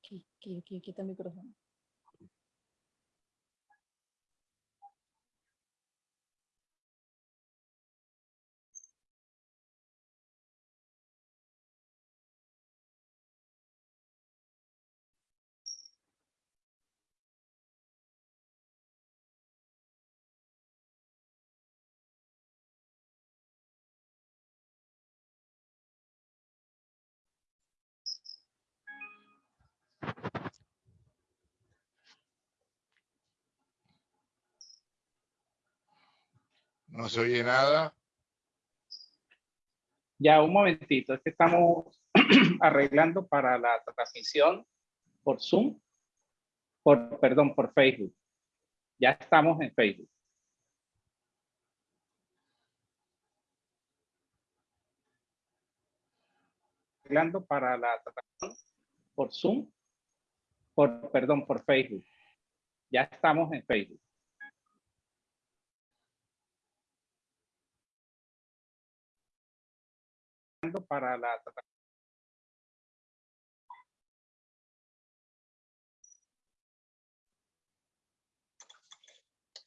aquí, aquí, aquí, aquí está el micrófono. No se oye nada. Ya, un momentito, es que estamos arreglando para la transmisión por Zoom, por, perdón, por Facebook. Ya estamos en Facebook. Arreglando para la transmisión por Zoom, por, perdón, por Facebook. Ya estamos en Facebook. Para la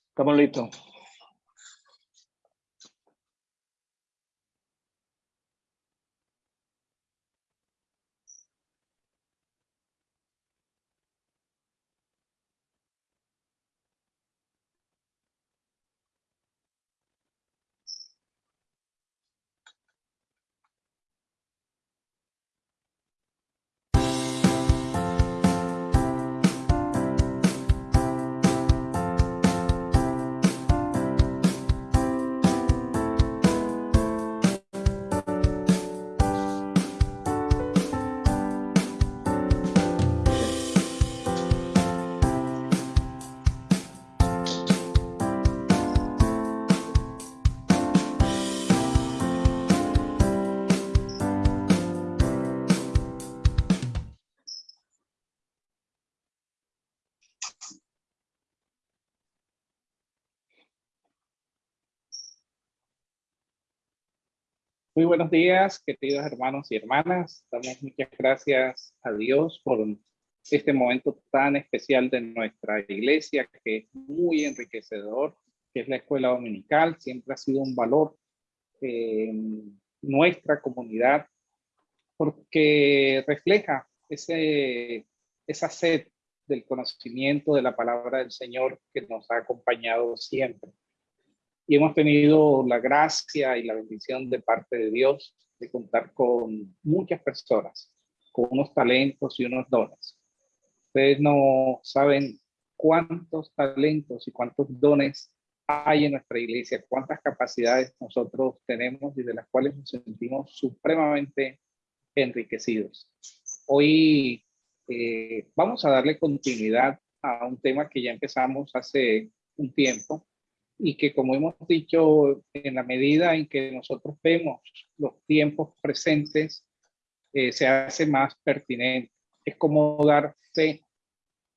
Estamos listos. Muy buenos días, queridos hermanos y hermanas. Damos muchas gracias a Dios por este momento tan especial de nuestra iglesia, que es muy enriquecedor, que es la escuela dominical. Siempre ha sido un valor en nuestra comunidad, porque refleja ese, esa sed del conocimiento de la palabra del Señor que nos ha acompañado siempre y hemos tenido la gracia y la bendición de parte de Dios de contar con muchas personas, con unos talentos y unos dones. Ustedes no saben cuántos talentos y cuántos dones hay en nuestra iglesia, cuántas capacidades nosotros tenemos y de las cuales nos sentimos supremamente enriquecidos. Hoy eh, vamos a darle continuidad a un tema que ya empezamos hace un tiempo y que como hemos dicho, en la medida en que nosotros vemos los tiempos presentes, eh, se hace más pertinente. Es como dar fe,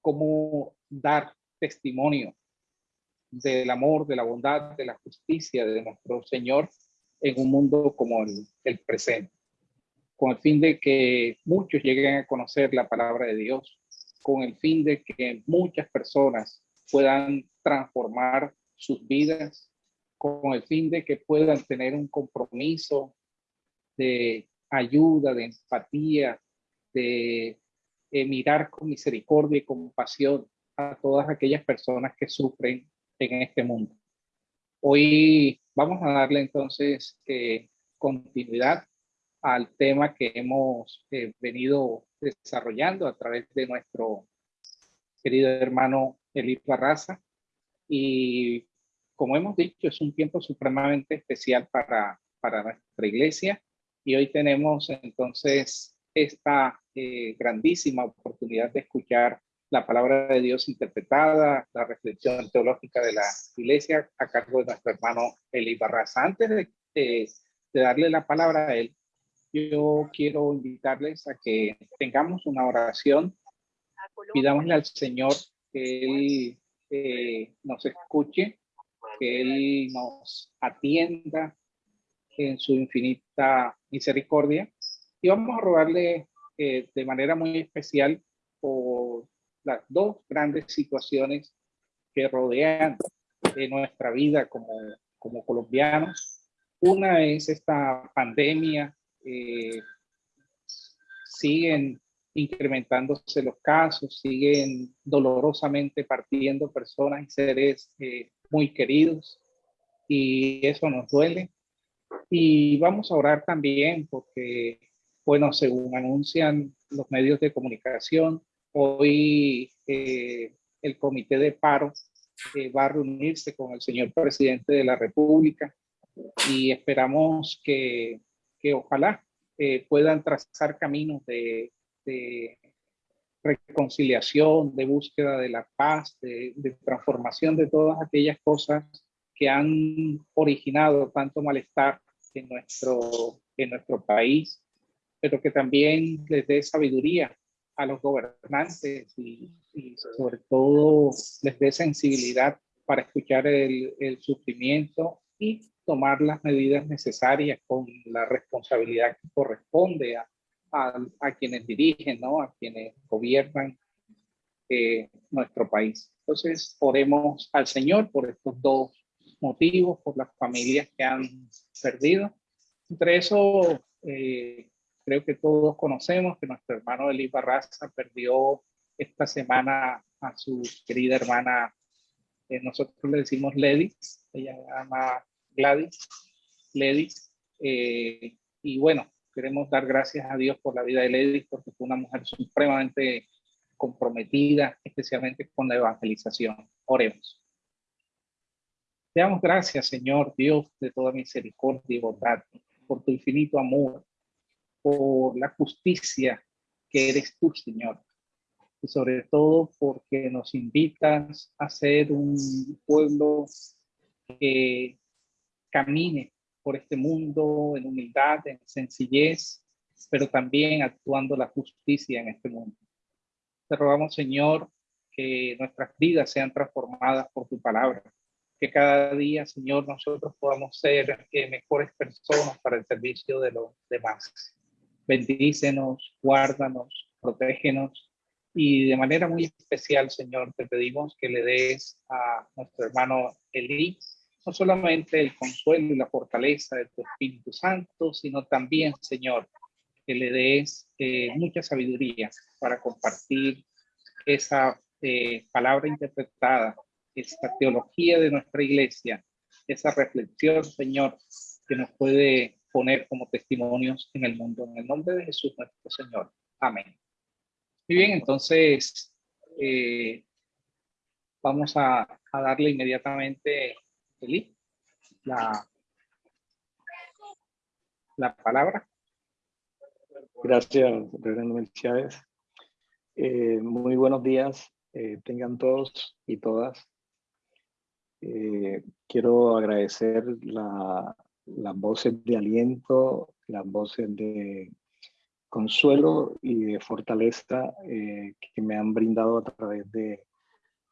como dar testimonio del amor, de la bondad, de la justicia de nuestro Señor en un mundo como el, el presente, con el fin de que muchos lleguen a conocer la palabra de Dios, con el fin de que muchas personas puedan transformar sus vidas con el fin de que puedan tener un compromiso de ayuda, de empatía, de eh, mirar con misericordia y compasión a todas aquellas personas que sufren en este mundo. Hoy vamos a darle entonces eh, continuidad al tema que hemos eh, venido desarrollando a través de nuestro querido hermano Elif Barraza, y como hemos dicho, es un tiempo supremamente especial para, para nuestra iglesia y hoy tenemos entonces esta eh, grandísima oportunidad de escuchar la palabra de Dios interpretada, la reflexión teológica de la iglesia a cargo de nuestro hermano Eli Barraza. Antes de, de darle la palabra a él, yo quiero invitarles a que tengamos una oración, pidámosle al Señor que Él eh, nos escuche, que Él nos atienda en su infinita misericordia. Y vamos a rogarle eh, de manera muy especial por las dos grandes situaciones que rodean de nuestra vida como, como colombianos. Una es esta pandemia, eh, siguen incrementándose los casos, siguen dolorosamente partiendo personas y seres eh, muy queridos y eso nos duele. Y vamos a orar también porque, bueno, según anuncian los medios de comunicación, hoy eh, el comité de paro eh, va a reunirse con el señor presidente de la República y esperamos que, que ojalá eh, puedan trazar caminos de, de, reconciliación, de búsqueda de la paz, de, transformación de todas aquellas cosas que han originado tanto malestar en nuestro, en nuestro país, pero que también les dé sabiduría a los gobernantes y, y sobre todo les dé sensibilidad para escuchar el, el, sufrimiento y tomar las medidas necesarias con la responsabilidad que corresponde a, a, a quienes dirigen, ¿no? a quienes gobiernan eh, nuestro país. Entonces, oremos al Señor por estos dos motivos, por las familias que han perdido. Entre eso, eh, creo que todos conocemos que nuestro hermano Eli Barraza perdió esta semana a su querida hermana, eh, nosotros le decimos Lady, ella se llama Gladys, Lady, eh, y bueno, queremos dar gracias a Dios por la vida de Lady, porque fue una mujer supremamente comprometida, especialmente con la evangelización. Oremos. Te damos gracias, Señor Dios de toda misericordia y bondad, por tu infinito amor, por la justicia que eres tú, Señor. Y sobre todo porque nos invitas a ser un pueblo que camine por este mundo en humildad, en sencillez, pero también actuando la justicia en este mundo. Te rogamos, Señor, que nuestras vidas sean transformadas por tu palabra que cada día, Señor, nosotros podamos ser eh, mejores personas para el servicio de los demás. Bendícenos, guárdanos, protégenos y de manera muy especial, Señor, te pedimos que le des a nuestro hermano Elí no solamente el consuelo y la fortaleza de tu Espíritu Santo, sino también, Señor, que le des eh, mucha sabiduría para compartir esa eh, palabra interpretada esta teología de nuestra iglesia, esa reflexión, Señor, que nos puede poner como testimonios en el mundo. En el nombre de Jesús nuestro Señor. Amén. Muy bien, entonces eh, vamos a, a, darle inmediatamente la, la palabra. Gracias, Reverendo Melchávez. Eh, muy buenos días, eh, tengan todos y todas. Eh, quiero agradecer la, las voces de aliento, las voces de consuelo y de fortaleza que me han brindado a través de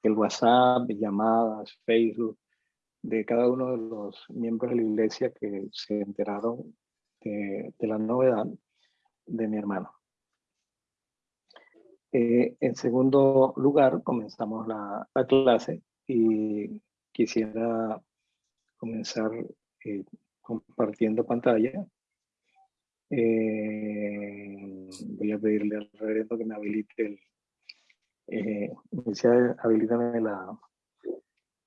el WhatsApp, llamadas, Facebook, de cada uno de los miembros de la iglesia que se enteraron de, la novedad de mi hermano. Eh, en segundo lugar, comenzamos la, la clase y quisiera comenzar eh, compartiendo pantalla. Eh, voy a pedirle al reverendo que me habilite el... Eh, la,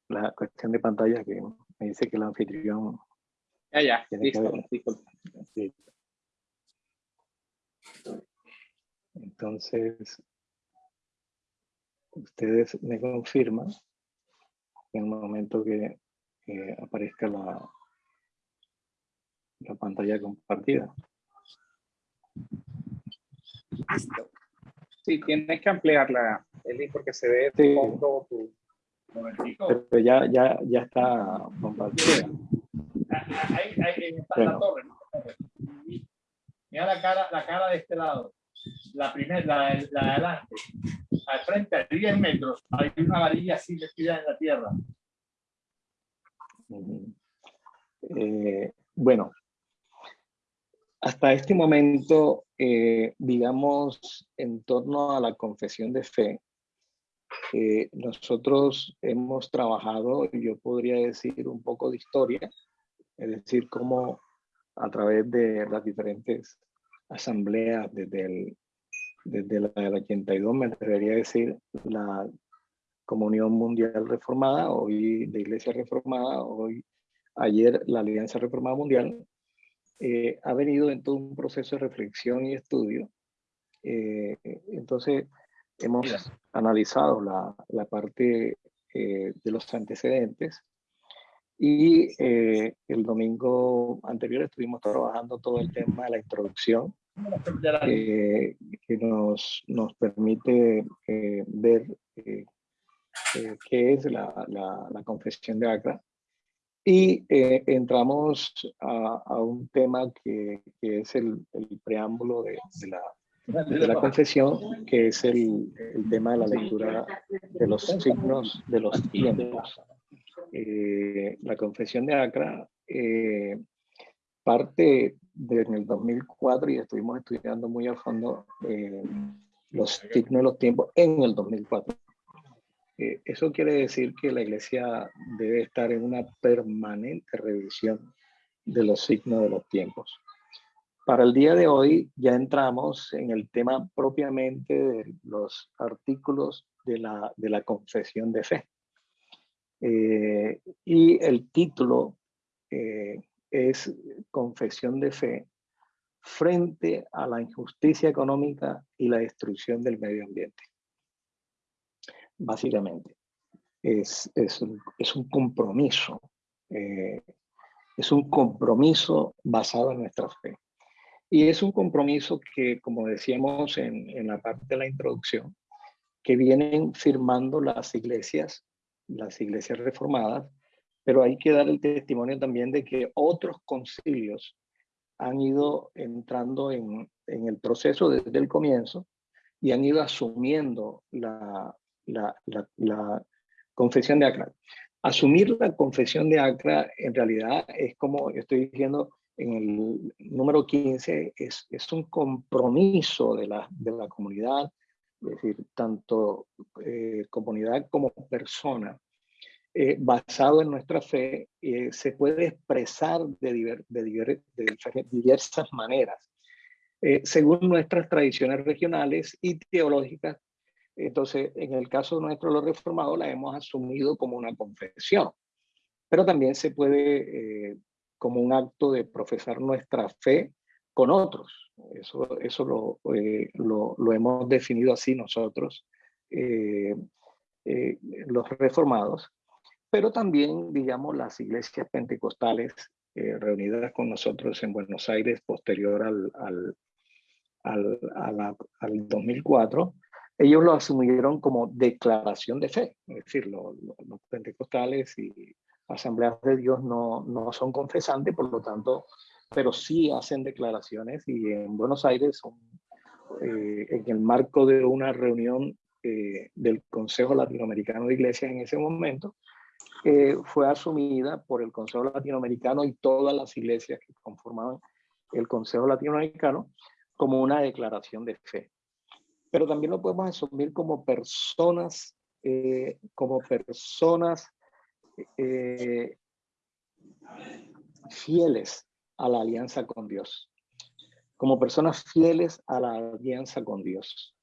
la cuestión de pantalla que me dice que el anfitrión... Ya, ya, listo, sí. Entonces, ustedes me confirman en el momento que aparezca la, la pantalla compartida. Sí, tienes que ampliarla, Eli, porque se ve de fondo tu... Pero ya, ya, ya está compartida. Ahí, ahí está bueno. la torre. Mira la cara, la cara de este lado. La primera, la, la de adelante al frente, a 10 metros, hay una varilla así metida en la tierra. Eh, bueno, hasta este momento, eh, digamos, en torno a la confesión de fe, eh, nosotros hemos trabajado, yo podría decir, un poco de historia, es decir, cómo a través de las diferentes asambleas desde el, desde la del 82, me atrevería a decir, la Comunión Mundial Reformada, hoy de Iglesia Reformada, hoy, ayer la Alianza Reformada Mundial, eh, ha venido en todo un proceso de reflexión y estudio. Eh, entonces, hemos analizado la, la parte eh, de los antecedentes y el domingo anterior estuvimos trabajando todo el tema de la introducción que nos, nos permite ver qué es la, la, la confesión de Acra. Y eh, entramos a, a, un tema que, que es el, el preámbulo de, de, la, de, la, confesión, que es el, el, tema de la lectura de los signos de los tiempos. Eh, la confesión de Acra eh, parte de, en el 2004 y estuvimos estudiando muy a fondo eh, los signos de los tiempos en el 2004. Eh, eso quiere decir que la iglesia debe estar en una permanente revisión de los signos de los tiempos. Para el día de hoy ya entramos en el tema propiamente de los artículos de la, de la confesión de fe. Eh, y el título eh, es Confesión de Fe frente a la injusticia económica y la destrucción del medio ambiente básicamente. Es, es, un, es un compromiso, eh, es un compromiso basado en nuestra fe. Y es un compromiso que, como decíamos en, la parte de la introducción, que vienen firmando las iglesias, las iglesias reformadas, pero hay que dar el testimonio también de que otros concilios han ido entrando en, el proceso desde el comienzo y han ido asumiendo la, la, la, confesión de Acra. Asumir la confesión de Acra en realidad es como estoy diciendo en el número 15, es, es un compromiso de la, de la comunidad, es decir, tanto eh, comunidad como persona, eh, basado en nuestra fe, eh, se puede expresar de, de, de diversas maneras, eh, según nuestras tradiciones regionales y teológicas entonces, en el caso nuestro, los reformados, la hemos asumido como una confesión, pero también se puede eh, como un acto de profesar nuestra fe con otros. Eso, eso lo, eh, lo, hemos definido así nosotros, eh, eh los reformados, pero también, digamos, las iglesias pentecostales eh, reunidas con nosotros en Buenos Aires posterior al, al, al, a la, al 2004, ellos lo asumieron como declaración de fe, es decir, los pentecostales y asambleas de Dios no, no, son confesantes, por lo tanto, pero sí hacen declaraciones y en Buenos Aires, eh, en el marco de una reunión eh, del Consejo Latinoamericano de Iglesias en ese momento, eh, fue asumida por el Consejo Latinoamericano y todas las iglesias que conformaban el Consejo Latinoamericano como una declaración de fe. Pero también lo podemos asumir como personas, como personas eh, fieles a la alianza con Dios, como personas fieles a la alianza con Dios.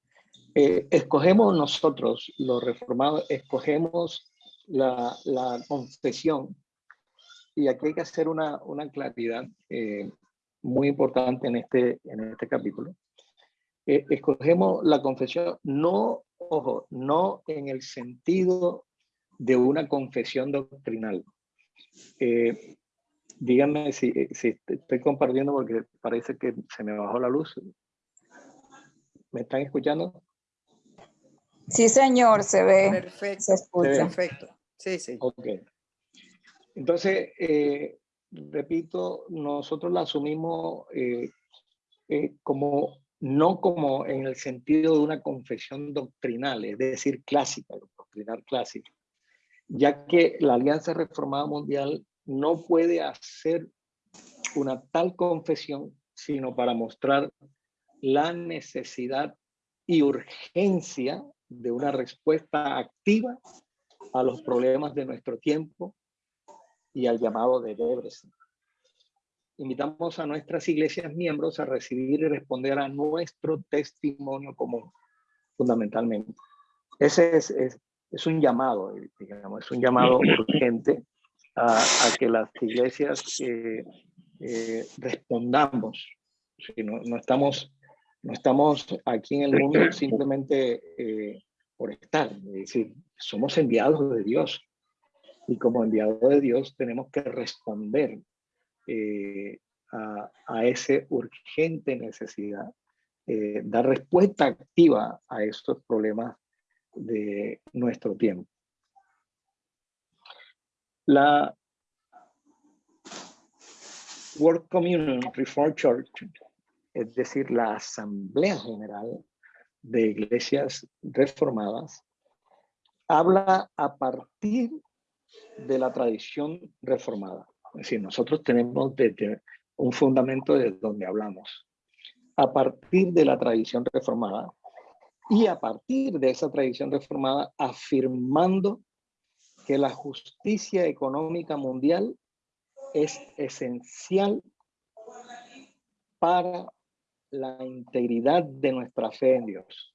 Eh, escogemos nosotros, los reformados, escogemos la, confesión. Y aquí hay que hacer una, una claridad eh, muy importante en este, en este capítulo. Eh, escogemos la confesión no, ojo, no en el sentido de una confesión doctrinal. Eh, díganme si, eh, si estoy compartiendo porque parece que se me bajó la luz. ¿Me están escuchando? Sí, señor, se ve. Perfecto. Se escucha. Perfecto. Sí, sí. Ok. Entonces, eh, repito, nosotros la asumimos eh, eh, como no como en el sentido de una confesión doctrinal, es decir, clásica, doctrinal clásica, ya que la Alianza Reformada Mundial no puede hacer una tal confesión sino para mostrar la necesidad y urgencia de una respuesta activa a los problemas de nuestro tiempo y al llamado de Debrecen. Invitamos a nuestras iglesias miembros a recibir y responder a nuestro testimonio común, fundamentalmente. Ese es, es, un llamado, digamos, es un llamado urgente a, que las iglesias eh, eh, respondamos. Si no, no, estamos, no estamos aquí en el mundo simplemente eh, por estar, es decir, somos enviados de Dios. Y como enviados de Dios tenemos que responder eh, a, a ese urgente necesidad, eh, dar respuesta activa a estos problemas de nuestro tiempo. La World Communion Reformed Church, es decir, la Asamblea General de Iglesias Reformadas, habla a partir de la tradición reformada. Es decir, nosotros tenemos un fundamento de donde hablamos. A partir de la tradición reformada y a partir de esa tradición reformada afirmando que la justicia económica mundial es esencial para la integridad de nuestra fe en Dios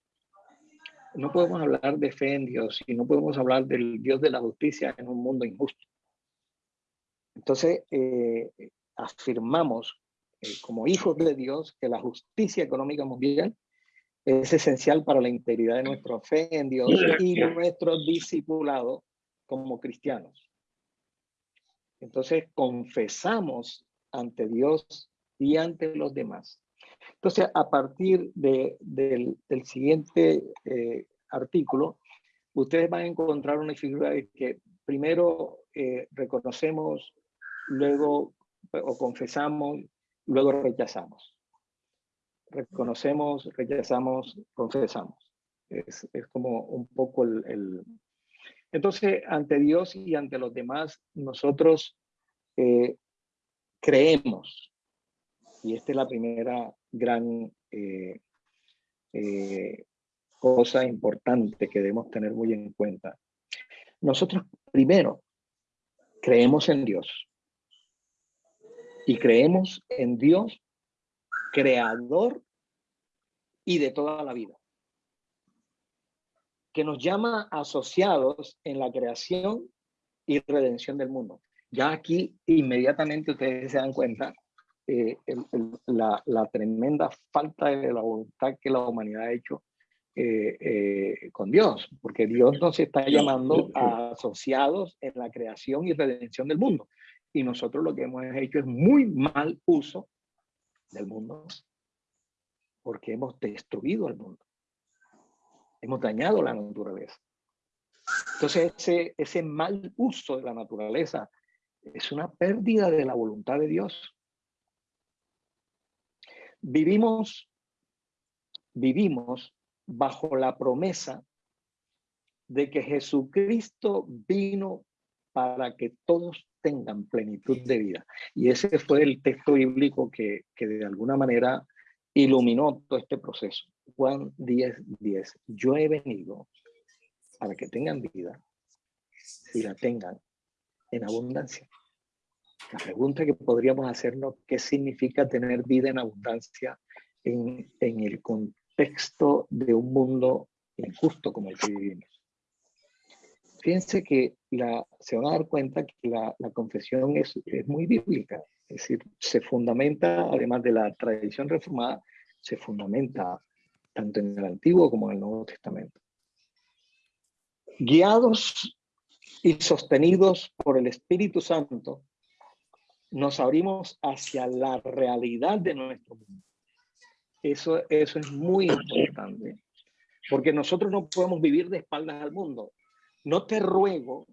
no podemos hablar de fe en Dios y no podemos hablar del Dios de la justicia en un mundo injusto. Entonces, eh, afirmamos eh, como hijos de Dios que la justicia económica mundial es esencial para la integridad de nuestra fe en Dios y nuestro discipulado como cristianos. Entonces, confesamos ante Dios y ante los demás entonces, a partir del, siguiente eh, artículo, ustedes van a encontrar una figura de que primero eh, reconocemos, luego o confesamos, luego rechazamos. Reconocemos, rechazamos, confesamos. Es, como un poco el, Entonces, ante Dios y ante los demás, nosotros eh, creemos. Y esta es la primera gran eh, eh, cosa importante que debemos tener muy en cuenta. Nosotros primero creemos en Dios y creemos en Dios creador y de toda la vida, que nos llama asociados en la creación y redención del mundo. Ya aquí inmediatamente ustedes se dan cuenta eh, la, tremenda falta de la voluntad que la humanidad ha hecho eh, eh, con Dios, porque Dios nos está llamando a asociados en la creación y redención del mundo. Y nosotros lo que hemos hecho es muy mal uso del mundo, porque hemos destruido el mundo. Hemos dañado la naturaleza. Entonces, ese, ese mal uso de la naturaleza es una pérdida de la voluntad de Dios. Vivimos, vivimos bajo la promesa de que Jesucristo vino para que todos tengan plenitud de vida. Y ese fue el texto bíblico que, que de alguna manera iluminó todo este proceso. Juan 10, 10. Yo he venido para que tengan vida y la tengan en abundancia. La pregunta que podríamos hacernos, ¿qué significa tener vida en abundancia en, en el contexto de un mundo injusto como el que vivimos? Fíjense que la, se van a dar cuenta que la, la confesión es, es muy bíblica, es decir, se fundamenta, además de la tradición reformada, se fundamenta tanto en el Antiguo como en el Nuevo Testamento. Guiados y sostenidos por el Espíritu Santo, nos abrimos hacia la realidad de nuestro mundo. Eso, eso es muy importante, porque nosotros no podemos vivir de espaldas al mundo. No te ruego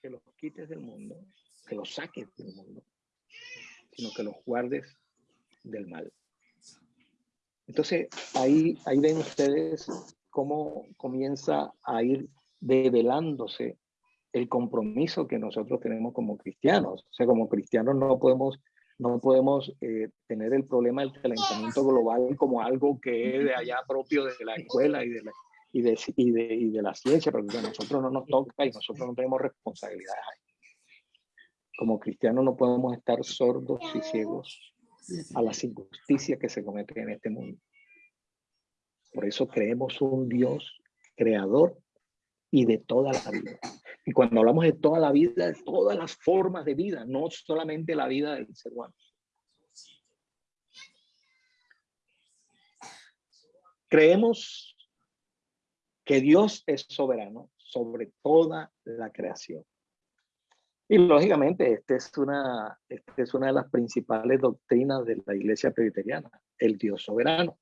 que los quites del mundo, que los saques del mundo, sino que los guardes del mal. Entonces, ahí, ahí ven ustedes cómo comienza a ir develándose el compromiso que nosotros tenemos como cristianos. O sea, como cristianos no podemos No podemos eh, tener el problema del calentamiento global como algo que es de allá propio de la escuela y de la, y de, y de, y de la ciencia, porque a nosotros no nos toca y nosotros no tenemos responsabilidades Como cristianos no podemos estar sordos y ciegos a las injusticias que se cometen en este mundo. Por eso creemos un Dios creador y de toda la vida. Y cuando hablamos de toda la vida, de todas las formas de vida, no solamente la vida del ser humano. Creemos que Dios es soberano sobre toda la creación. Y lógicamente, esta es, una, esta es una de las principales doctrinas de la iglesia presbiteriana, el Dios soberano.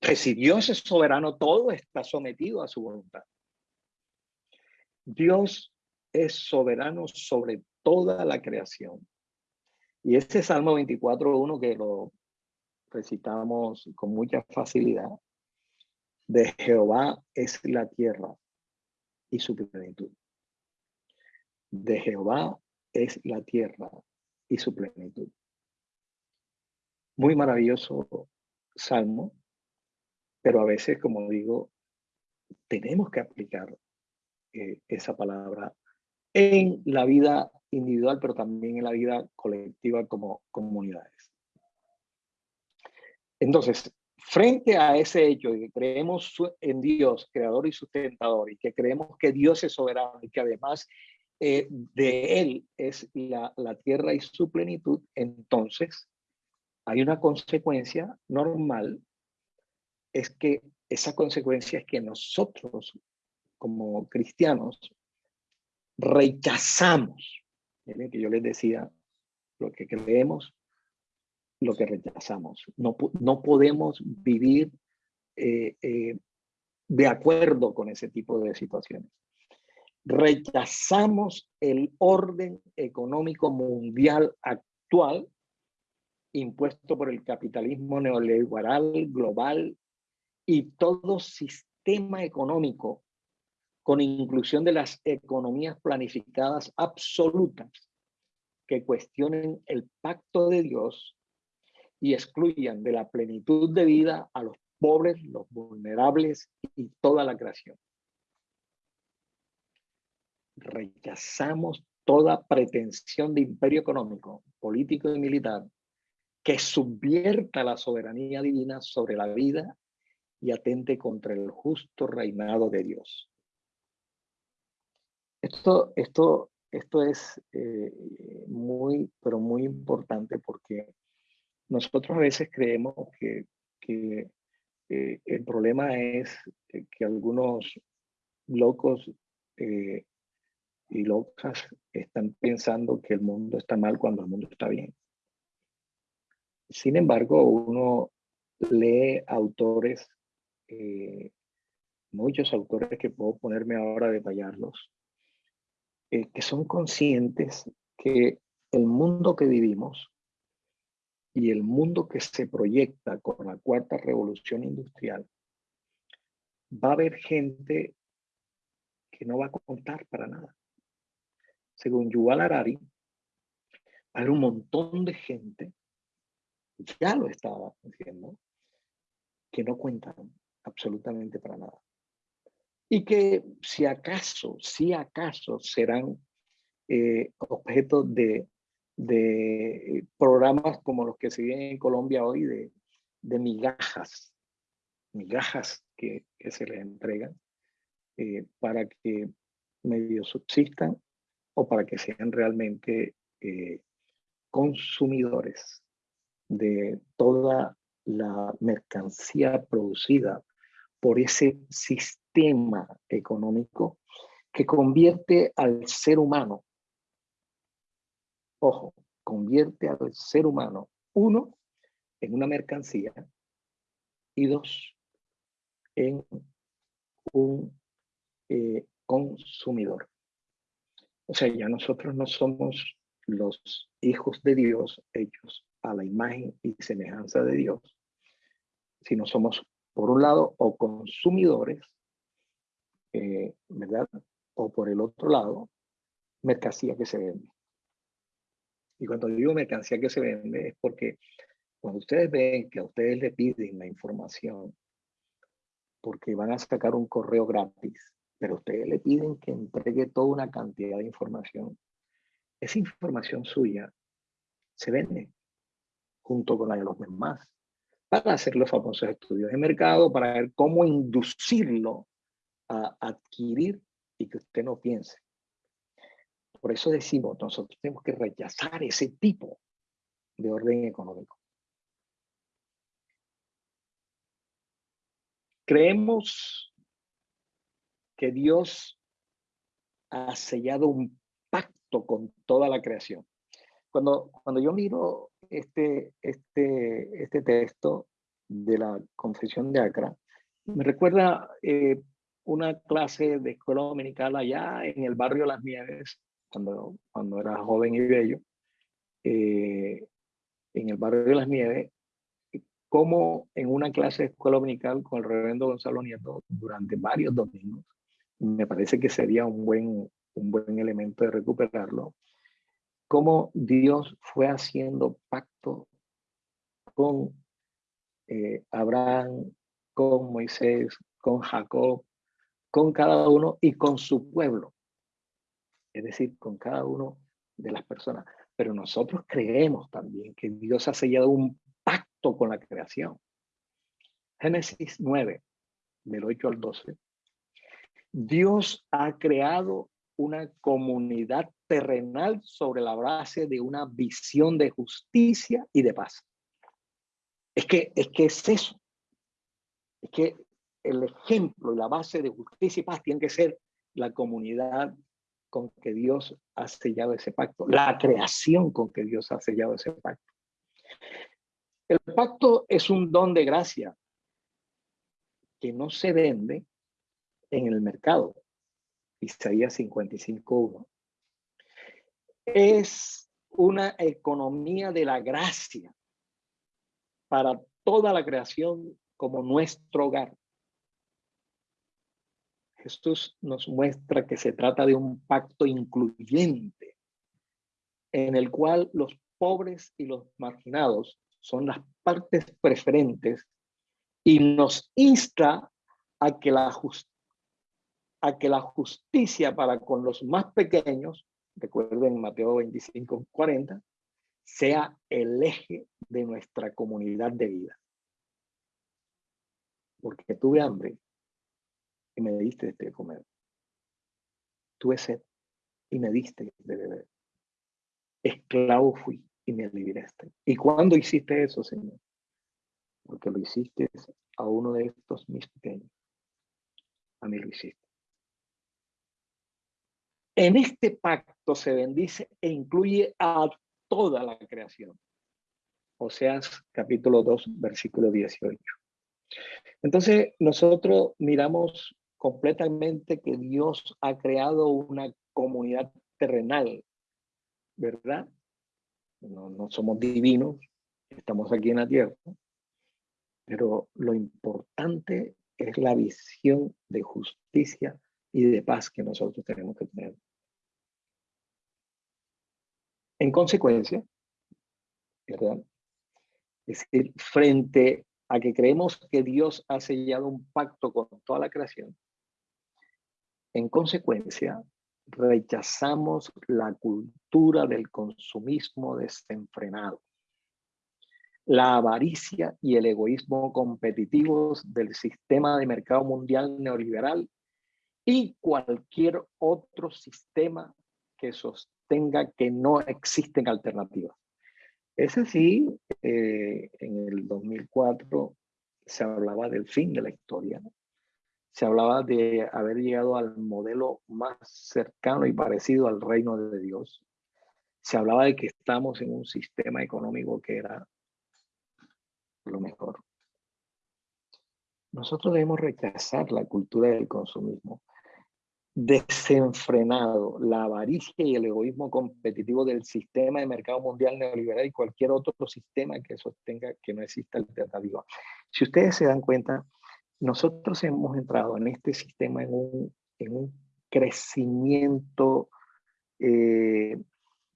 Que si Dios es soberano, todo está sometido a su voluntad. Dios es soberano sobre toda la creación. Y este Salmo 24.1 que lo recitamos con mucha facilidad, de Jehová es la tierra y su plenitud. De Jehová es la tierra y su plenitud. Muy maravilloso salmo, pero a veces, como digo, tenemos que aplicar eh, esa palabra en la vida individual, pero también en la vida colectiva como comunidades. Entonces, frente a ese hecho de que creemos en Dios, creador y sustentador, y que creemos que Dios es soberano y que además eh, de Él es la, la tierra y su plenitud, entonces hay una consecuencia normal, es que esa consecuencia es que nosotros como cristianos rechazamos, que yo les decía, lo que creemos, lo que rechazamos. No, no podemos vivir eh, eh, de acuerdo con ese tipo de situaciones. Rechazamos el orden económico mundial actual impuesto por el capitalismo neoliberal global y todo sistema económico con inclusión de las economías planificadas absolutas que cuestionen el pacto de Dios y excluyan de la plenitud de vida a los pobres, los vulnerables y toda la creación. Rechazamos toda pretensión de imperio económico, político y militar que subvierta la soberanía divina sobre la vida y atente contra el justo reinado de Dios. Esto, esto, esto es eh, muy, pero muy importante porque nosotros a veces creemos que, eh, el problema es que algunos locos eh, y locas están pensando que el mundo está mal cuando el mundo está bien. Sin embargo, uno lee autores, muchos autores que puedo ponerme ahora a detallarlos, eh, que son conscientes que el mundo que vivimos y el mundo que se proyecta con la cuarta revolución industrial, va a haber gente que no va a contar para nada. Según Yuval Harari, hay un montón de gente, ya lo estaba diciendo, que no cuentan absolutamente para nada y que si acaso, si acaso serán eh, objetos de, de, programas como los que se vienen en Colombia hoy, de, migajas, migajas que, se les entregan eh, para que medio subsistan o para que sean realmente eh, consumidores de toda la mercancía producida por ese sistema tema económico que convierte al ser humano, ojo, convierte al ser humano, uno, en una mercancía y dos, en un eh, consumidor. O sea, ya nosotros no somos los hijos de Dios hechos a la imagen y semejanza de Dios, sino somos, por un lado, o consumidores eh, ¿verdad? O por el otro lado, mercancía que se vende. Y cuando digo mercancía que se vende es porque cuando ustedes ven que a ustedes le piden la información, porque van a sacar un correo gratis, pero ustedes le piden que entregue toda una cantidad de información, esa información suya se vende junto con la de los demás para hacer los famosos estudios de mercado, para ver cómo inducirlo a adquirir y que usted no piense. Por eso decimos, nosotros tenemos que rechazar ese tipo de orden económico. Creemos que Dios ha sellado un pacto con toda la creación. Cuando, cuando yo miro este, este, este texto de la Confesión de Acra, me recuerda eh, una clase de escuela dominical allá en el barrio Las Nieves, cuando, cuando era joven y bello, eh, en el barrio de Las Nieves, como en una clase de escuela dominical con el reverendo Gonzalo Nieto durante varios domingos, me parece que sería un buen, un buen elemento de recuperarlo, cómo Dios fue haciendo pacto con eh, Abraham, con Moisés, con Jacob, con cada uno y con su pueblo. Es decir, con cada uno de las personas. Pero nosotros creemos también que Dios ha sellado un pacto con la creación. Génesis 9, del 8 al 12. Dios ha creado una comunidad terrenal sobre la base de una visión de justicia y de paz. Es que es, que es eso. Es que el ejemplo y la base de justicia y paz tiene que ser la comunidad con que Dios ha sellado ese pacto, la creación con que Dios ha sellado ese pacto. El pacto es un don de gracia que no se vende en el mercado. Isaías 55.1. Es una economía de la gracia para toda la creación como nuestro hogar. Jesús nos muestra que se trata de un pacto incluyente en el cual los pobres y los marginados son las partes preferentes y nos insta a que la, justicia para con los más pequeños, recuerden Mateo 25, 40, sea el eje de nuestra comunidad de vida. Porque tuve hambre y me diste de comer. Tuve sed y me diste de beber. Esclavo fui y me liberaste. ¿Y cuándo hiciste eso, Señor? Porque lo hiciste a uno de estos mis pequeños. A mí lo hiciste. En este pacto se bendice e incluye a toda la creación. Oseas capítulo 2, versículo 18. Entonces, nosotros miramos completamente que Dios ha creado una comunidad terrenal, ¿verdad? No, somos divinos, estamos aquí en la tierra, pero lo importante es la visión de justicia y de paz que nosotros tenemos que tener. En consecuencia, ¿verdad? Es decir, frente a que creemos que Dios ha sellado un pacto con toda la creación, en consecuencia, rechazamos la cultura del consumismo desenfrenado, la avaricia y el egoísmo competitivos del sistema de mercado mundial neoliberal y cualquier otro sistema que sostenga que no existen alternativas. Es así, eh, en el 2004 se hablaba del fin de la historia, se hablaba de haber llegado al modelo más cercano y parecido al reino de Dios. Se hablaba de que estamos en un sistema económico que era lo mejor. Nosotros debemos rechazar la cultura del consumismo desenfrenado, la avaricia y el egoísmo competitivo del sistema de mercado mundial neoliberal y cualquier otro sistema que sostenga que no exista alternativa. Si ustedes se dan cuenta, nosotros hemos entrado en este sistema en un, en un crecimiento eh,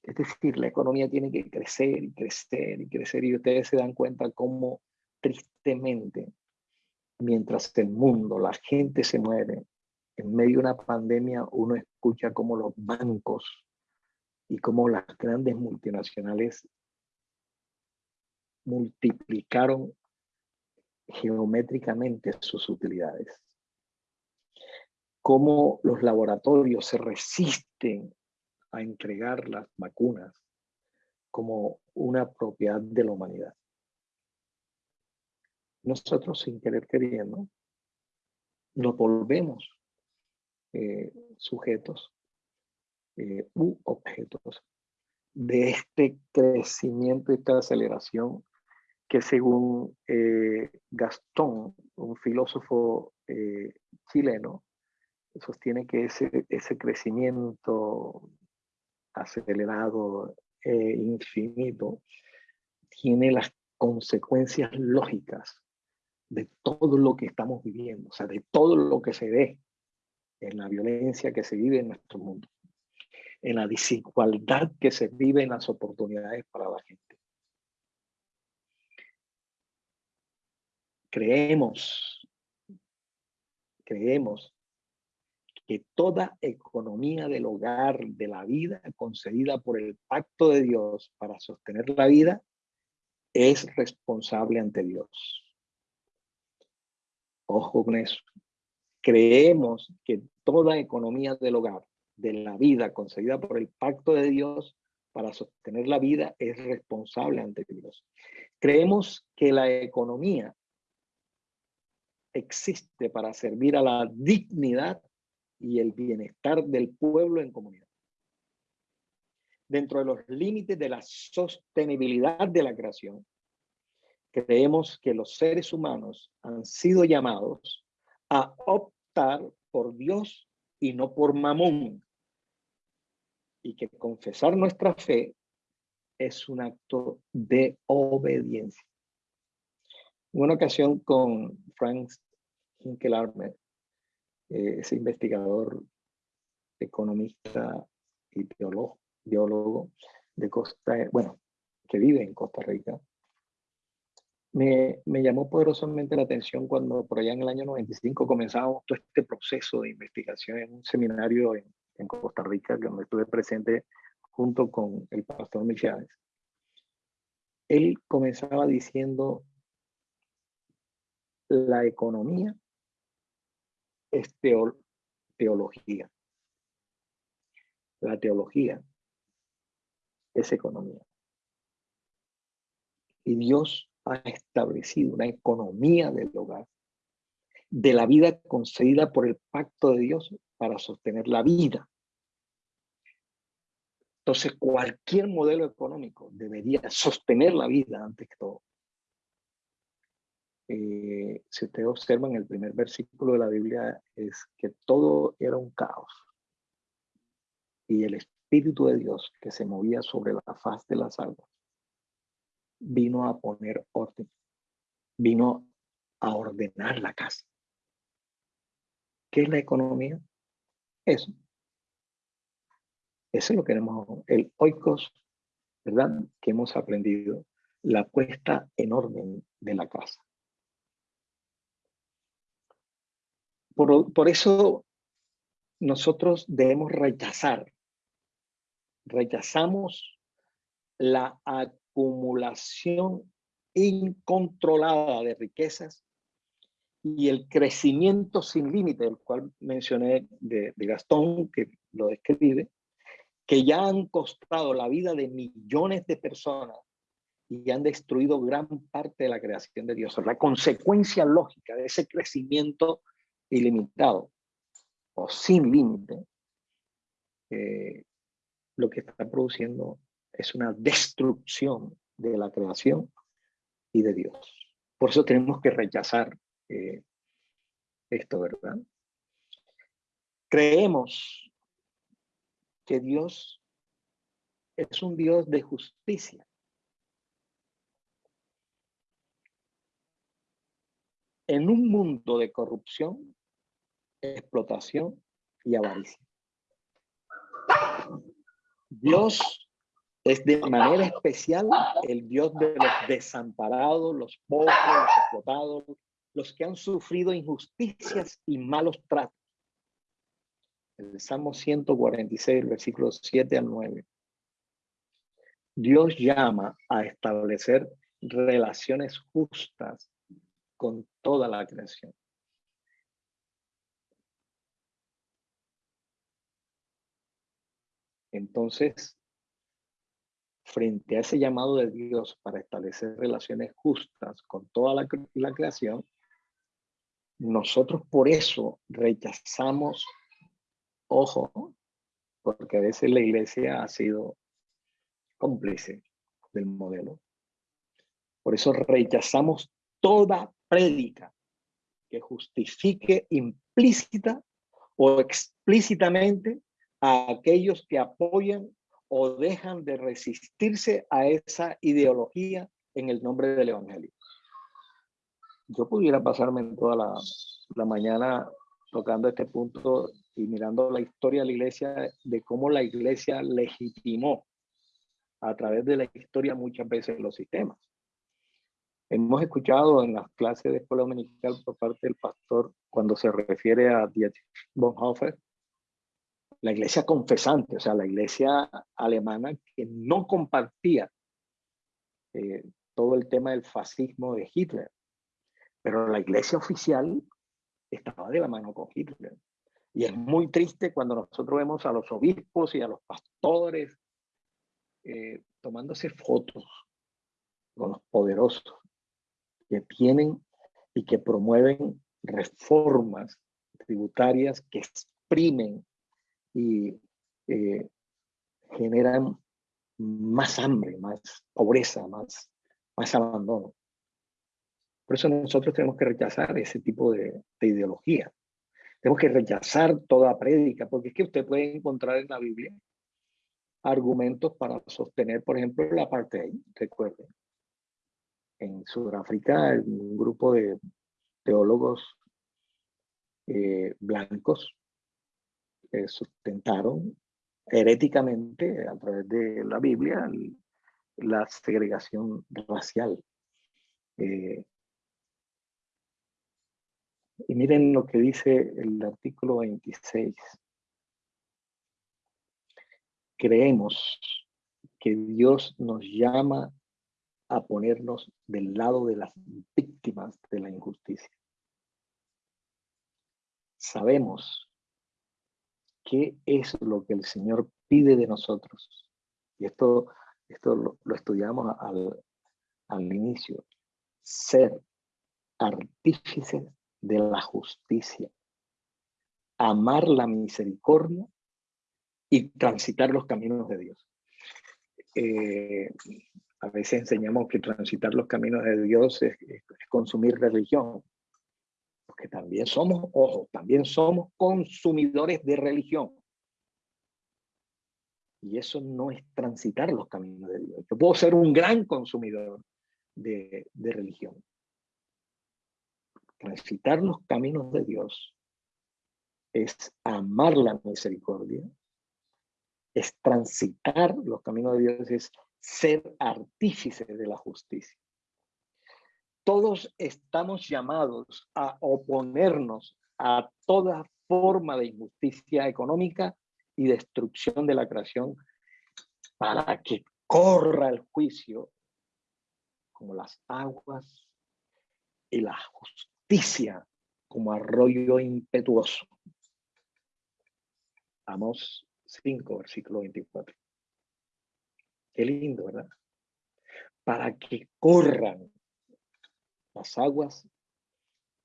Es decir, la economía tiene que crecer y crecer y crecer y ustedes se dan cuenta cómo tristemente, mientras el mundo, la gente se muere, en medio de una pandemia uno escucha cómo los bancos y cómo las grandes multinacionales multiplicaron geométricamente sus utilidades. Cómo los laboratorios se resisten a entregar las vacunas como una propiedad de la humanidad. Nosotros, sin querer queriendo, nos volvemos eh, sujetos eh, u objetos de este crecimiento esta aceleración que según eh, Gastón, un filósofo eh, chileno, sostiene que ese, crecimiento acelerado e infinito tiene las consecuencias lógicas de todo lo que estamos viviendo, o sea, de todo lo que se ve en la violencia que se vive en nuestro mundo, en la desigualdad que se vive en las oportunidades para la gente. Creemos, creemos que toda economía del hogar, de la vida concedida por el pacto de Dios para sostener la vida, es responsable ante Dios. Ojo con eso. Creemos que toda economía del hogar, de la vida concedida por el pacto de Dios para sostener la vida, es responsable ante Dios. Creemos que la economía existe para servir a la dignidad y el bienestar del pueblo en comunidad. Dentro de los límites de la sostenibilidad de la creación, creemos que los seres humanos han sido llamados a optar por Dios y no por Mamón. Y que confesar nuestra fe es un acto de obediencia. En una ocasión con Frank Hinkelarme, eh, ese investigador, economista y teólogo, biólogo de Costa, bueno, que vive en Costa Rica, me, me, llamó poderosamente la atención cuando por allá en el año 95 comenzamos todo este proceso de investigación en un seminario en, en Costa Rica, donde estuve presente junto con el pastor Michávez. Él comenzaba diciendo, la economía es teología. La teología es economía. Y Dios ha establecido una economía del hogar, de la vida concedida por el pacto de Dios para sostener la vida. Entonces, cualquier modelo económico debería sostener la vida antes que todo. Eh, si ustedes observan el primer versículo de la Biblia es que todo era un caos. Y el Espíritu de Dios que se movía sobre la faz de las aguas vino a poner orden, vino a ordenar la casa. ¿Qué es la economía? Eso. Eso es lo que tenemos, el oikos, ¿verdad? Que hemos aprendido, la puesta en orden de la casa. Por, eso nosotros debemos rechazar, rechazamos la acumulación incontrolada de riquezas y el crecimiento sin límite, el cual mencioné de, Gastón, que lo describe, que ya han costado la vida de millones de personas y han destruido gran parte de la creación de Dios. La consecuencia lógica de ese crecimiento ilimitado o sin límite, eh, lo que está produciendo es una destrucción de la creación y de Dios. Por eso tenemos que rechazar eh, esto, ¿verdad? Creemos que Dios es un Dios de justicia. En un mundo de corrupción, explotación y avaricia. Dios es de manera especial el Dios de los desamparados, los pobres, los explotados, los que han sufrido injusticias y malos tratos. El Salmo 146, versículos 7 al 9. Dios llama a establecer relaciones justas con toda la creación. Entonces, frente a ese llamado de Dios para establecer relaciones justas con toda la, la creación, nosotros por eso rechazamos, ojo, porque a veces la iglesia ha sido cómplice del modelo. Por eso rechazamos toda prédica que justifique implícita o explícitamente a aquellos que apoyan o dejan de resistirse a esa ideología en el nombre del Evangelio. Yo pudiera pasarme toda la, la mañana tocando este punto y mirando la historia de la iglesia, de cómo la iglesia legitimó a través de la historia muchas veces los sistemas. Hemos escuchado en las clases de escuela dominical por parte del pastor cuando se refiere a Dietrich Bonhoeffer, la iglesia confesante, o sea, la iglesia alemana que no compartía eh, todo el tema del fascismo de Hitler, pero la iglesia oficial estaba de la mano con Hitler. Y es muy triste cuando nosotros vemos a los obispos y a los pastores eh, tomándose fotos con los poderosos que tienen y que promueven reformas tributarias que exprimen y eh, generan más hambre, más pobreza, más, más abandono. Por eso nosotros tenemos que rechazar ese tipo de, de ideología. Tenemos que rechazar toda prédica, porque es que usted puede encontrar en la Biblia argumentos para sostener, por ejemplo, la parte ahí, recuerden. En Sudáfrica, un grupo de teólogos eh, blancos sustentaron heréticamente a través de la Biblia la segregación racial. Eh, y miren lo que dice el artículo 26 creemos que Dios nos llama a ponernos del lado de las víctimas de la injusticia. Sabemos qué es lo que el Señor pide de nosotros. Y esto, esto lo, estudiamos al, al inicio. Ser artífices de la justicia. Amar la misericordia y transitar los caminos de Dios. Eh, a veces enseñamos que transitar los caminos de Dios es, consumir religión, porque también somos, ojo, también somos consumidores de religión. Y eso no es transitar los caminos de Dios. Yo puedo ser un gran consumidor de, de religión. Transitar los caminos de Dios es amar la misericordia, es transitar los caminos de Dios, es ser artífice de la justicia. Todos estamos llamados a oponernos a toda forma de injusticia económica y destrucción de la creación para que corra el juicio como las aguas y la justicia como arroyo impetuoso. Vamos 5, versículo 24. Qué lindo, ¿verdad? Para que corran las aguas,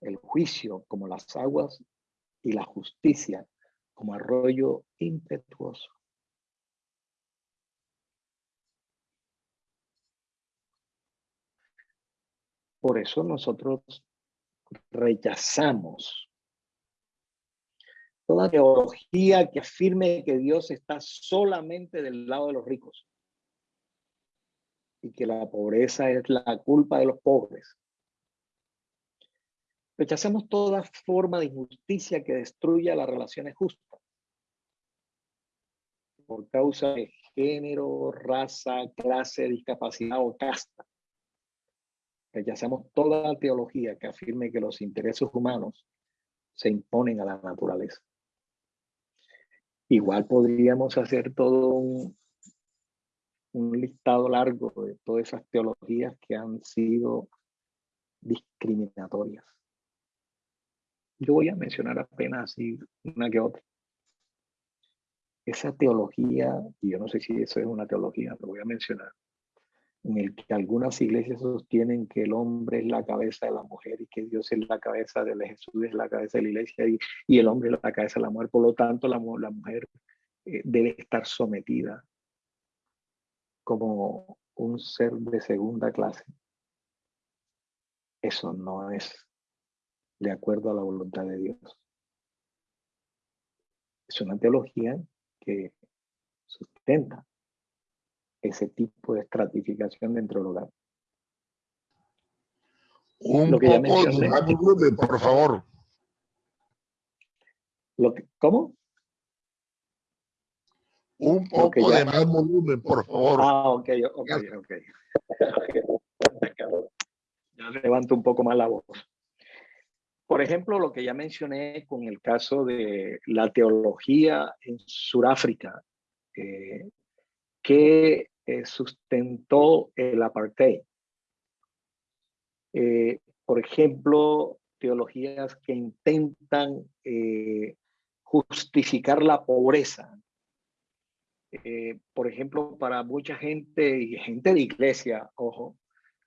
el juicio como las aguas y la justicia como arroyo impetuoso. Por eso nosotros rechazamos toda teología que afirme que Dios está solamente del lado de los ricos y que la pobreza es la culpa de los pobres. Rechazamos toda forma de injusticia que destruya las relaciones justas por causa de género, raza, clase, discapacidad o casta. Rechazamos toda teología que afirme que los intereses humanos se imponen a la naturaleza. Igual podríamos hacer todo un, un listado largo de todas esas teologías que han sido discriminatorias. Yo voy a mencionar apenas así una que otra. Esa teología, y yo no sé si eso es una teología, lo voy a mencionar, en el que algunas iglesias sostienen que el hombre es la cabeza de la mujer y que Dios es la cabeza de Jesús, es la cabeza de la iglesia y, y el hombre es la cabeza de la mujer. Por lo tanto, la, la mujer eh, debe estar sometida como un ser de segunda clase. Eso no es de acuerdo a la voluntad de Dios. Es una teología que sustenta ese tipo de estratificación dentro del hogar. Un poco de por favor. Lo que, ¿Cómo? Un poco de más volumen, por favor. Ah, ok, ok, ok. ya levanto un poco más la voz. Por ejemplo, lo que ya mencioné con el caso de la teología en Sudáfrica, eh, que eh, sustentó el apartheid. Eh, por ejemplo, teologías que intentan justificar la pobreza. Por ejemplo, para mucha gente y gente de iglesia, ojo,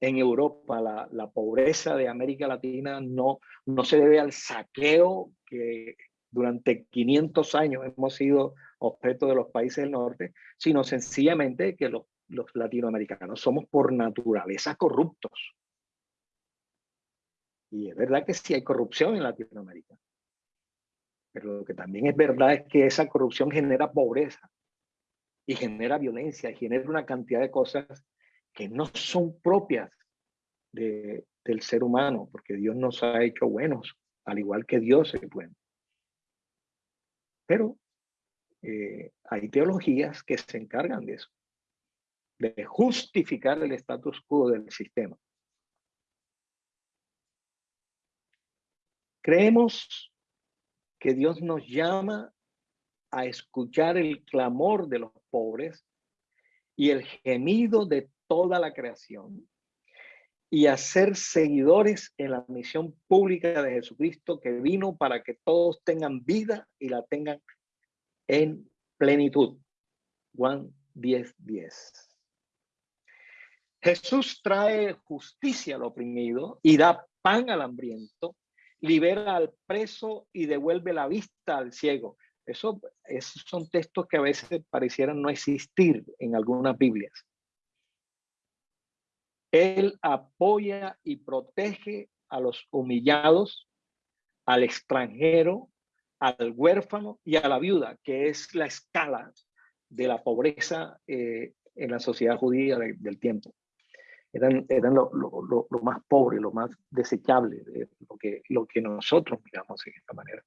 en Europa la, la, pobreza de América Latina no, no se debe al saqueo que durante 500 años hemos sido objeto de los países del norte, sino sencillamente que los, los latinoamericanos somos por naturaleza corruptos. Y es verdad que sí hay corrupción en Latinoamérica. Pero lo que también es verdad es que esa corrupción genera pobreza y genera violencia y genera una cantidad de cosas que no son propias de, del ser humano, porque Dios nos ha hecho buenos, al igual que Dios es bueno. Pero eh, hay teologías que se encargan de eso, de justificar el status quo del sistema. Creemos que Dios nos llama a escuchar el clamor de los pobres y el gemido de toda la creación y a ser seguidores en la misión pública de Jesucristo que vino para que todos tengan vida y la tengan en plenitud. Juan 10, 10. Jesús trae justicia al oprimido y da pan al hambriento, libera al preso y devuelve la vista al ciego. Eso, esos son textos que a veces parecieran no existir en algunas Biblias. Él apoya y protege a los humillados, al extranjero, al huérfano y a la viuda, que es la escala de la pobreza eh, en la sociedad judía del tiempo. Eran, eran lo, más pobre, lo más desechable, de lo, que, lo que nosotros miramos de esta manera.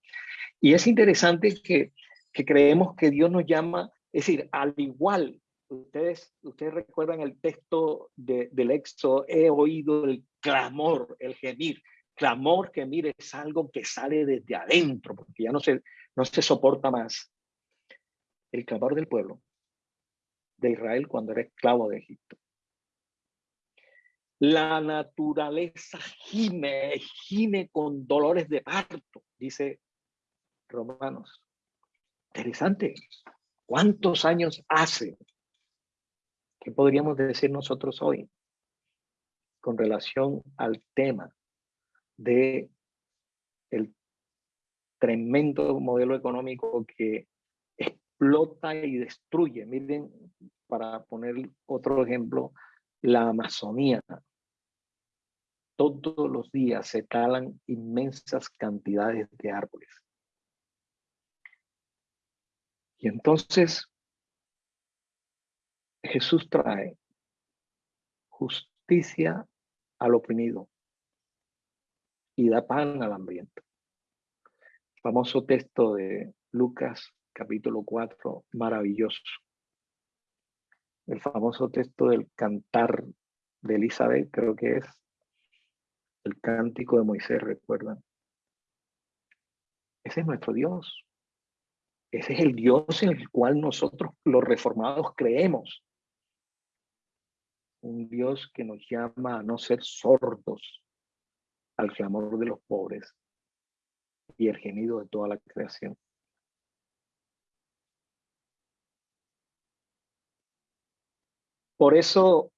Y es interesante que, que creemos que Dios nos llama, es decir, al igual, ustedes, ustedes recuerdan el texto de, del Éxodo, he oído el clamor, el gemir, clamor que mire es algo que sale desde adentro, porque ya no se, no se soporta más. El clamor del pueblo de Israel cuando era esclavo de Egipto. La naturaleza gime, gime con dolores de parto, dice Romanos. Interesante. ¿Cuántos años hace? ¿Qué podríamos decir nosotros hoy con relación al tema de el tremendo modelo económico que explota y destruye. Miren, para poner otro ejemplo, la Amazonía. Todos los días se talan inmensas cantidades de árboles. Y entonces Jesús trae justicia al oprimido, y da pan al hambriento. Famoso texto de Lucas capítulo 4, maravilloso. El famoso texto del cantar de Elizabeth, creo que es el cántico de Moisés, recuerdan. Ese es nuestro Dios. Ese es el Dios en el cual nosotros los reformados creemos. Un Dios que nos llama a no ser sordos al clamor de los pobres y el gemido de toda la creación. Por eso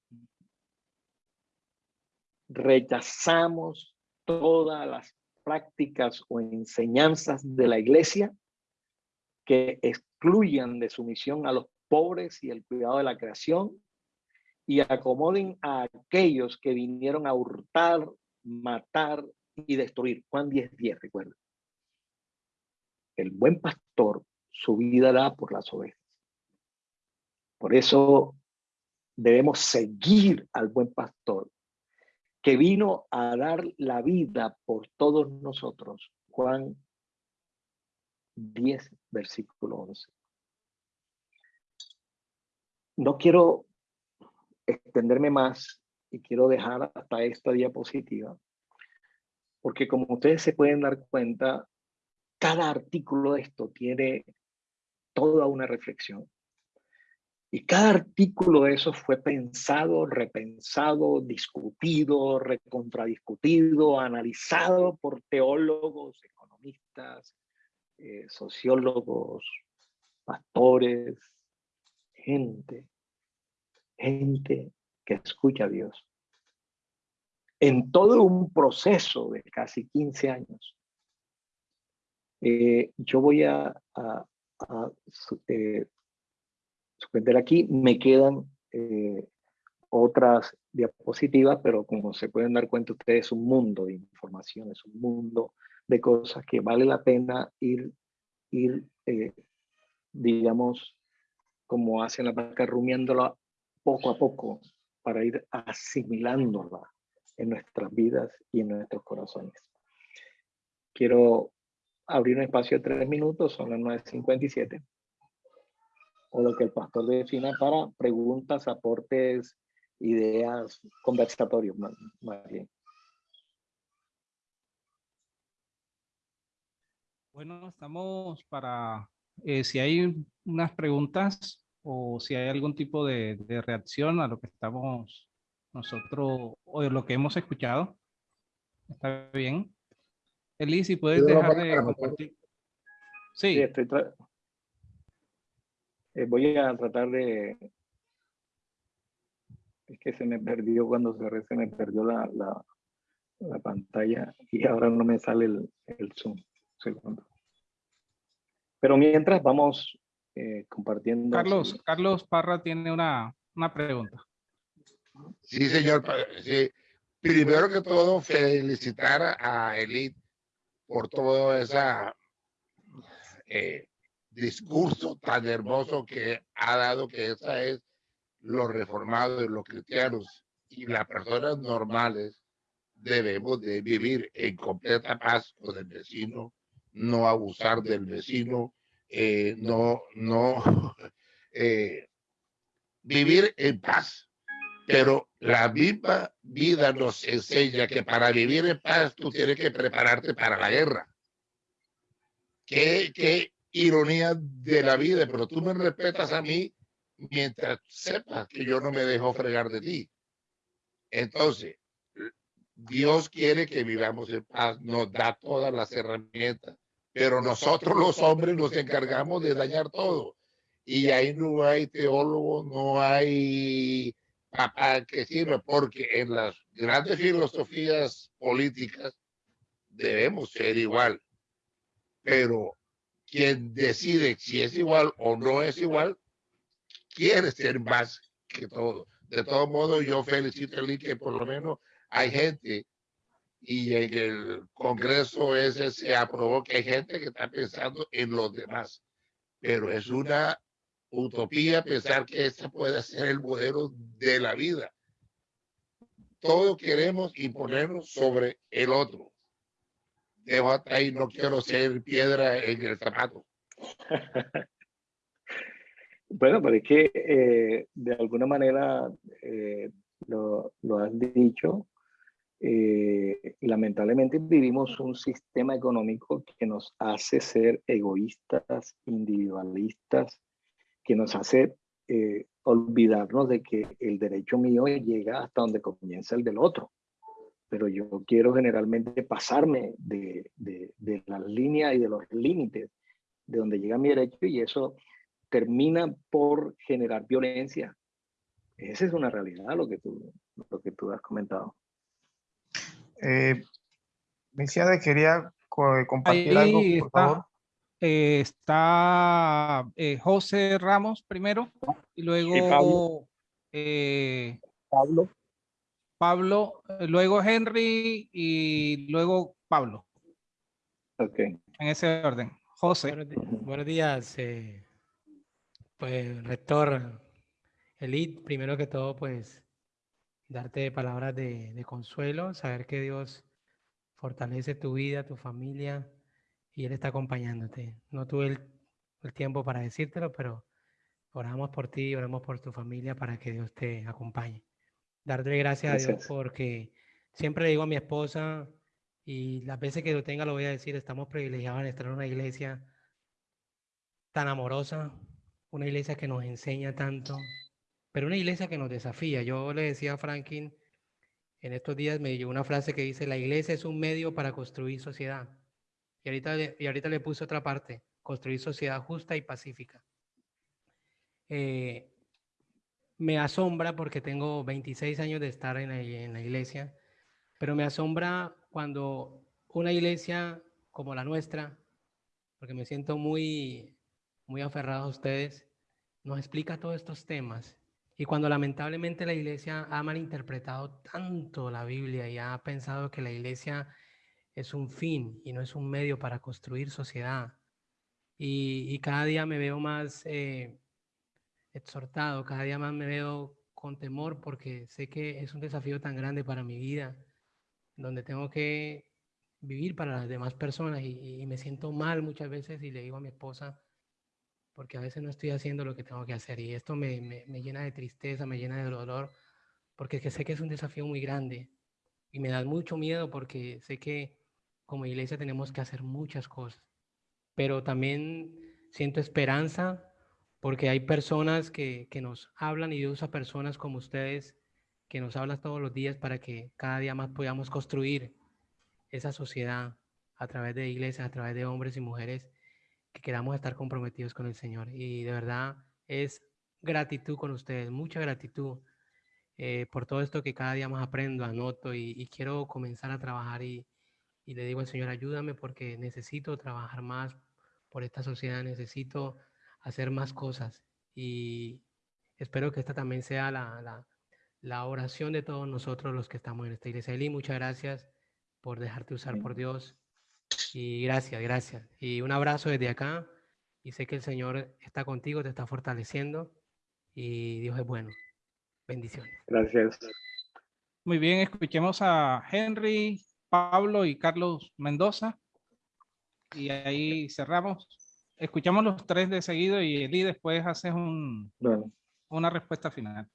rechazamos todas las prácticas o enseñanzas de la iglesia que excluyan de su misión a los pobres y el cuidado de la creación y acomoden a aquellos que vinieron a hurtar, matar y destruir. Juan 10, 10, recuerda. El buen pastor su vida da por las ovejas. Por eso debemos seguir al buen pastor que vino a dar la vida por todos nosotros. Juan 10, versículo 11. No quiero extenderme más y quiero dejar hasta esta diapositiva, porque como ustedes se pueden dar cuenta, cada artículo de esto tiene toda una reflexión. Y cada artículo de eso fue pensado, repensado, discutido, recontradiscutido, analizado por teólogos, economistas, eh, sociólogos, pastores, gente, gente que escucha a Dios. En todo un proceso de casi 15 años, eh, yo voy a, eh, suspender aquí. Me quedan eh, otras diapositivas, pero como se pueden dar cuenta ustedes, es un mundo de información, es un mundo de cosas que vale la pena ir, ir eh, digamos, como hacen la vaca, rumiándola poco a poco para ir asimilándola en nuestras vidas y en nuestros corazones. Quiero abrir un espacio de tres minutos, son las 9.57 o lo que el pastor defina para preguntas, aportes, ideas, conversatorios, más, bien. Bueno, estamos para, eh, si hay unas preguntas o si hay algún tipo de, de reacción a lo que estamos nosotros, o lo que hemos escuchado. Está bien. Eli, si puedes dejar de compartir. Sí, sí estoy, eh, voy a tratar de... Es que se me perdió cuando cerré, se me perdió la, la, pantalla y ahora no me sale el, el zoom. Segundo. Pero mientras vamos eh, compartiendo... Carlos, Carlos Parra tiene una, una pregunta. Sí, señor. Sí. Primero que todo, felicitar a Elite por toda esa eh, discurso tan hermoso que ha dado que esa es los reformados, los cristianos y las personas normales debemos de vivir en completa paz con el vecino, no abusar del vecino, eh, no, no eh, vivir en paz. Pero la misma vida nos enseña que para vivir en paz tú tienes que prepararte para la guerra. ¿Qué, qué, ironía de la vida, pero tú me respetas a mí mientras sepas que yo no me dejo fregar de ti. Entonces, Dios quiere que vivamos en paz, nos da todas las herramientas, pero nosotros los hombres nos encargamos de dañar todo. Y ahí no hay teólogo, no hay papá que sirva, porque en las grandes filosofías políticas debemos ser igual. Pero quien decide si es igual o no es igual, quiere ser más que todo. De todos modos, yo felicito a que por lo menos hay gente y en el Congreso ese se aprobó que hay gente que está pensando en los demás. Pero es una utopía pensar que ese puede ser el modelo de la vida. Todo queremos imponernos sobre el otro dejo hasta ahí, no quiero ser piedra en el zapato. Bueno, pero es que eh, de alguna manera eh, lo, lo, has dicho. Eh, lamentablemente vivimos un sistema económico que nos hace ser egoístas, individualistas, que nos hace olvidarnos de que el derecho mío llega hasta donde comienza el del otro. Pero yo quiero generalmente pasarme de, de, de las líneas y de los límites de donde llega mi derecho y eso termina por generar violencia. Esa es una realidad lo que tú, lo que tú has comentado. Eh, quería compartir algo, por está, favor. Eh, está eh, José Ramos primero y luego Pablo. Eh, Pablo. Pablo, luego Henry y luego Pablo. Ok. En ese orden. José. Buenos, días, eh, pues rector Elite, primero que todo, pues darte palabras de, de, consuelo, saber que Dios fortalece tu vida, tu familia y Él está acompañándote. No tuve el, el tiempo para decírtelo, pero oramos por ti, oramos por tu familia para que Dios te acompañe. Darte gracias, gracias. a Dios porque siempre le digo a mi esposa, y las veces que lo tenga lo voy a decir, estamos privilegiados en estar en una iglesia tan amorosa, una iglesia que nos enseña tanto, pero una iglesia que nos desafía. Yo le decía a Franklin, en estos días me llegó una frase que dice, la iglesia es un medio para construir sociedad. Y ahorita, y ahorita le puse otra parte, construir sociedad justa y pacífica. Eh, me asombra porque tengo 26 años de estar en la, iglesia, pero me asombra cuando una iglesia como la nuestra, porque me siento muy, muy aferrado a ustedes, nos explica todos estos temas. Y cuando lamentablemente la iglesia ha malinterpretado tanto la Biblia y ha pensado que la iglesia es un fin y no es un medio para construir sociedad. Y, y cada día me veo más eh, exhortado, cada día más me veo con temor porque sé que es un desafío tan grande para mi vida donde tengo que vivir para las demás personas y, y, me siento mal muchas veces y le digo a mi esposa, porque a veces no estoy haciendo lo que tengo que hacer y esto me, me, me llena de tristeza, me llena de dolor, porque que sé que es un desafío muy grande y me da mucho miedo porque sé que como iglesia tenemos que hacer muchas cosas, pero también siento esperanza porque hay personas que, que nos hablan y Dios usa personas como ustedes que nos hablas todos los días para que cada día más podamos construir esa sociedad a través de iglesias, a través de hombres y mujeres que queramos estar comprometidos con el Señor. Y de verdad es gratitud con ustedes, mucha gratitud eh, por todo esto que cada día más aprendo, anoto y, y quiero comenzar a trabajar y, y, le digo al Señor, ayúdame porque necesito trabajar más por esta sociedad, necesito hacer más cosas y espero que esta también sea la, la la oración de todos nosotros los que estamos en esta iglesia. Eli, muchas gracias por dejarte usar por Dios. Y gracias, gracias. Y un abrazo desde acá. Y sé que el Señor está contigo, te está fortaleciendo. Y Dios es bueno. Bendiciones. Gracias. Muy bien, escuchemos a Henry, Pablo y Carlos Mendoza. Y ahí cerramos. Escuchamos los tres de seguido y Eli después haces un, bueno. una respuesta final.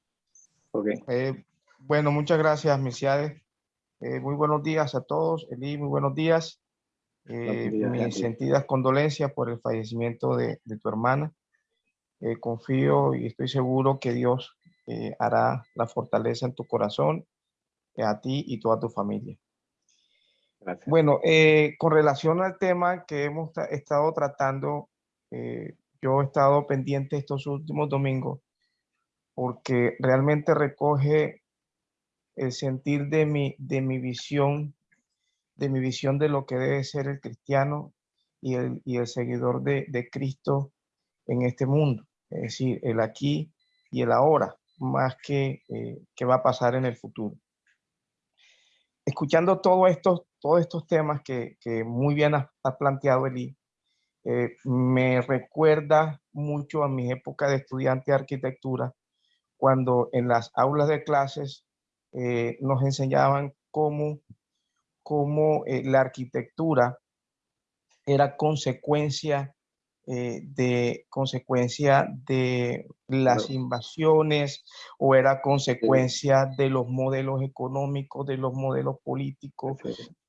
Okay. Eh, bueno, muchas gracias, Misiades. Eh, muy buenos días a todos. Eli, muy buenos días. Eh, días mis sentidas condolencias por el fallecimiento de, de tu hermana. Eh, confío y estoy seguro que Dios eh, hará la fortaleza en tu corazón, a ti y toda tu familia. Gracias. Bueno, con relación al tema que hemos estado tratando, yo he estado pendiente estos últimos domingos porque realmente recoge el sentir de mi, de mi visión, de mi visión de lo que debe ser el cristiano y el, y el seguidor de, de Cristo en este mundo. Es decir, el aquí y el ahora, más que eh, que va a pasar en el futuro. Escuchando todo esto, todos estos temas que, que muy bien has ha planteado, Eli, eh, me recuerda mucho a mi época de estudiante de arquitectura, cuando en las aulas de clases eh, nos enseñaban cómo, cómo eh, la arquitectura era consecuencia de consecuencia de las invasiones o era consecuencia de los modelos económicos, de los modelos políticos,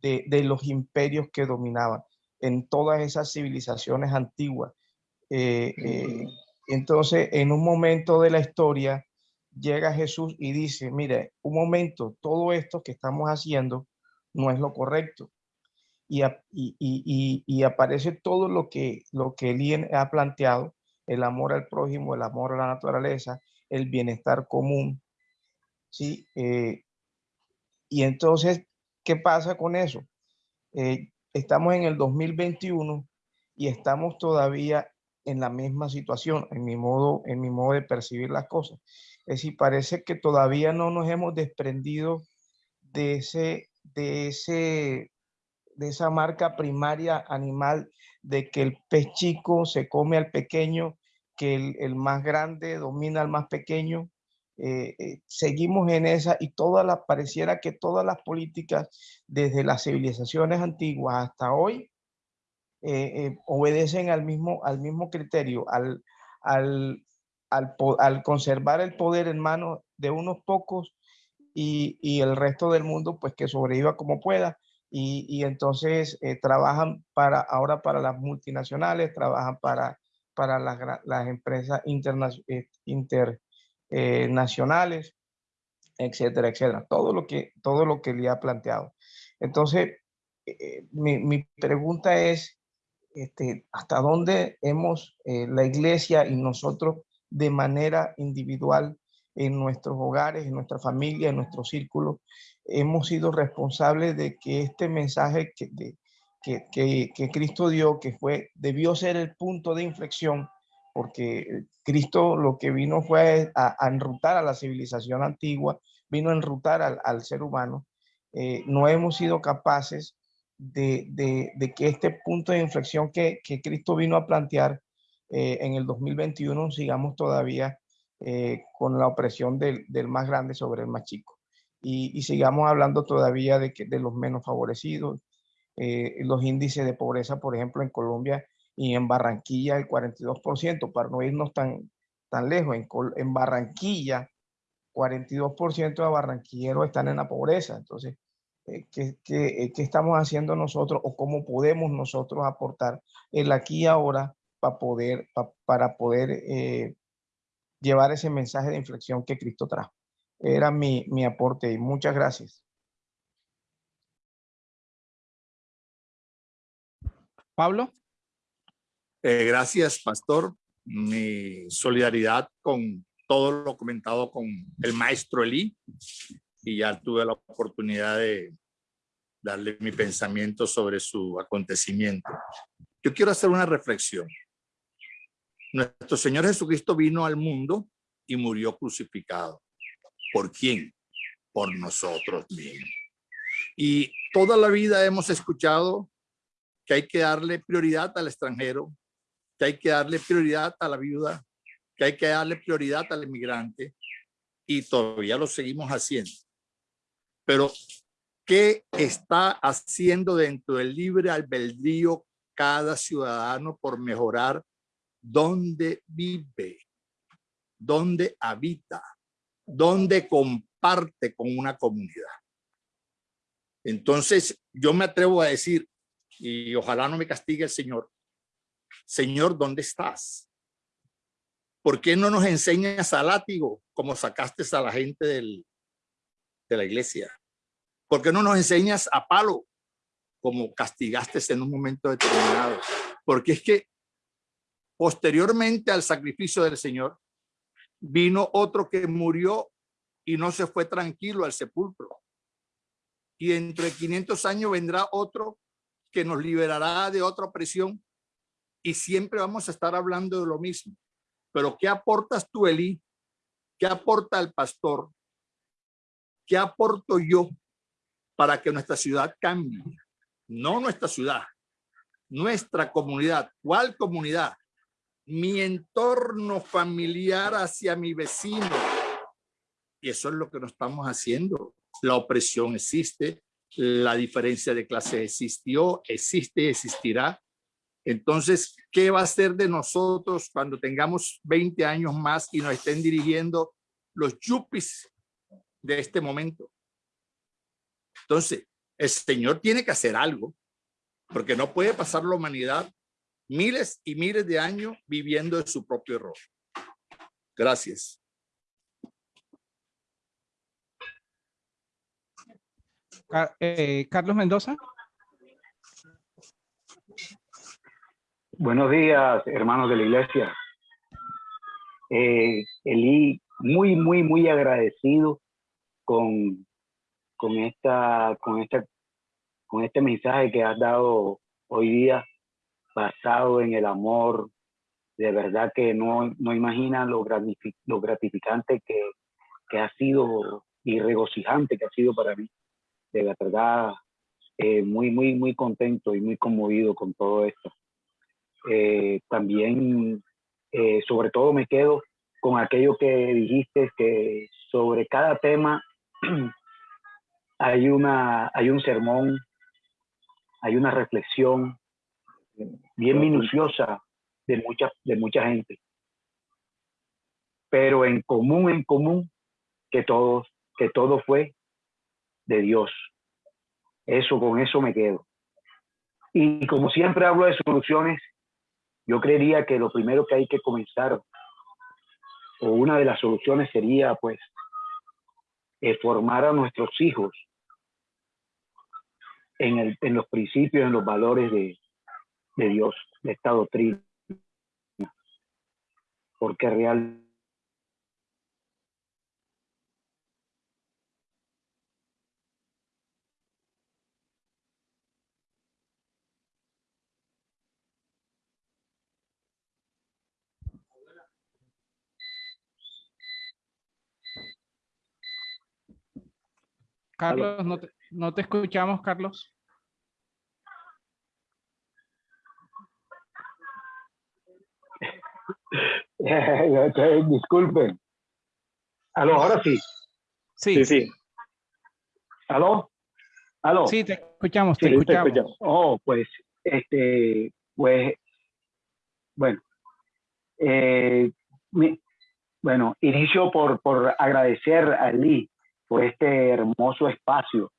de, de los imperios que dominaban en todas esas civilizaciones antiguas. Eh, eh, entonces, en un momento de la historia, llega Jesús y dice, mire, un momento, todo esto que estamos haciendo no es lo correcto y, aparece todo lo que, lo que él ha planteado, el amor al prójimo, el amor a la naturaleza, el bienestar común. ¿sí? Eh, y entonces, ¿qué pasa con eso? Eh, estamos en el 2021 y estamos todavía en la misma situación, en mi modo, en mi modo de percibir las cosas. Es decir, parece que todavía no nos hemos desprendido de ese, de ese de esa marca primaria animal de que el pez chico se come al pequeño, que el, más grande domina al más pequeño. Eh, eh, seguimos en esa y todas las, pareciera que todas las políticas desde las civilizaciones antiguas hasta hoy eh, obedecen al mismo, al mismo criterio, al, al, al, conservar el poder en manos de unos pocos y, y, el resto del mundo pues que sobreviva como pueda. Y, entonces eh, trabajan para, ahora para las multinacionales, trabajan para, para las, las empresas eh, internacionales, eh, etcétera, etcétera. Todo lo que, todo lo que le ha planteado. Entonces, mi, mi, pregunta es, este, ¿hasta dónde hemos, la iglesia y nosotros de manera individual en nuestros hogares, en nuestra familia, en nuestro círculo, hemos sido responsables de que este mensaje que, que, que, Cristo dio, que fue, debió ser el punto de inflexión, porque Cristo lo que vino fue a, enrutar a la civilización antigua, vino a enrutar al, ser humano. Eh, no hemos sido capaces de, que este punto de inflexión que, Cristo vino a plantear eh, en el 2021 sigamos todavía eh, con la opresión del, más grande sobre el más chico y, sigamos hablando todavía de, los menos favorecidos. Los índices de pobreza, por ejemplo, en Colombia y en Barranquilla, el 42%, para no irnos tan, tan lejos. En, en Barranquilla, 42% de barranquilleros están en la pobreza. Entonces, eh, ¿qué, qué, qué, estamos haciendo nosotros o cómo podemos nosotros aportar el aquí y ahora para poder, para poder eh, llevar ese mensaje de inflexión que Cristo trajo? Era mi, mi aporte y muchas gracias. Pablo. Eh, gracias, pastor. Mi solidaridad con todo lo comentado con el maestro Eli y ya tuve la oportunidad de darle mi pensamiento sobre su acontecimiento. Yo quiero hacer una reflexión. Nuestro Señor Jesucristo vino al mundo y murió crucificado. ¿Por quién? Por nosotros mismos. Y toda la vida hemos escuchado que hay que darle prioridad al extranjero, que hay que darle prioridad a la viuda, que hay que darle prioridad al inmigrante y todavía lo seguimos haciendo. Pero, ¿qué está haciendo dentro del libre albedrío cada ciudadano por mejorar dónde vive, dónde habita? donde comparte con una comunidad. Entonces, yo me atrevo a decir, y ojalá no me castigue el Señor, Señor, ¿dónde estás? ¿Por qué no nos enseñas a látigo como sacaste a la gente del, de la iglesia? ¿Por qué no nos enseñas a palo como castigaste en un momento determinado? Porque es que posteriormente al sacrificio del Señor, Vino otro que murió y no se fue tranquilo al sepulcro. Y dentro de 500 años vendrá otro que nos liberará de otra opresión y siempre vamos a estar hablando de lo mismo. Pero ¿qué aportas tú, Eli? ¿Qué aporta el pastor? ¿Qué aporto yo para que nuestra ciudad cambie? No nuestra ciudad, nuestra comunidad. ¿Cuál comunidad? mi entorno familiar hacia mi vecino. Y eso es lo que no estamos haciendo. La opresión existe, la diferencia de clase existió, existe, existirá. Entonces, ¿qué va a ser de nosotros cuando tengamos 20 años más y nos estén dirigiendo los yuppies de este momento? Entonces, el Señor tiene que hacer algo, porque no puede pasar la humanidad miles y miles de años viviendo de su propio error. Gracias. Eh, Carlos Mendoza. Buenos días, hermanos de la iglesia. Eh, Eli, muy, muy, muy agradecido con, con, esta, con, esta, con este mensaje que has dado hoy día, basado en el amor. De verdad que no, no imaginan lo, lo gratificante que, que ha sido y regocijante que ha sido para mí. De verdad, eh, muy, muy, muy contento y muy conmovido con todo esto. Eh, también, eh, sobre todo, me quedo con aquello que dijiste, que sobre cada tema hay, una, hay un sermón, hay una reflexión bien minuciosa de mucha, de mucha gente. Pero en común, en común, que todos, que todo fue de Dios. Eso, con eso me quedo. Y como siempre hablo de soluciones, yo creería que lo primero que hay que comenzar, o una de las soluciones sería, pues, formar a nuestros hijos en, el, en, los principios, en los valores de, de Dios, de esta doctrina. Porque realmente Carlos, no te, no te escuchamos, Carlos. Disculpen. ¿Aló? Ahora sí. Sí. Sí, sí. ¿Aló? ¿Aló? Sí, te escuchamos, te Sí, escuchamos. Oh, pues, este, pues, bueno. Eh, mi- bueno, inicio por, por agradecer a Lee por este hermoso espacio.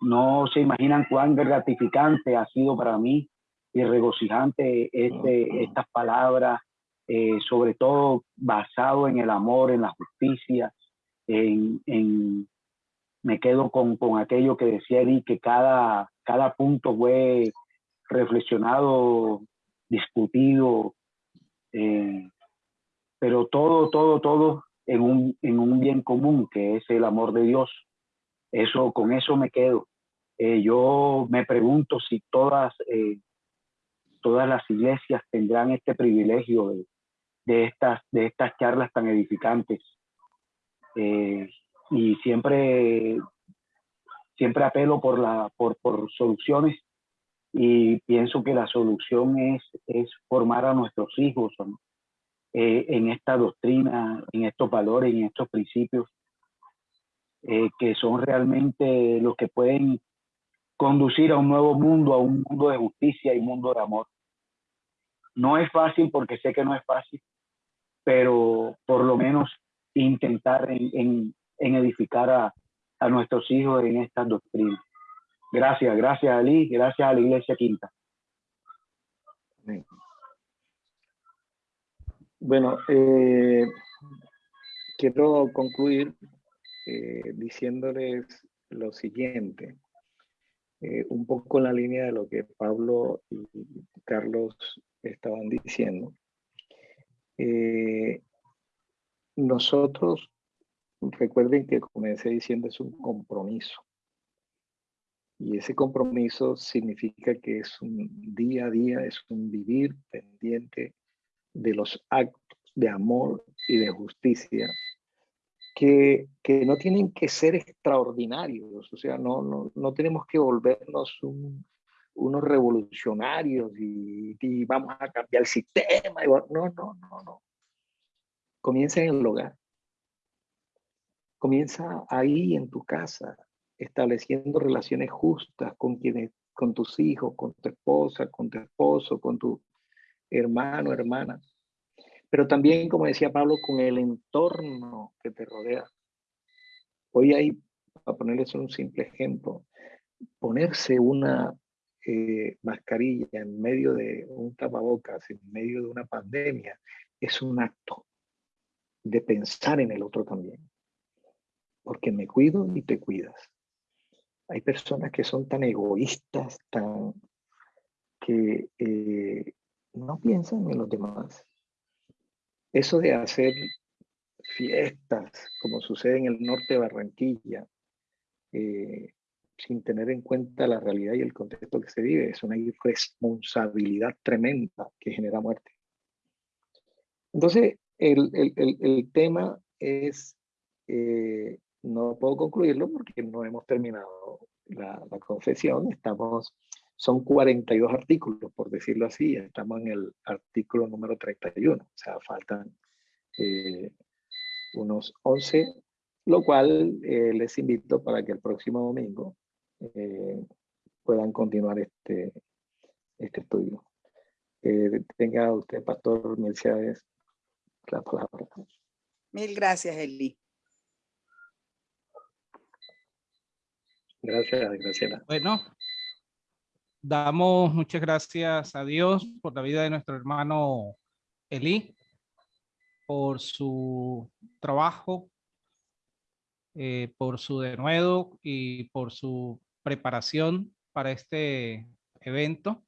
No se imaginan cuán gratificante ha sido para mí y regocijante este, estas palabras, eh, sobre todo basado en el amor, en la justicia, en, en- me quedo con, con aquello que decía Lee, que cada, cada punto fue reflexionado, discutido, eh, pero todo, todo, todo en un, en un bien común, que es el amor de Dios. Eso, con eso me quedo. Eh, yo me pregunto si todas, eh, todas las iglesias tendrán este privilegio de, estas, de estas charlas tan edificantes. Eh, y siempre, siempre apelo por, la, por, por soluciones y pienso que la solución es, es formar a nuestros hijos. Eh, en esta doctrina, en estos valores, en estos principios, eh, que son realmente los que pueden conducir a un nuevo mundo, a un mundo de justicia y mundo de amor. No es fácil porque sé que no es fácil, pero por lo menos intentar en, en- en edificar a, a nuestros hijos en estas doctrinas. Gracias, gracias Ali, gracias a la Iglesia Quinta. Bueno, eh, quiero concluir eh, diciéndoles lo siguiente, eh, un poco en la línea de lo que Pablo y Carlos estaban diciendo. Nosotros, recuerden que comencé diciendo es un compromiso. Y ese compromiso significa que es un día a día, es un vivir pendiente de los actos de amor y de justicia que, que no tienen que ser extraordinarios, o sea, no, no, no tenemos que volvernos un- unos revolucionarios y, vamos a cambiar el sistema. No, no, no, no. Comienza en el hogar. Comienza ahí en tu casa, estableciendo relaciones justas con quienes, con tus hijos, con tu esposa, con tu esposo, con tu, hermano, hermana, pero también, como decía Pablo, con el entorno que te rodea. Hoy hay, para ponerles un simple ejemplo, ponerse una eh, mascarilla en medio de un tapabocas, en medio de una pandemia, es un acto de pensar en el otro también. Porque me cuido y te cuidas. Hay personas que son tan egoístas, tan que eh, no piensan en los demás. Eso de hacer fiestas, como sucede en el norte de Barranquilla, eh, sin tener en cuenta la realidad y el contexto que se vive, es una irresponsabilidad tremenda que genera muerte. Entonces, el, el, el, tema es, eh, no puedo concluirlo porque no hemos terminado la, la, confesión, estamos, son 42 artículos, por decirlo así, estamos en el artículo número 31, o sea, faltan eh, unos 11, lo cual eh, les invito para que el próximo domingo eh, puedan continuar este, este estudio. Eh, tenga usted, Pastor Mercedes, la palabra. Mil gracias, Eli. Gracias, Graciela. Bueno, damos muchas gracias a Dios por la vida de nuestro hermano Eli, por su trabajo, eh, por su denuedo y por su preparación para este evento.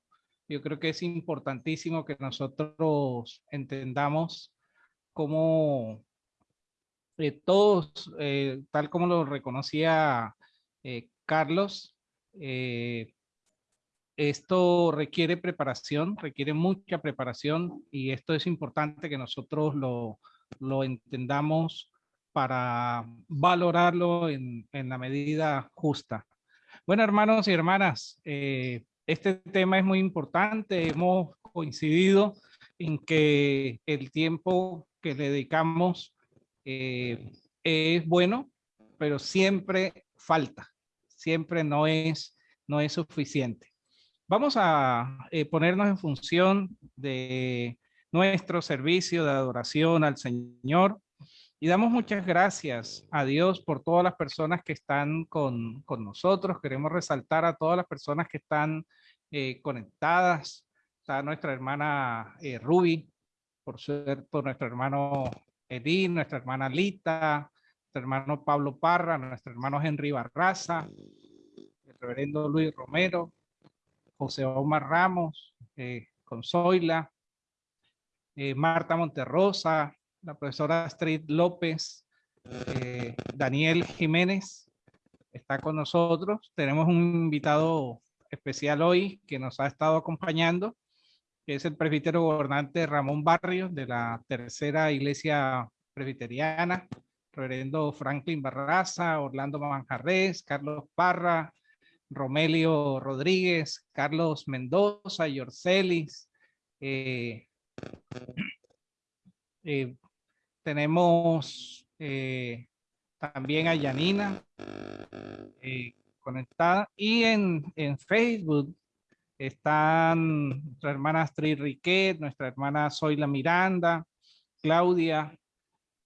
Yo creo que es importantísimo que nosotros entendamos cómo eh, todos, eh, tal como lo reconocía Carlos, esto requiere preparación, requiere mucha preparación y esto es importante que nosotros lo, lo entendamos para valorarlo en, en la medida justa. Bueno, hermanos y hermanas, eh, este tema es muy importante. Hemos coincidido en que el tiempo que le dedicamos eh, es bueno, pero siempre falta, siempre no es, no es suficiente. Vamos a eh, ponernos en función de nuestro servicio de adoración al Señor. Y damos muchas gracias a Dios por todas las personas que están con, con nosotros. Queremos resaltar a todas las personas que están eh, conectadas. Está nuestra hermana eh, Ruby, por cierto, nuestro hermano Edín, nuestra hermana Lita, nuestro hermano Pablo Parra, nuestro hermano Henry Barraza, el reverendo Luis Romero, José Omar Ramos, eh, Consoila, eh, Marta Monterrosa, la profesora Astrid López, eh, Daniel Jiménez está con nosotros. Tenemos un invitado especial hoy que nos ha estado acompañando, que es el presbítero gobernante Ramón Barrios de la Tercera Iglesia Presbiteriana, reverendo Franklin Barraza, Orlando Manjarres, Carlos Parra, Romelio Rodríguez, Carlos Mendoza, Yorcelis, eh, eh, tenemos eh, también a Yanina eh, conectada y en, en, Facebook están nuestra hermana Astrid Riquet, nuestra hermana Zoila Miranda, Claudia,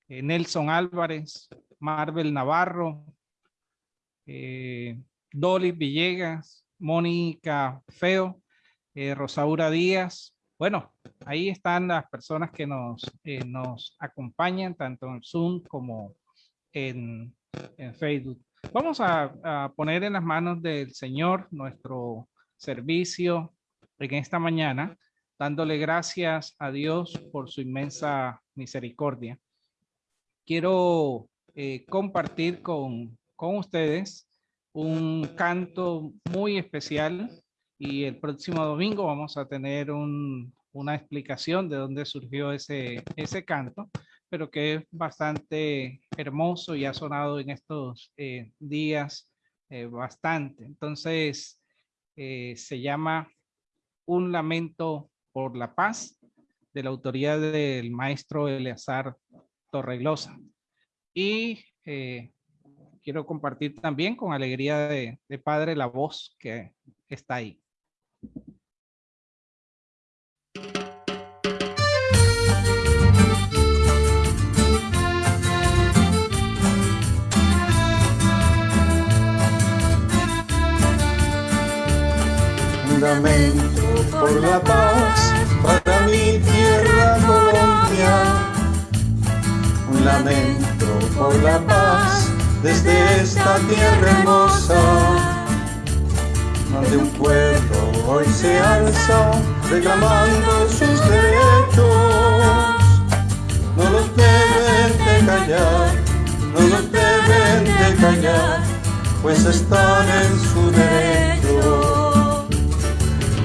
eh, Nelson Álvarez, Marvel Navarro, Dolly Villegas, Mónica Feo, Rosaura Díaz, bueno, ahí están las personas que nos, eh, nos acompañan tanto en Zoom como en, en Facebook. Vamos a, a, poner en las manos del Señor nuestro servicio en esta mañana, dándole gracias a Dios por su inmensa misericordia. Quiero eh, compartir con, con ustedes un canto muy especial y el próximo domingo vamos a tener un, una explicación de dónde surgió ese, ese canto, pero que es bastante hermoso y ha sonado en estos eh, días eh, bastante. Entonces, eh, se llama Un lamento por la paz, de la autoría del maestro Eleazar Torreglosa. Y quiero compartir también con alegría de, padre la voz que está ahí. Fundamento por la paz para mi tierra Colombia. Un lamento por la paz desde esta tierra hermosa, donde un pueblo hoy se alza reclamando sus derechos. No los deben de callar, no los deben de callar, pues están en su derecho.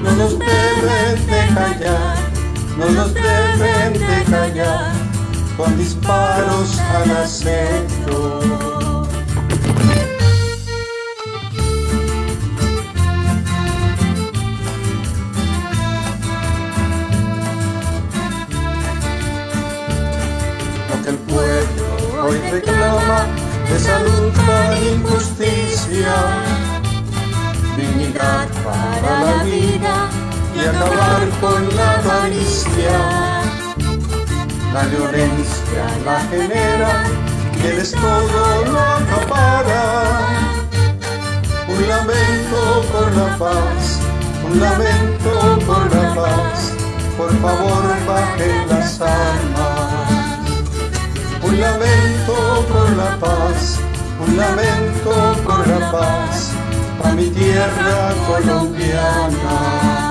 No los deben de callar, no los deben de callar, con disparos al acecho. Hoy reclama es salud para injusticia, dignidad para la vida y acabar con la avaricia. La violencia la genera y el todo lo acapara. Un lamento por la paz, un lamento por la paz, por favor bajen las armas. Un lamento por la paz, un lamento por la paz, a mi tierra colombiana.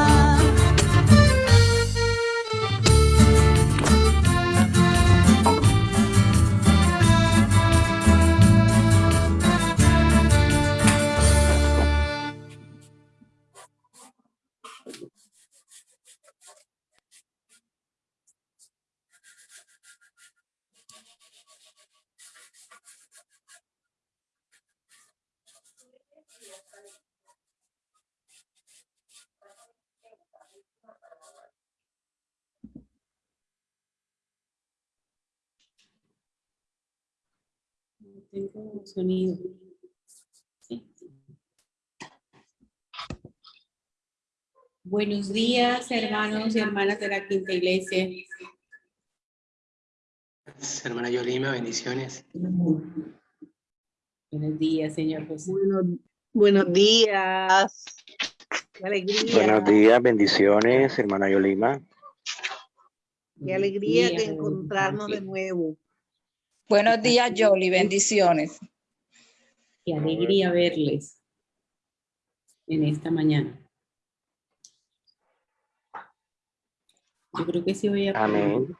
Tengo sonido. Sí. Buenos días, hermanos y hermanas de la Quinta Iglesia. Hermana Yolima, bendiciones. Buenos días, señor José. Buenos días. Qué alegría. Buenos días, bendiciones, hermana Yolima. Qué alegría de encontrarnos de nuevo. Buenos días, Yoli. Bendiciones. Qué alegría verles en esta mañana. Yo creo que sí voy a... Amén.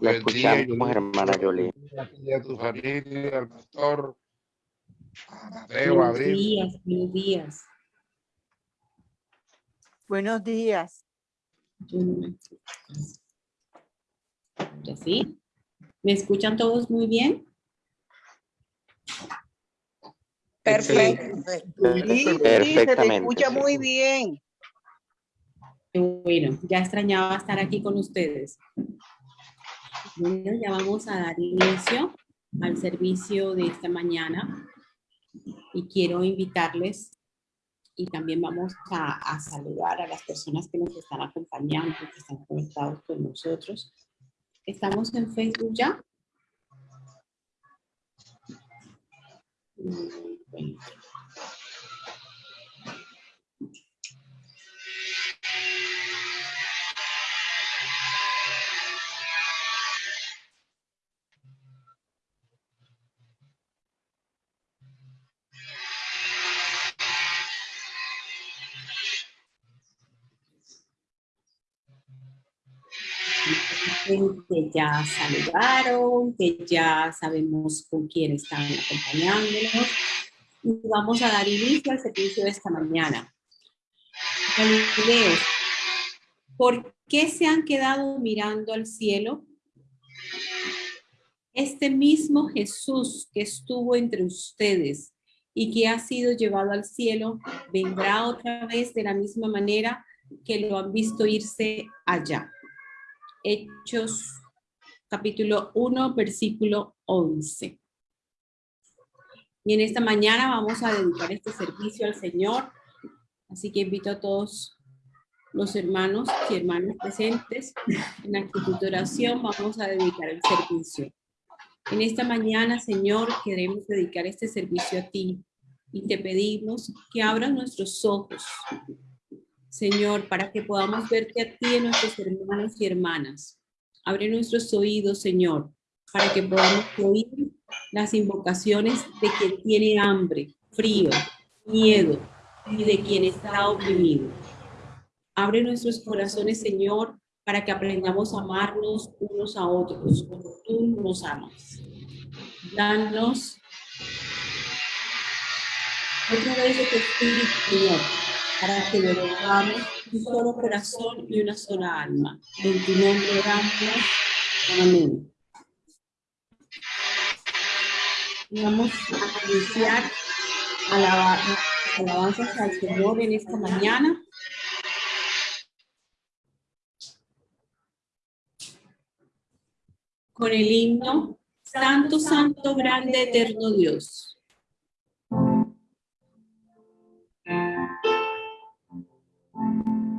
La escuchamos, hermana Yolima. A tu familia, al pastor, a Mateo, Buenos días, buenos días. Buenos días. Yo no me escucho. ¿Ya sí? ¿Me escuchan todos muy bien? Perfecto. Sí, sí, se te escucha sí. muy bien. Bueno, ya extrañaba estar aquí con ustedes. Bueno, ya vamos a dar inicio al servicio de esta mañana y quiero invitarles y también vamos a, saludar a las personas que nos están acompañando, que están conectados con nosotros. ¿Estamos en Facebook ya? Mm, bueno. Que ya saludaron, que ya sabemos con quién están acompañándonos. Y vamos a dar inicio al servicio de esta mañana. Galileos, ¿por qué se han quedado mirando al cielo? Este mismo Jesús que estuvo entre ustedes y que ha sido llevado al cielo, vendrá otra vez de la misma manera que lo han visto irse allá. Hechos capítulo 1, versículo 11. Y en esta mañana vamos a dedicar este servicio al Señor. Así que invito a todos los hermanos y hermanas presentes en actitud de oración. Vamos a dedicar el servicio. En esta mañana, Señor, queremos dedicar este servicio a ti. y te pedimos que abras nuestros ojos, Señor, para que podamos verte a ti en nuestros hermanos y hermanas. Abre nuestros oídos, Señor, para que podamos oír las invocaciones de quien tiene hambre, frío, miedo y de quien está oprimido. Abre nuestros corazones, Señor, para que aprendamos a amarnos unos a otros, como tú nos amas. Danos otra vez de tu Espíritu, Señor, para que logramos un solo corazón y una sola alma. En tu nombre oramos. Amén. Vamos a iniciar alaba- alabanzas al Señor en esta mañana. Con el himno Santo, Santo, Grande, Eterno Dios. Grande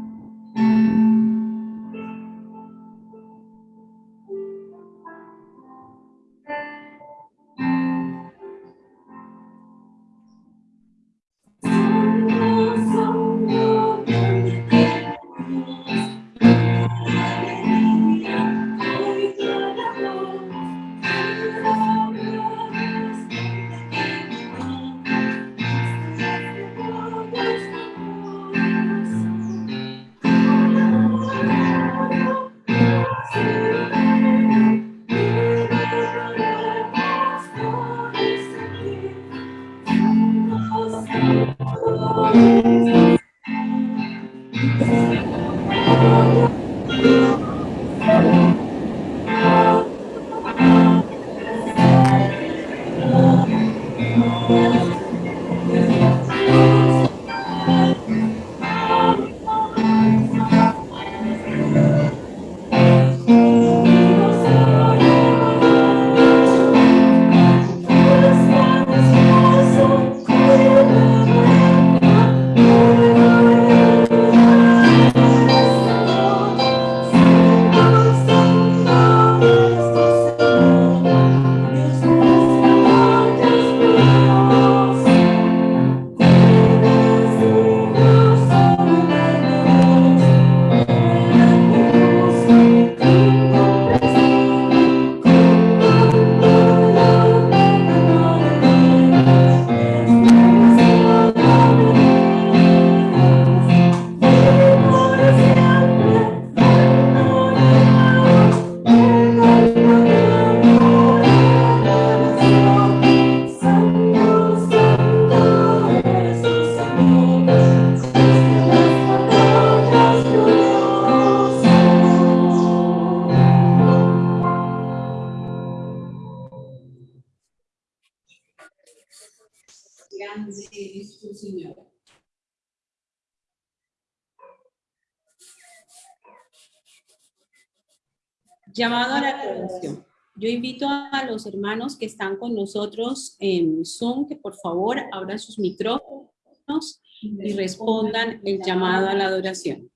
los hermanos que están con nosotros en Zoom que por favor abran sus micrófonos y respondan el llamado a la adoración.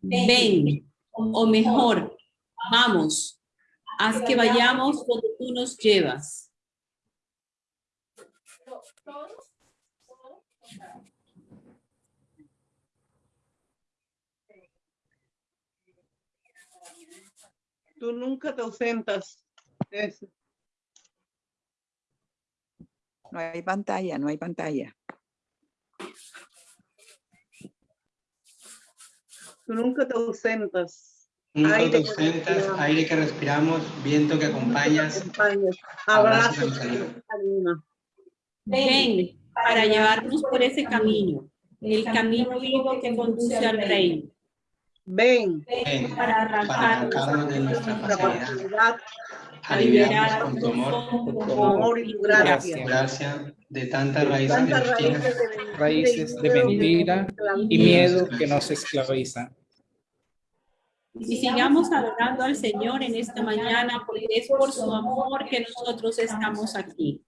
Ven, o mejor, vamos, haz que vayamos donde tú nos llevas. Tú nunca te ausentas. Eso. No hay pantalla, no hay pantalla. Tú nunca te ausentas. Nunca te Aire que ausentas, respiramos. aire que respiramos, viento que acompañas. Acompañas. Abrazo que que. Ven para llevarnos por ese camino, el camino vivo que conduce al reino. Ven Ven para arrancarnos de nuestra facilidad, a liberarnos con tu amor, con tu amor y tu gracia. gracia de tantas raíces de mentira y Raíces de miedo mentira y miedo que nos esclaviza. Y sigamos adorando al Señor en esta mañana, porque es por su amor que nosotros estamos aquí.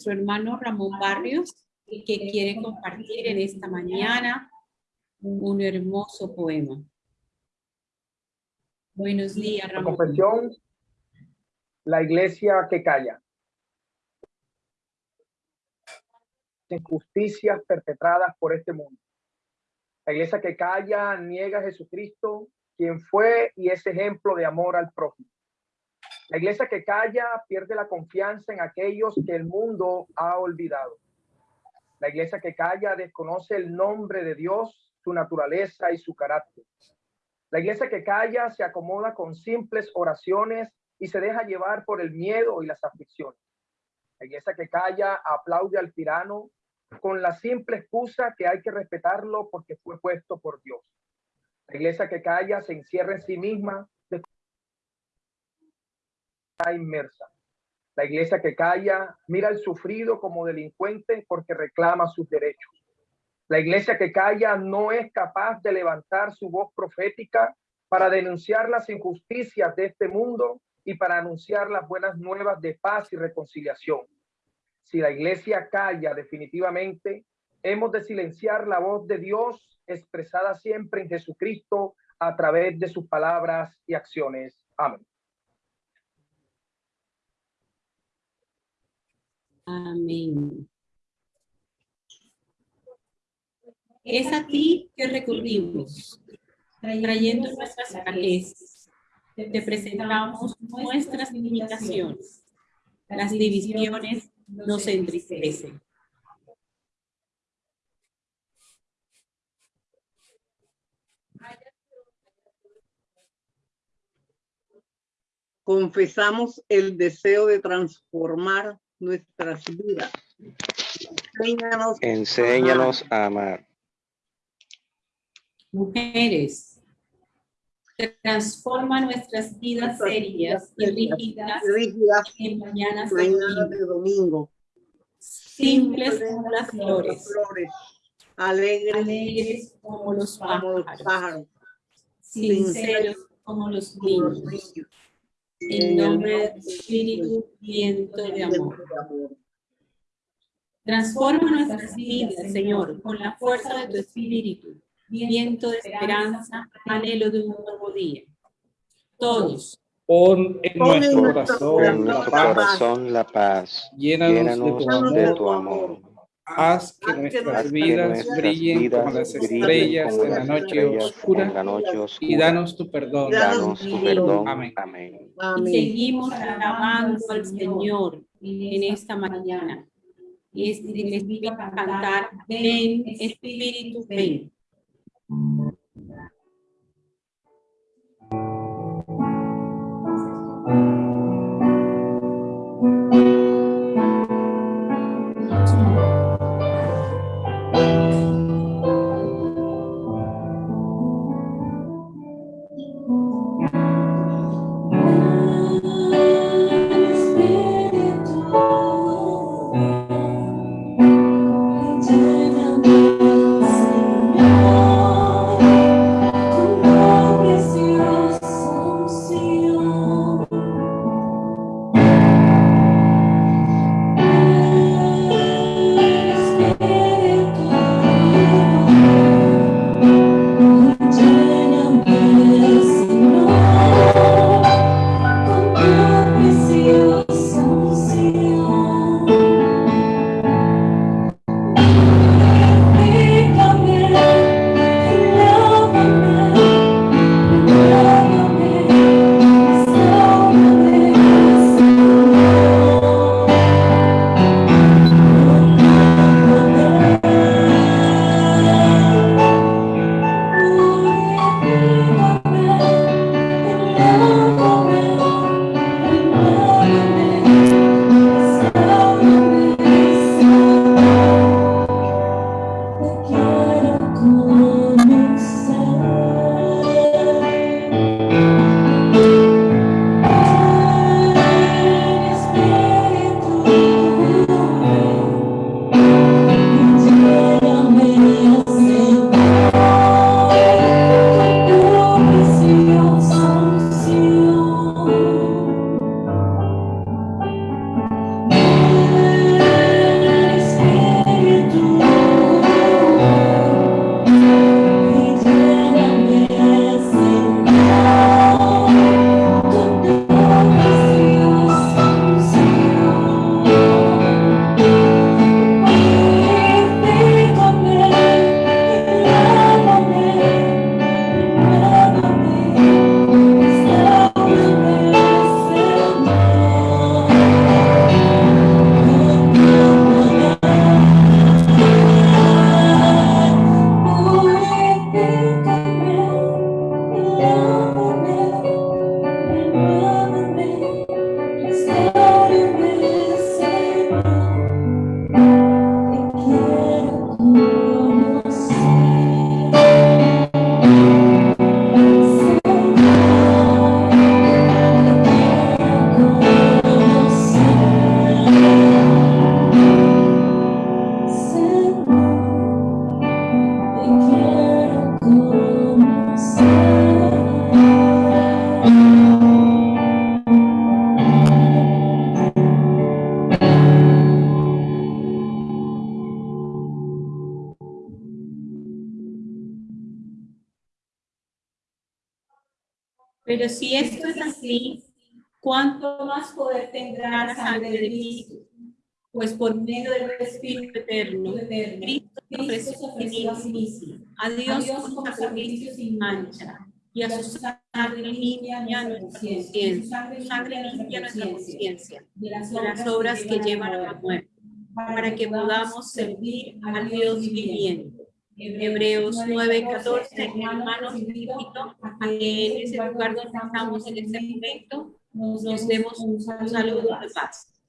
Nuestro hermano Ramón Barrios, que quiere compartir en esta mañana un hermoso poema. Buenos días, La Ramón. confesión, la iglesia que calla. Injusticias perpetradas por este mundo. La iglesia que calla niega a Jesucristo, quien fue y es ejemplo de amor al prójimo. La iglesia que calla pierde la confianza en aquellos que el mundo ha olvidado. La iglesia que calla desconoce el nombre de Dios, su naturaleza y su carácter. La iglesia que calla se acomoda con simples oraciones y se deja llevar por el miedo y las aflicciones. La iglesia que calla aplaude al tirano con la simple excusa que hay que respetarlo porque fue puesto por Dios. La iglesia que calla se encierra en sí misma, inmersa. La iglesia que calla mira al sufrido como delincuente porque reclama sus derechos. La iglesia que calla no es capaz de levantar su voz profética para denunciar las injusticias de este mundo y para anunciar las buenas nuevas de paz y reconciliación. Si la iglesia calla definitivamente, hemos de silenciar la voz de Dios expresada siempre en Jesucristo a través de sus palabras y acciones. Amén. Amén. Es a ti que recurrimos, trayendo nuestras flaquezas. Te presentamos nuestras limitaciones. Las divisiones nos entristecen. Confesamos el deseo de transformar nuestras vidas. Enséñanos a Enséñanos a amar. Mujeres, transforma nuestras vidas serias y rígidas rígidas en mañanas domingo, de domingo. simples como las como las flores, flores, alegres alegres como los como los pájaros, pájaros, sinceros como los como los niños. En nombre del Espíritu, viento de amor. Transforma nuestras vidas, Señor, con la fuerza de tu Espíritu, viento de esperanza, anhelo de un nuevo día. Todos, Pon en nuestro corazón En la nuestro paz. corazón la paz. Llénanos de tu de amor. Haz que nuestras vidas brillen como las estrellas en la noche oscura y danos tu perdón. Danos tu perdón. Amén. Y seguimos alabando al Señor en esta mañana. Y es- y les digo cantar, ven, Espíritu, ven. Ofreció a Dios con sacrificio sin mancha, y a su sangre limpia nuestra conciencia, su sangre limpia nuestra conciencia. de las obras que llevan a la muerte, para que podamos servir al Dios viviente. Hebreos 9, 14, hermanos, invito a que en ese lugar donde estamos en este momento nos demos un saludo de paz.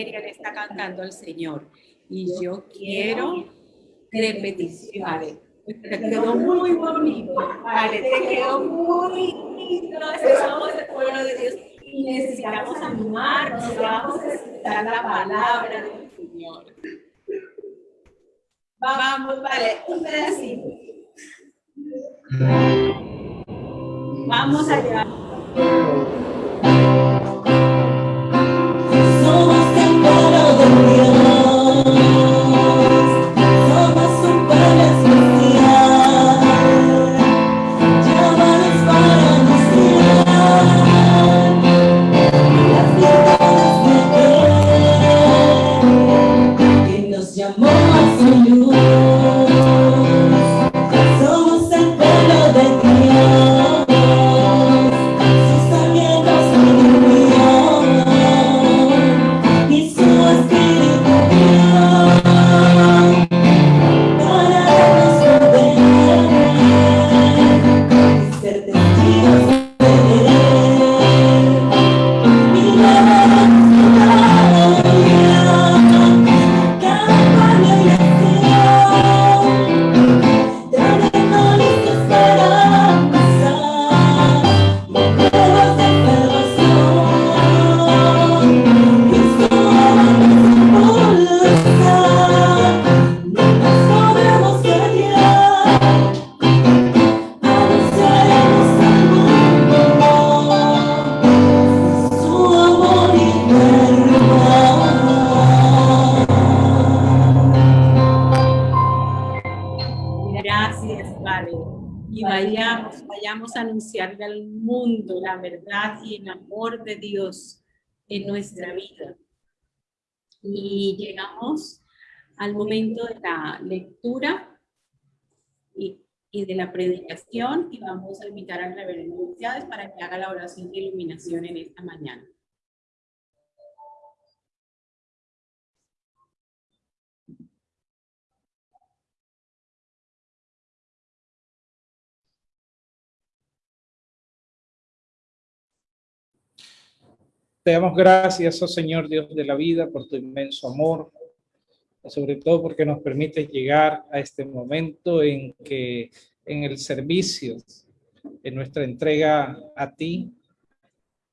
Valeria le está cantando al Señor. Y yo quiero repetición. Vale, te quedó muy bonito. Vale, te quedó muy lindo. Somos el pueblo de Dios y necesitamos animarnos. Vamos a escuchar la palabra del Señor. Vamos, vale, un pedacito. Vamos allá. El amor de Dios en nuestra vida. Y llegamos al momento de la lectura y, de la predicación y vamos a invitar al reverendo para que haga la oración de iluminación en esta mañana. Te damos gracias, oh Señor Dios de la vida, por tu inmenso amor, sobre todo porque nos permite llegar a este momento en que en el servicio, en nuestra entrega a ti,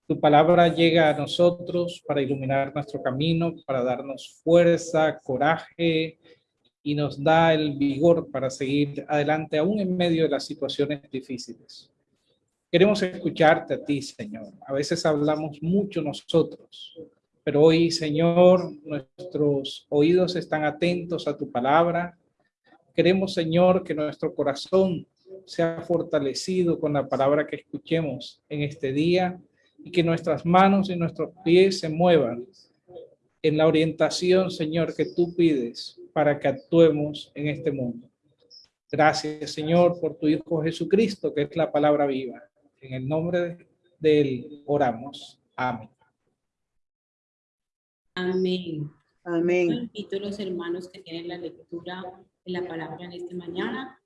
tu palabra llega a nosotros para iluminar nuestro camino, para darnos fuerza, coraje y nos da el vigor para seguir adelante aún en medio de las situaciones difíciles. Queremos escucharte a ti, Señor. A veces hablamos mucho nosotros, pero hoy, Señor, nuestros oídos están atentos a tu palabra. Queremos, Señor, que nuestro corazón sea fortalecido con la palabra que escuchemos en este día y que nuestras manos y nuestros pies se muevan en la orientación, Señor, que tú pides para que actuemos en este mundo. Gracias, Señor, por tu Hijo Jesucristo, que es la palabra viva. En el nombre de él oramos. Amén. Amén. Amén. Invito a los hermanos que tienen la lectura de la palabra en esta mañana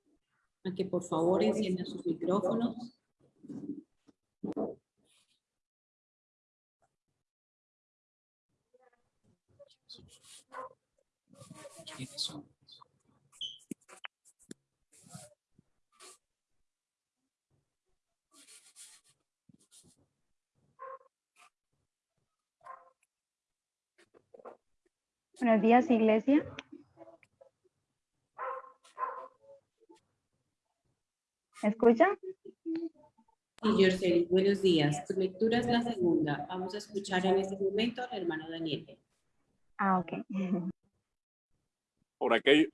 a que por favor enciendan sus micrófonos. Buenos días, iglesia. ¿Me escucha? Y Yorceli, buenos días. Tu lectura es la segunda. Vamos a escuchar en este momento al hermano Daniel. Ah, ok. Por aquello.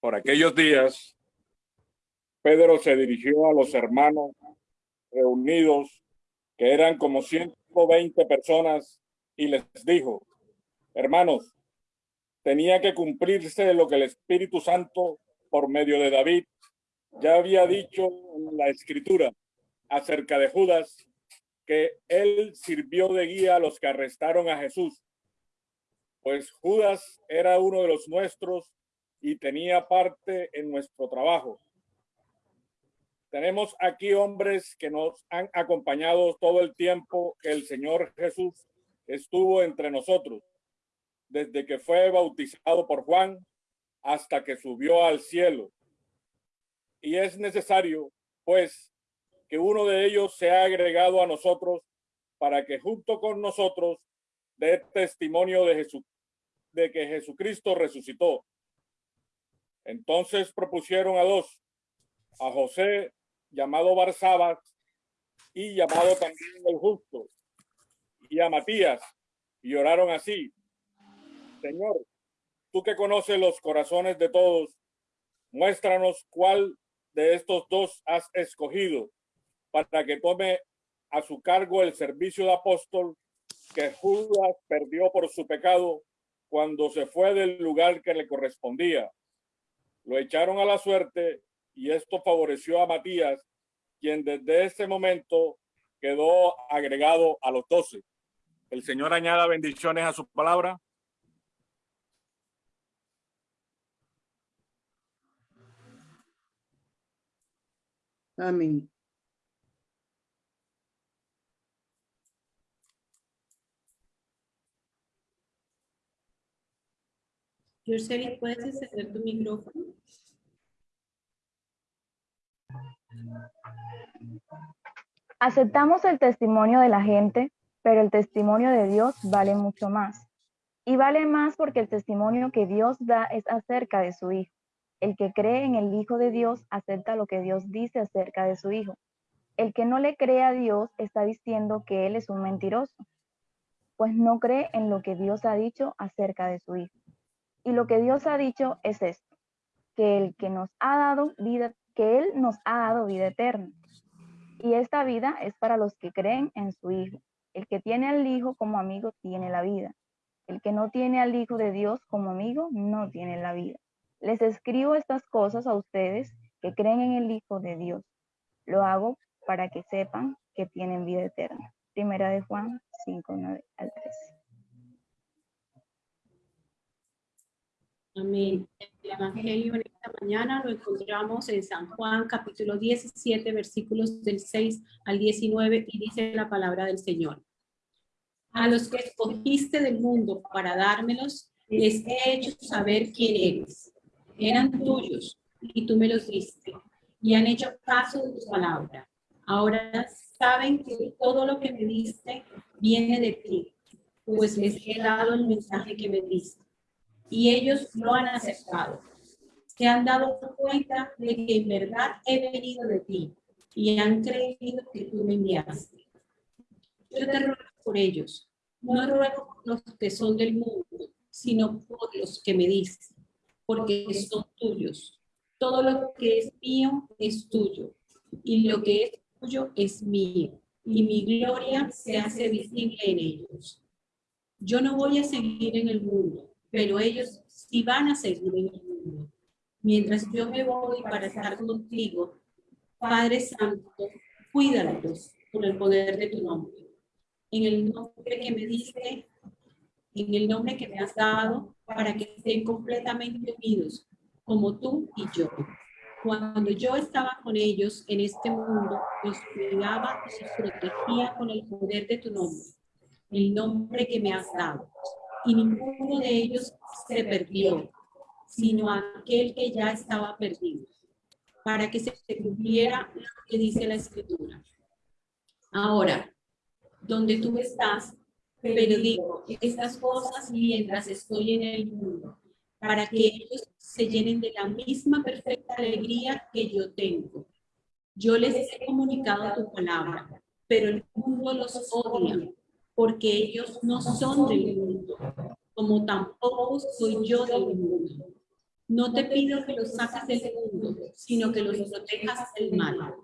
Por aquellos días, Pedro se dirigió a los hermanos reunidos, que eran como 120 personas, y les dijo, hermanos, tenía que cumplirse lo que el Espíritu Santo, por medio de David, ya había dicho en la Escritura acerca de Judas, que él sirvió de guía a los que arrestaron a Jesús. Pues Judas era uno de los nuestros y tenía parte en nuestro trabajo. Tenemos aquí hombres que nos han acompañado todo el tiempo que el Señor Jesús estuvo entre nosotros, desde que fue bautizado por Juan hasta que subió al cielo. Y es necesario, pues, que uno de ellos sea agregado a nosotros para que junto con nosotros dé testimonio de, Jesús, de que Jesucristo resucitó. Entonces propusieron a dos, a José, llamado Barsabas, y llamado también el justo, y a Matías, y oraron así. Señor, tú que conoces los corazones de todos, muéstranos cuál de estos dos has escogido para que tome a su cargo el servicio de apóstol que Judas perdió por su pecado cuando se fue del lugar que le correspondía. Lo echaron a la suerte y esto favoreció a Matías, quien desde ese momento quedó agregado a los doce. El Señor añada bendiciones a su palabra. Amén. ¿puedes encender tu micrófono? Aceptamos el testimonio de la gente, pero el testimonio de Dios vale mucho más. Y vale más porque el testimonio que Dios da es acerca de su Hijo. El que cree en el Hijo de Dios acepta lo que Dios dice acerca de su Hijo. El que no le cree a Dios está diciendo que Él es un mentiroso. pues no cree en lo que Dios ha dicho acerca de su Hijo. Y lo que Dios ha dicho es esto, que el que nos ha dado vida, que Él nos ha dado vida eterna. Y esta vida es para los que creen en su Hijo. El que tiene al Hijo como amigo tiene la vida. El que no tiene al Hijo de Dios como amigo no tiene la vida. Les escribo estas cosas a ustedes que creen en el Hijo de Dios. Lo hago para que sepan que tienen vida eterna. Primera de Juan 5, 9 al 13. Amén. El Evangelio en esta mañana lo encontramos en San Juan capítulo 17 versículos del 6 al 19 y dice la palabra del Señor. A los que escogiste del mundo para dármelos, les he hecho saber quién eres. Eran tuyos y tú me los diste y han hecho caso de tu palabra. Ahora saben que todo lo que me diste viene de ti, pues les he dado el mensaje que me diste y ellos lo han aceptado. Se han dado cuenta de que en verdad he venido de ti y han creído que tú me enviaste. Yo te ruego por ellos, no ruego por los que son del mundo, sino por los que me diste, porque son tuyos. Todo lo que es mío es tuyo y lo que es tuyo es mío y mi gloria se hace visible en ellos. Yo no voy a seguir en el mundo, pero ellos sí van a seguir en el mundo. Mientras yo me voy para estar contigo, Padre Santo, cuídalos con el poder de tu nombre. En el nombre que me diste, en el nombre que me has dado, para que estén completamente unidos, como tú y yo. Cuando yo estaba con ellos en este mundo, los cuidaba y los protegía con el poder de tu nombre, el nombre que me has dado. Y ninguno de ellos se perdió, sino aquel que ya estaba perdido, para que se cumpliera lo que dice la Escritura. Ahora, donde tú estás, pero digo estas cosas mientras estoy en el mundo, para que ellos se llenen de la misma perfecta alegría que yo tengo. Yo les he comunicado tu palabra, pero el mundo los odia, porque ellos no son del mundo, como tampoco soy yo del mundo. No te pido que los saques del mundo, sino que los protejas del mal.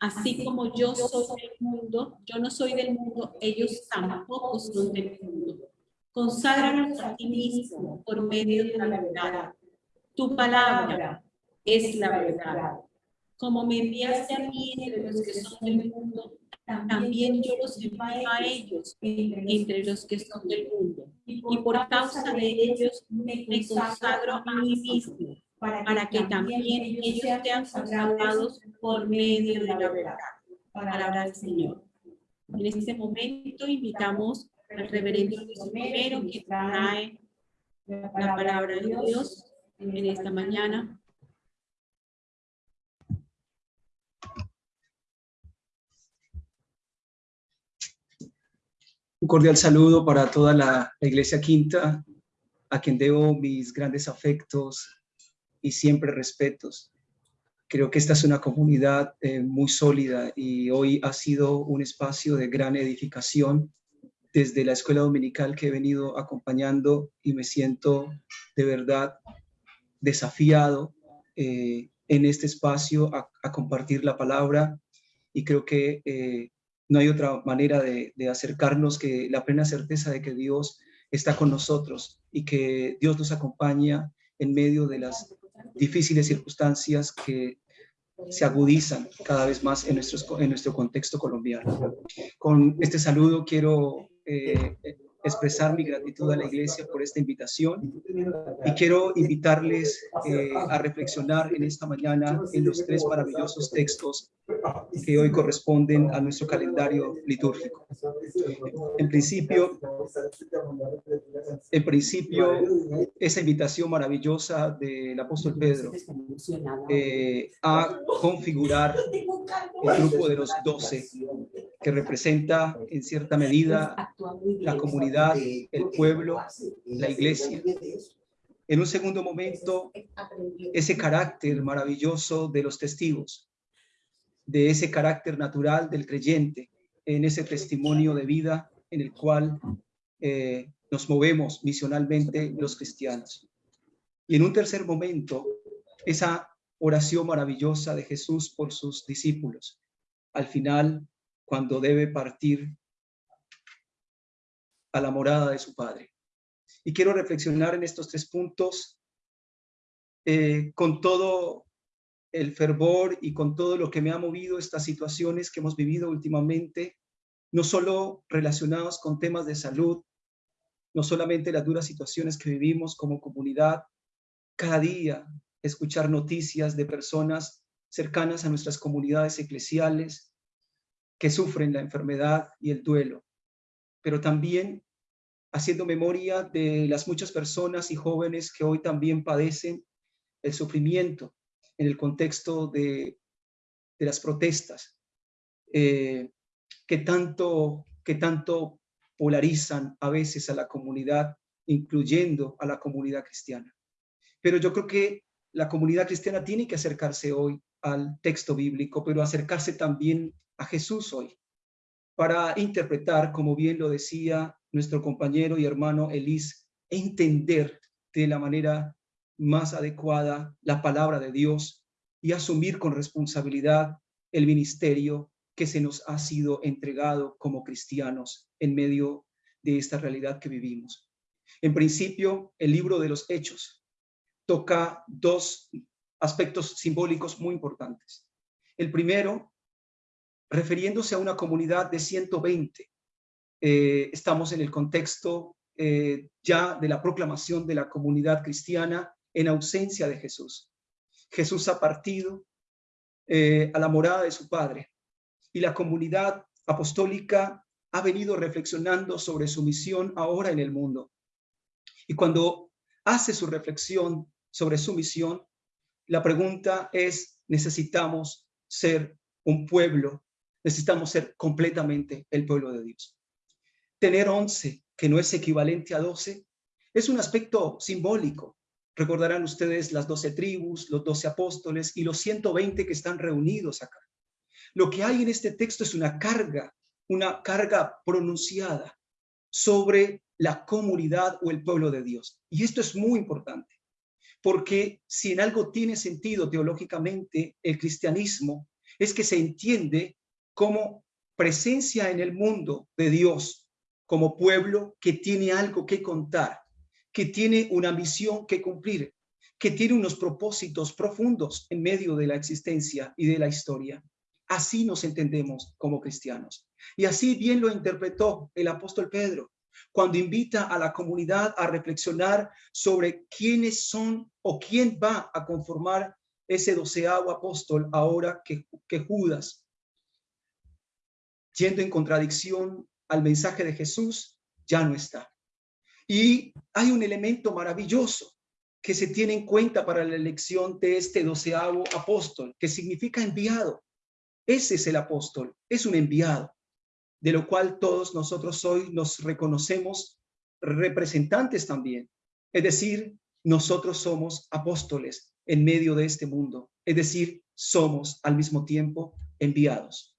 Así como yo soy del mundo, yo no soy del mundo, ellos tampoco son del mundo. Conságranos a ti mismo por medio de la verdad. Tu palabra es la verdad. Como me enviaste a mí entre los que son del mundo, también yo los envío a ellos entre los que son del mundo. Y por causa de ellos me consagro a mí mismo, para que también ellos sean consagrados por medio de la verdad. Palabra del Señor. En este momento invitamos al reverendo Luis Romero que trae la palabra de Dios en esta mañana. Un cordial saludo para toda la, Iglesia Quinta, a quien debo mis grandes afectos y siempre respetos. Creo que esta es una comunidad eh, muy sólida y hoy ha sido un espacio de gran edificación desde la escuela dominical que he venido acompañando y me siento de verdad desafiado eh, en este espacio a, a, compartir la palabra y creo que eh, no hay otra manera de, acercarnos que la plena certeza de que Dios está con nosotros y que Dios nos acompaña en medio de las difíciles circunstancias que se agudizan cada vez más en, nuestros, en nuestro contexto colombiano. Con este saludo quiero eh, expresar mi gratitud a la iglesia por esta invitación y quiero invitarles eh, a reflexionar en esta mañana en los tres maravillosos textos que hoy corresponden a nuestro calendario litúrgico. En principio, en principio esa invitación maravillosa del apóstol Pedro eh, a configurar el grupo de los doce que representa en cierta medida la comunidad, el pueblo, la iglesia. En un segundo momento, ese carácter maravilloso de los testigos, de ese carácter natural del creyente, en ese testimonio de vida en el cual eh, nos movemos misionalmente los cristianos. Y en un tercer momento, esa oración maravillosa de Jesús por sus discípulos. Al final, cuando debe partir a la morada de su Padre. Y quiero reflexionar en estos tres puntos eh, con todo el fervor y con todo lo que me ha movido estas situaciones que hemos vivido últimamente, no solo relacionados con temas de salud, no solamente las duras situaciones que vivimos como comunidad, cada día escuchar noticias de personas cercanas a nuestras comunidades eclesiales que sufren la enfermedad y el duelo, pero también haciendo memoria de las muchas personas y jóvenes que hoy también padecen el sufrimiento en el contexto de, de las protestas, eh, que, tanto, que tanto polarizan a veces a la comunidad, incluyendo a la comunidad cristiana. Pero yo creo que la comunidad cristiana tiene que acercarse hoy al texto bíblico, pero acercarse también a Jesús hoy, para interpretar, como bien lo decía nuestro compañero y hermano Elis, entender de la manera más adecuada la palabra de Dios y asumir con responsabilidad el ministerio que se nos ha sido entregado como cristianos en medio de esta realidad que vivimos. En principio, el libro de los Hechos toca dos aspectos simbólicos muy importantes. El primero, refiriéndose a una comunidad de 120, eh, estamos en el contexto eh, ya de la proclamación de la comunidad cristiana en ausencia de Jesús. Jesús ha partido eh, a la morada de su Padre y la comunidad apostólica ha venido reflexionando sobre su misión ahora en el mundo. Y cuando hace su reflexión sobre su misión, la pregunta es, necesitamos ser un pueblo, necesitamos ser completamente el pueblo de Dios. Tener 11, que no es equivalente a 12, es un aspecto simbólico. Recordarán ustedes las 12 tribus, los 12 apóstoles y los 120 que están reunidos acá. Lo que hay en este texto es una carga, una carga pronunciada sobre la comunidad o el pueblo de Dios. Y esto es muy importante, porque si en algo tiene sentido teológicamente el cristianismo, es que se entiende como presencia en el mundo de Dios, como pueblo que tiene algo que contar, que tiene una misión que cumplir, que tiene unos propósitos profundos en medio de la existencia y de la historia. Así nos entendemos como cristianos. Y así bien lo interpretó el apóstol Pedro cuando invita a la comunidad a reflexionar sobre quiénes son o quién va a conformar ese doceavo apóstol ahora que, Judas, yendo en contradicción al mensaje de Jesús, ya no está. Y hay un elemento maravilloso que se tiene en cuenta para la elección de este doceavo apóstol, que significa enviado. Ese es el apóstol, es un enviado, de lo cual todos nosotros hoy nos reconocemos representantes también. Es decir, nosotros somos apóstoles en medio de este mundo. Es decir, somos al mismo tiempo enviados.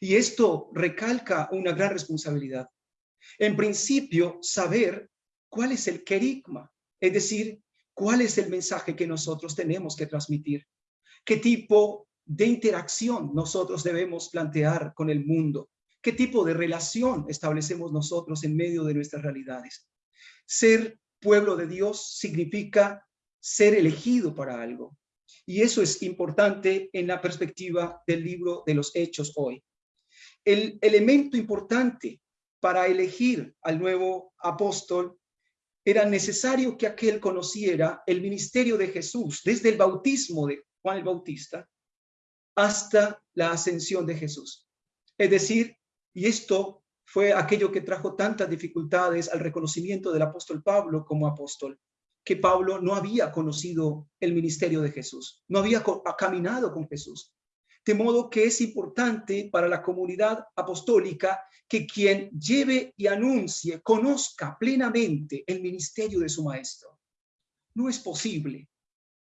Y esto recalca una gran responsabilidad. En principio, saber cuál es el querigma, es decir, cuál es el mensaje que nosotros tenemos que transmitir, qué tipo de interacción nosotros debemos plantear con el mundo, qué tipo de relación establecemos nosotros en medio de nuestras realidades. Ser pueblo de Dios significa ser elegido para algo. Y eso es importante en la perspectiva del libro de los Hechos hoy. El elemento importante para elegir al nuevo apóstol era necesario que aquel conociera el ministerio de Jesús, desde el bautismo de Juan el Bautista hasta la ascensión de Jesús. Es decir, y esto fue aquello que trajo tantas dificultades al reconocimiento del apóstol Pablo como apóstol, que Pablo no había conocido el ministerio de Jesús, no había caminado con Jesús. De modo que es importante para la comunidad apostólica que quien lleve y anuncie, conozca plenamente el ministerio de su maestro. No es posible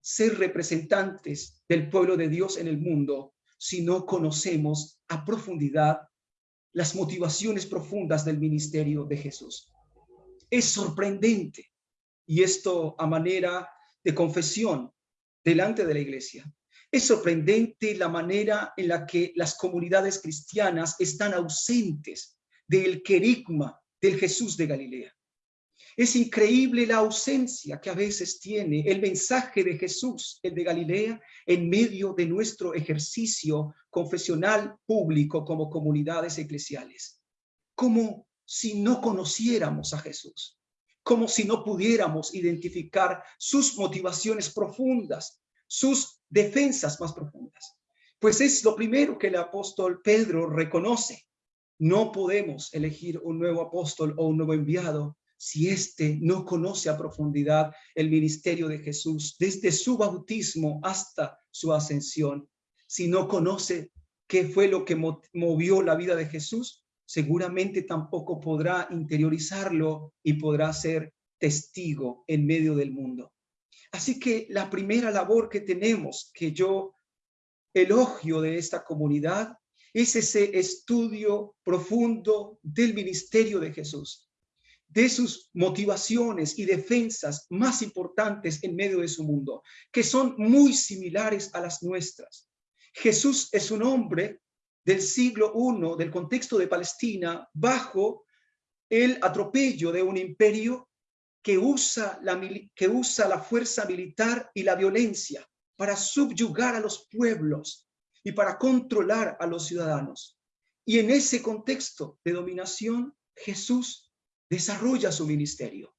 ser representantes del pueblo de Dios en el mundo si no conocemos a profundidad las motivaciones profundas del ministerio de Jesús. Es sorprendente. Y esto a manera de confesión delante de la iglesia. Es sorprendente la manera en la que las comunidades cristianas están ausentes del querigma del Jesús de Galilea. Es increíble la ausencia que a veces tiene el mensaje de Jesús, el de Galilea, en medio de nuestro ejercicio confesional público como comunidades eclesiales. Como si no conociéramos a Jesús, como si no pudiéramos identificar sus motivaciones profundas, sus defensas más profundas. Pues es lo primero que el apóstol Pedro reconoce. No podemos elegir un nuevo apóstol o un nuevo enviado si éste no conoce a profundidad el ministerio de Jesús desde su bautismo hasta su ascensión. Si no conoce qué fue lo que movió la vida de Jesús, seguramente tampoco podrá interiorizarlo y podrá ser testigo en medio del mundo. Así que la primera labor que tenemos, que yo elogio de esta comunidad, es ese estudio profundo del ministerio de Jesús, de sus motivaciones y defensas más importantes en medio de su mundo, que son muy similares a las nuestras. Jesús es un hombre del siglo I, del contexto de Palestina, bajo el atropello de un imperio que usa, la, que usa la fuerza militar y la violencia para subyugar a los pueblos y para controlar a los ciudadanos. Y en ese contexto de dominación, Jesús desarrolla su ministerio.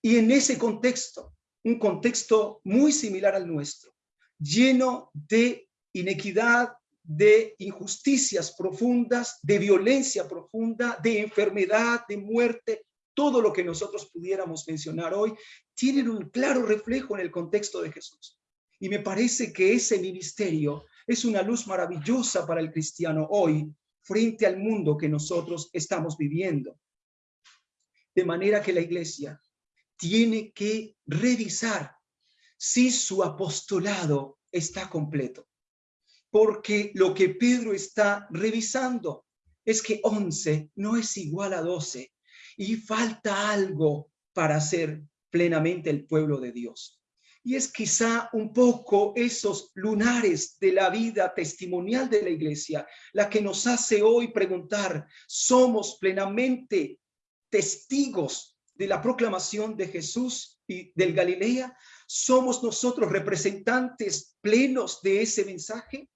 Y en ese contexto, un contexto muy similar al nuestro, lleno de inequidad, de injusticias profundas, de violencia profunda, de enfermedad, de muerte, todo lo que nosotros pudiéramos mencionar hoy, tienen un claro reflejo en el contexto de Jesús. Y me parece que ese ministerio es una luz maravillosa para el cristiano hoy frente al mundo que nosotros estamos viviendo. De manera que la iglesia tiene que revisar si su apostolado está completo. Porque lo que Pedro está revisando es que 11 no es igual a 12 y falta algo para ser plenamente el pueblo de Dios. Y es quizá un poco esos lunares de la vida testimonial de la iglesia la que nos hace hoy preguntar, ¿somos plenamente testigos de la proclamación de Jesús y del Galilea? ¿Somos nosotros representantes plenos de ese mensaje?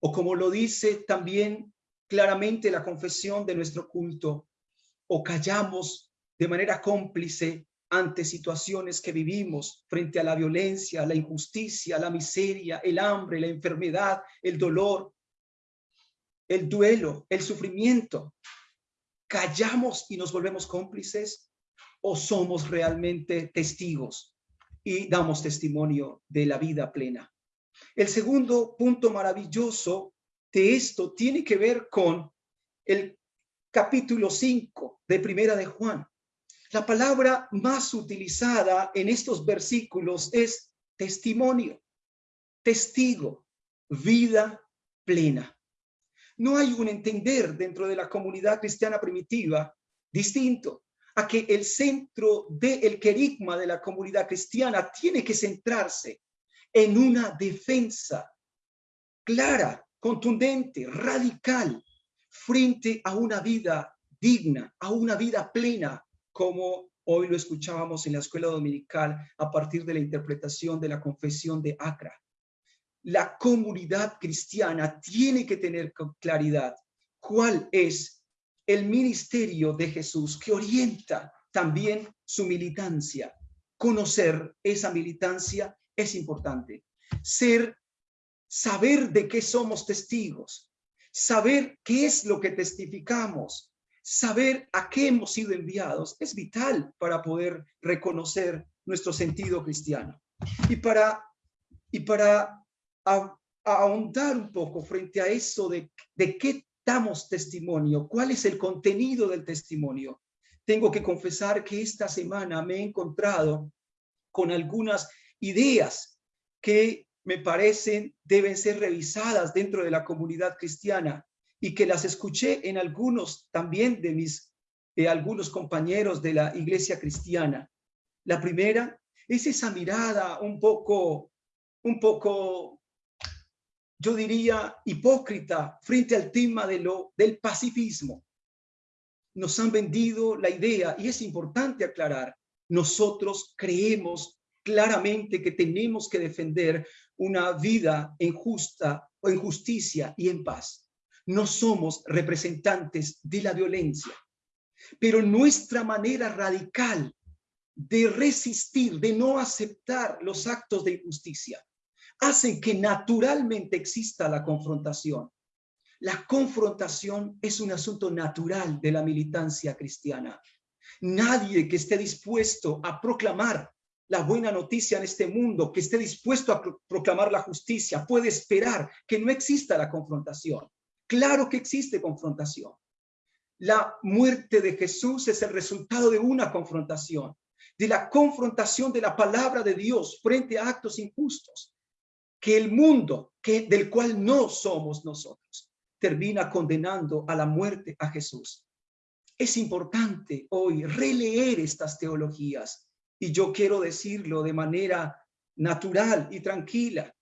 O como lo dice también claramente la confesión de nuestro culto, o callamos de manera cómplice ante situaciones que vivimos frente a la violencia, la injusticia, la miseria, el hambre, la enfermedad, el dolor, el duelo, el sufrimiento. ¿Callamos y nos volvemos cómplices o somos realmente testigos y damos testimonio de la vida plena? El segundo punto maravilloso de esto tiene que ver con el capítulo 5 de Primera de Juan. La palabra más utilizada en estos versículos es testimonio, testigo, vida plena. No hay un entender dentro de la comunidad cristiana primitiva distinto a que el centro del querigma de la comunidad cristiana tiene que centrarse en una defensa clara, contundente, radical frente a una vida digna, a una vida plena, como hoy lo escuchábamos en la escuela dominical a partir de la interpretación de la confesión de Acra. La comunidad cristiana tiene que tener claridad cuál es el ministerio de Jesús que orienta también su militancia. Conocer esa militancia es importante. Ser, saber de qué somos testigos, Saber qué es lo que testificamos, saber a qué hemos sido enviados, es vital para poder reconocer nuestro sentido cristiano. Y para, y para ahondar un poco frente a eso de, de qué damos testimonio, cuál es el contenido del testimonio, tengo que confesar que esta semana me he encontrado con algunas ideas que me parecen deben ser revisadas dentro de la comunidad cristiana y que las escuché en algunos también de mis eh, algunos compañeros de la iglesia cristiana. La primera es esa mirada un poco, un poco, yo diría, hipócrita frente al tema del pacifismo. Nos han vendido la idea, y es importante aclarar, nosotros creemos claramente que tenemos que defender una vida en justa o en justicia y en paz. No somos representantes de la violencia, pero nuestra manera radical de resistir, de no aceptar los actos de injusticia, hacen que naturalmente exista la confrontación. La confrontación es un asunto natural de la militancia cristiana. Nadie que esté dispuesto a proclamar la buena noticia en este mundo, que esté dispuesto a proclamar la justicia, puede esperar que no exista la confrontación. Claro que existe confrontación. La muerte de Jesús es el resultado de una confrontación, de la confrontación de la palabra de Dios frente a actos injustos, que el mundo que, del cual no somos nosotros termina condenando a la muerte a Jesús. Es importante hoy releer estas teologías y yo quiero decirlo de manera natural y tranquila.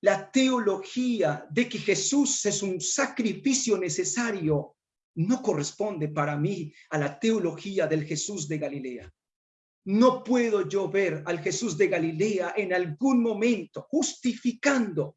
La teología de que Jesús es un sacrificio necesario no corresponde para mí a la teología del Jesús de Galilea. No puedo yo ver al Jesús de Galilea en algún momento justificando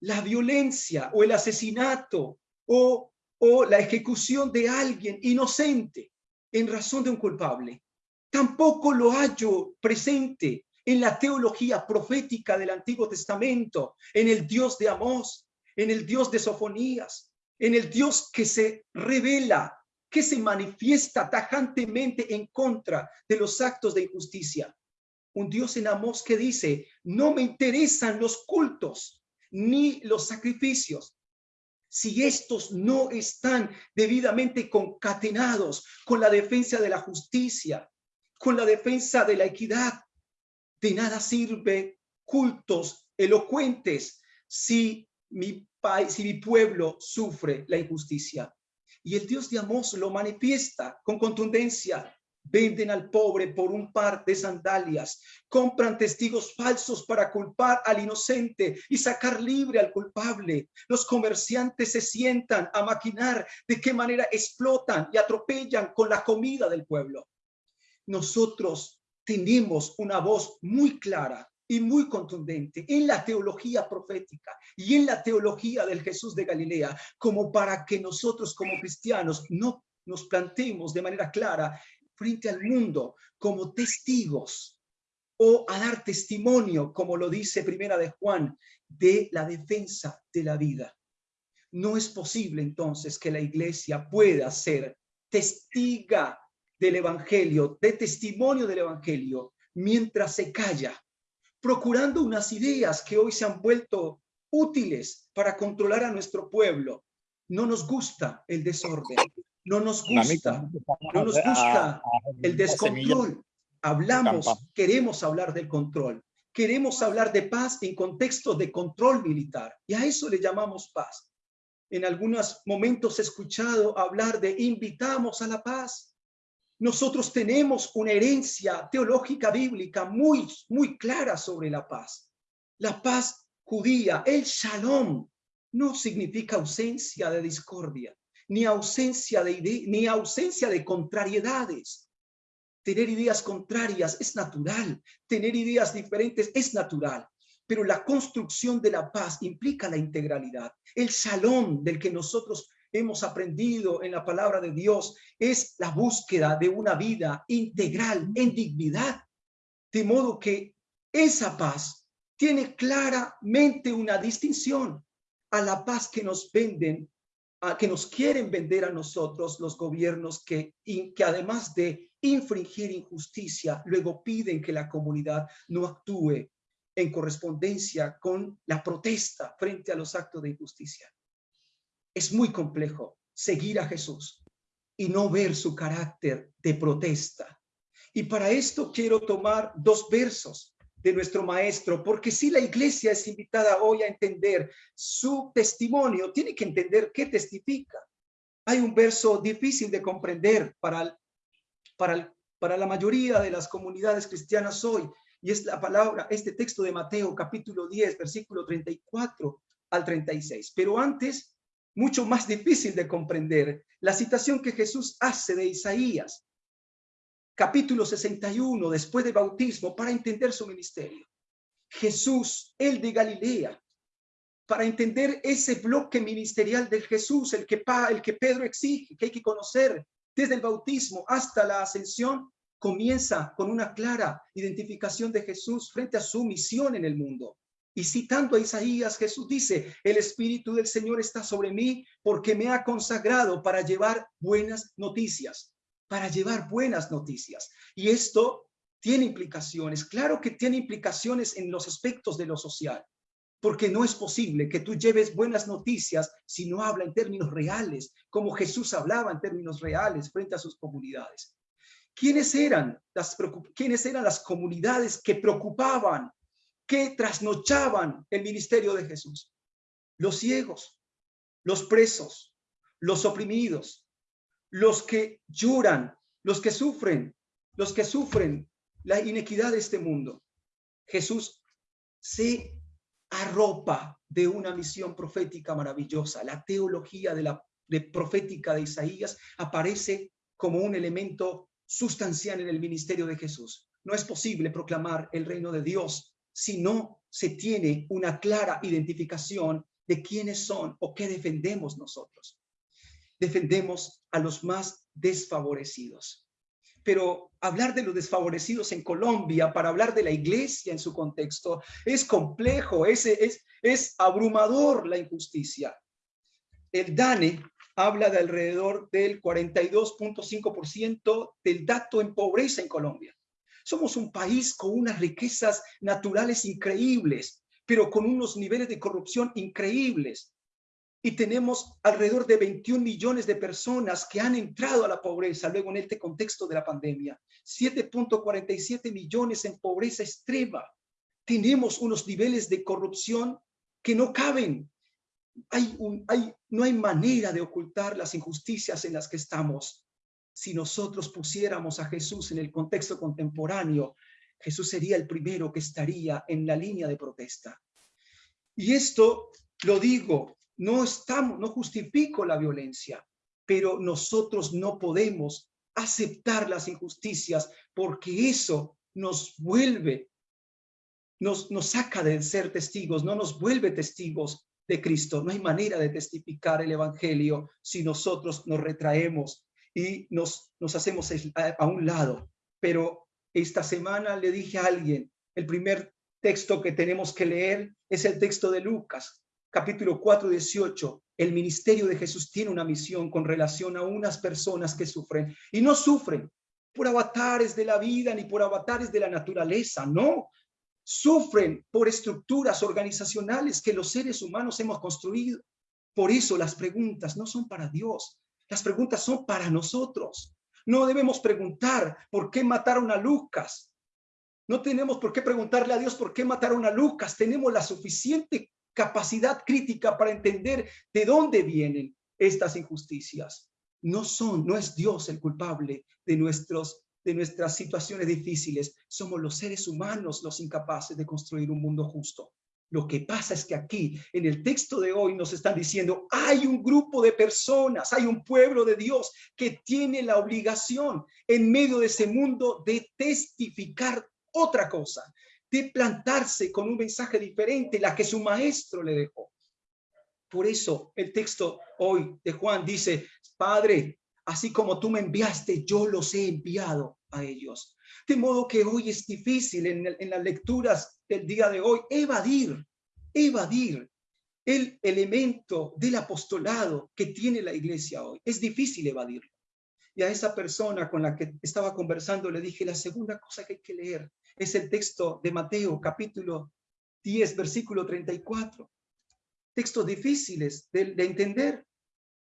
la violencia o el asesinato o o la ejecución de alguien inocente en razón de un culpable. Tampoco lo hallo presente en la teología profética del Antiguo Testamento, en el Dios de Amós, en el Dios de Sofonías, en el Dios que se revela, que se manifiesta tajantemente en contra de los actos de injusticia. Un Dios en Amós que dice, no me interesan los cultos ni los sacrificios, si estos no están debidamente concatenados con la defensa de la justicia, con la defensa de la equidad, de nada sirve cultos elocuentes si mi, país, si mi pueblo sufre la injusticia. Y el Dios de Amós lo manifiesta con contundencia venden al pobre por un par de sandalias, compran testigos falsos para culpar al inocente y sacar libre al culpable. Los comerciantes se sientan a maquinar de qué manera explotan y atropellan con la comida del pueblo. Nosotros tenemos una voz muy clara y muy contundente en la teología profética y en la teología del Jesús de Galilea, como para que nosotros como cristianos no nos planteemos de manera clara frente al mundo como testigos o a dar testimonio, como lo dice Primera de Juan, de la defensa de la vida. No es posible entonces que la iglesia pueda ser testiga del evangelio, de testimonio del evangelio, mientras se calla, procurando unas ideas que hoy se han vuelto útiles para controlar a nuestro pueblo. No nos gusta el desorden, no nos gusta, no nos gusta el descontrol. Hablamos, queremos hablar del control. Queremos hablar de paz en contexto de control militar. Y a eso le llamamos paz. En algunos momentos he escuchado hablar de invitamos a la paz. Nosotros tenemos una herencia teológica bíblica muy, muy clara sobre la paz. La paz judía, el shalom, no significa ausencia de discordia ni ausencia de, ni ausencia de contrariedades. Tener ideas contrarias es natural, tener ideas diferentes es natural, pero la construcción de la paz implica la integralidad. El salón del que nosotros hemos aprendido en la palabra de Dios es la búsqueda de una vida integral en dignidad, de modo que esa paz tiene claramente una distinción a la paz que nos venden que nos quieren vender a nosotros los gobiernos que, que además de infringir injusticia, luego piden que la comunidad no actúe en correspondencia con la protesta frente a los actos de injusticia. Es muy complejo seguir a Jesús y no ver su carácter de protesta. Y para esto quiero tomar dos versos de nuestro maestro, porque si la iglesia es invitada hoy a entender su testimonio, tiene que entender qué testifica. Hay un verso difícil de comprender para para, para la mayoría de las comunidades cristianas hoy. Y es la palabra, este texto de Mateo capítulo 10, versículo 34 al 36. Pero antes, mucho más difícil de comprender, la citación que Jesús hace de Isaías, capítulo 61, después del bautismo, para entender su ministerio. Jesús, el de Galilea, para entender ese bloque ministerial del Jesús, el que, el que Pedro exige, que hay que conocer desde el bautismo hasta la ascensión, comienza con una clara identificación de Jesús frente a su misión en el mundo. Y citando a Isaías, Jesús dice, el Espíritu del Señor está sobre mí porque me ha consagrado para llevar buenas noticias, para llevar buenas noticias. Y esto tiene implicaciones, claro que tiene implicaciones en los aspectos de lo social, porque no es posible que tú lleves buenas noticias si no habla en términos reales, como Jesús hablaba en términos reales frente a sus comunidades. ¿Quiénes eran las, quiénes eran las comunidades que preocupaban, que trasnochaban el ministerio de Jesús? Los ciegos, los presos, los oprimidos, los que lloran, los que sufren, los que sufren la inequidad de este mundo. Jesús se arropa de una misión profética maravillosa. La teología de la profética de Isaías aparece como un elemento sustancial en el ministerio de Jesús. No es posible proclamar el reino de Dios si no se tiene una clara identificación de quiénes son o qué defendemos nosotros. Defendemos a los más desfavorecidos. Pero hablar de los desfavorecidos en Colombia, para hablar de la iglesia en su contexto, es complejo, es, es, es abrumador la injusticia. El DANE habla de alrededor del 42.5% del dato en pobreza en Colombia. Somos un país con unas riquezas naturales increíbles, pero con unos niveles de corrupción increíbles. Y tenemos alrededor de 21 millones de personas que han entrado a la pobreza luego en este contexto de la pandemia. 7.47 millones en pobreza extrema. Tenemos unos niveles de corrupción que no caben no hay manera de ocultar las injusticias en las que estamos. Si nosotros pusiéramos a Jesús en el contexto contemporáneo, Jesús sería el primero que estaría en la línea de protesta. Y esto lo digo, no estamos, no justifico la violencia, pero nosotros no podemos aceptar las injusticias porque eso nos vuelve, nos, nos saca de ser testigos, no nos vuelve testigos de Cristo. No hay manera de testificar el Evangelio si nosotros nos retraemos y nos, nos hacemos a, un lado. Pero esta semana le dije a alguien, el primer texto que tenemos que leer es el texto de Lucas, capítulo 4, 18. El ministerio de Jesús tiene una misión con relación a unas personas que sufren y no sufren por avatares de la vida ni por avatares de la naturaleza, no, sufren por estructuras organizacionales que los seres humanos hemos construido. Por eso las preguntas no son para Dios, las preguntas son para nosotros. No debemos preguntar por qué mataron a Lucas. No tenemos por qué preguntarle a Dios por qué mataron a Lucas. Tenemos la suficiente capacidad crítica para entender de dónde vienen estas injusticias. No son, no es Dios el culpable de nuestros de nuestras situaciones difíciles. Somos los seres humanos los incapaces de construir un mundo justo. Lo que pasa es que aquí, en el texto de hoy, nos están diciendo, hay un grupo de personas, hay un pueblo de Dios que tiene la obligación en medio de ese mundo de testificar otra cosa, de plantarse con un mensaje diferente, la que su maestro le dejó. Por eso el texto hoy de Juan dice, Padre, así como tú me enviaste, yo los he enviado a ellos. De modo que hoy es difícil en, las lecturas del día de hoy evadir, evadir el elemento del apostolado que tiene la iglesia hoy. Es difícil evadirlo. Y a esa persona con la que estaba conversando le dije, la segunda cosa que hay que leer es el texto de Mateo, capítulo 10, versículo 34. Textos difíciles de entender.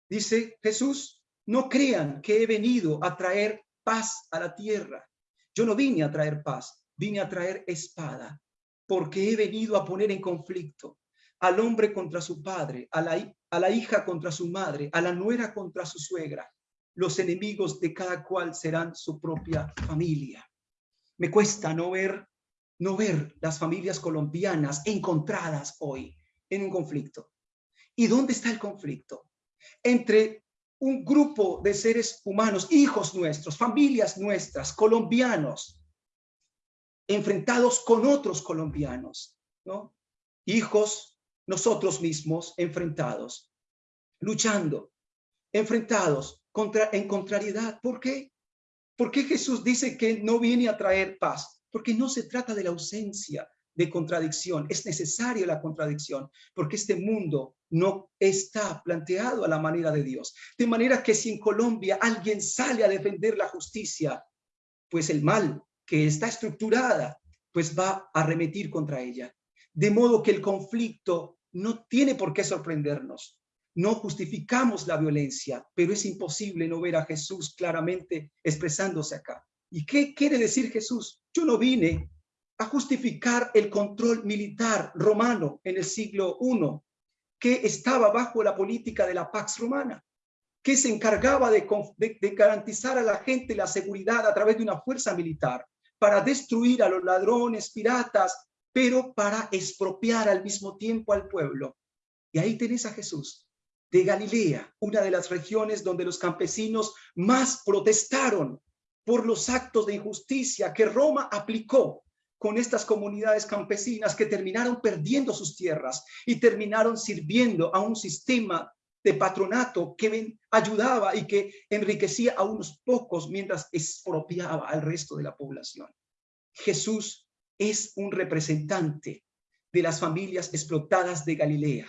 Dice Jesús, no crean que he venido a traer paz a la tierra. Yo no vine a traer paz, vine a traer espada, porque he venido a poner en conflicto al hombre contra su padre, a la, hija contra su madre, a la nuera contra su suegra. los enemigos de cada cual serán su propia familia. Me cuesta no ver, no ver las familias colombianas encontradas hoy en un conflicto. ¿Y dónde está el conflicto? Entre un grupo de seres humanos, hijos nuestros, familias nuestras, colombianos, enfrentados con otros colombianos, ¿no? Hijos, nosotros mismos enfrentados, luchando, enfrentados contra, en contrariedad. ¿Por qué? ¿Por qué Jesús dice que no viene a traer paz? Porque no se trata de la ausencia de contradicción. Es necesaria la contradicción porque este mundo no está planteado a la manera de Dios. De manera que si en Colombia alguien sale a defender la justicia, pues el mal que está estructurada, pues va a arremetir contra ella. De modo que el conflicto no tiene por qué sorprendernos. No justificamos la violencia, pero es imposible no ver a Jesús claramente expresándose acá. ¿Y qué quiere decir Jesús? Yo no vine a justificar el control militar romano en el siglo I, que estaba bajo la política de la Pax Romana, que se encargaba de, garantizar a la gente la seguridad a través de una fuerza militar para destruir a los ladrones, piratas, pero para expropiar al mismo tiempo al pueblo. Y ahí tenés a Jesús, de Galilea, una de las regiones donde los campesinos más protestaron por los actos de injusticia que Roma aplicó con estas comunidades campesinas que terminaron perdiendo sus tierras y terminaron sirviendo a un sistema de patronato que ayudaba y que enriquecía a unos pocos mientras expropiaba al resto de la población. Jesús es un representante de las familias explotadas de Galilea.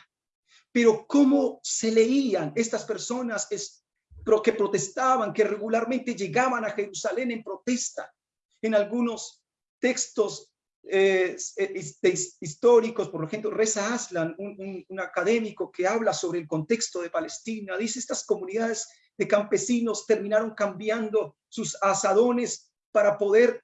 Pero cómo se leían estas personas que protestaban, que regularmente llegaban a Jerusalén en protesta. En algunos textos eh, históricos, por ejemplo, Reza Aslan, un, un, académico que habla sobre el contexto de Palestina, dice estas comunidades de campesinos terminaron cambiando sus asadones para poder,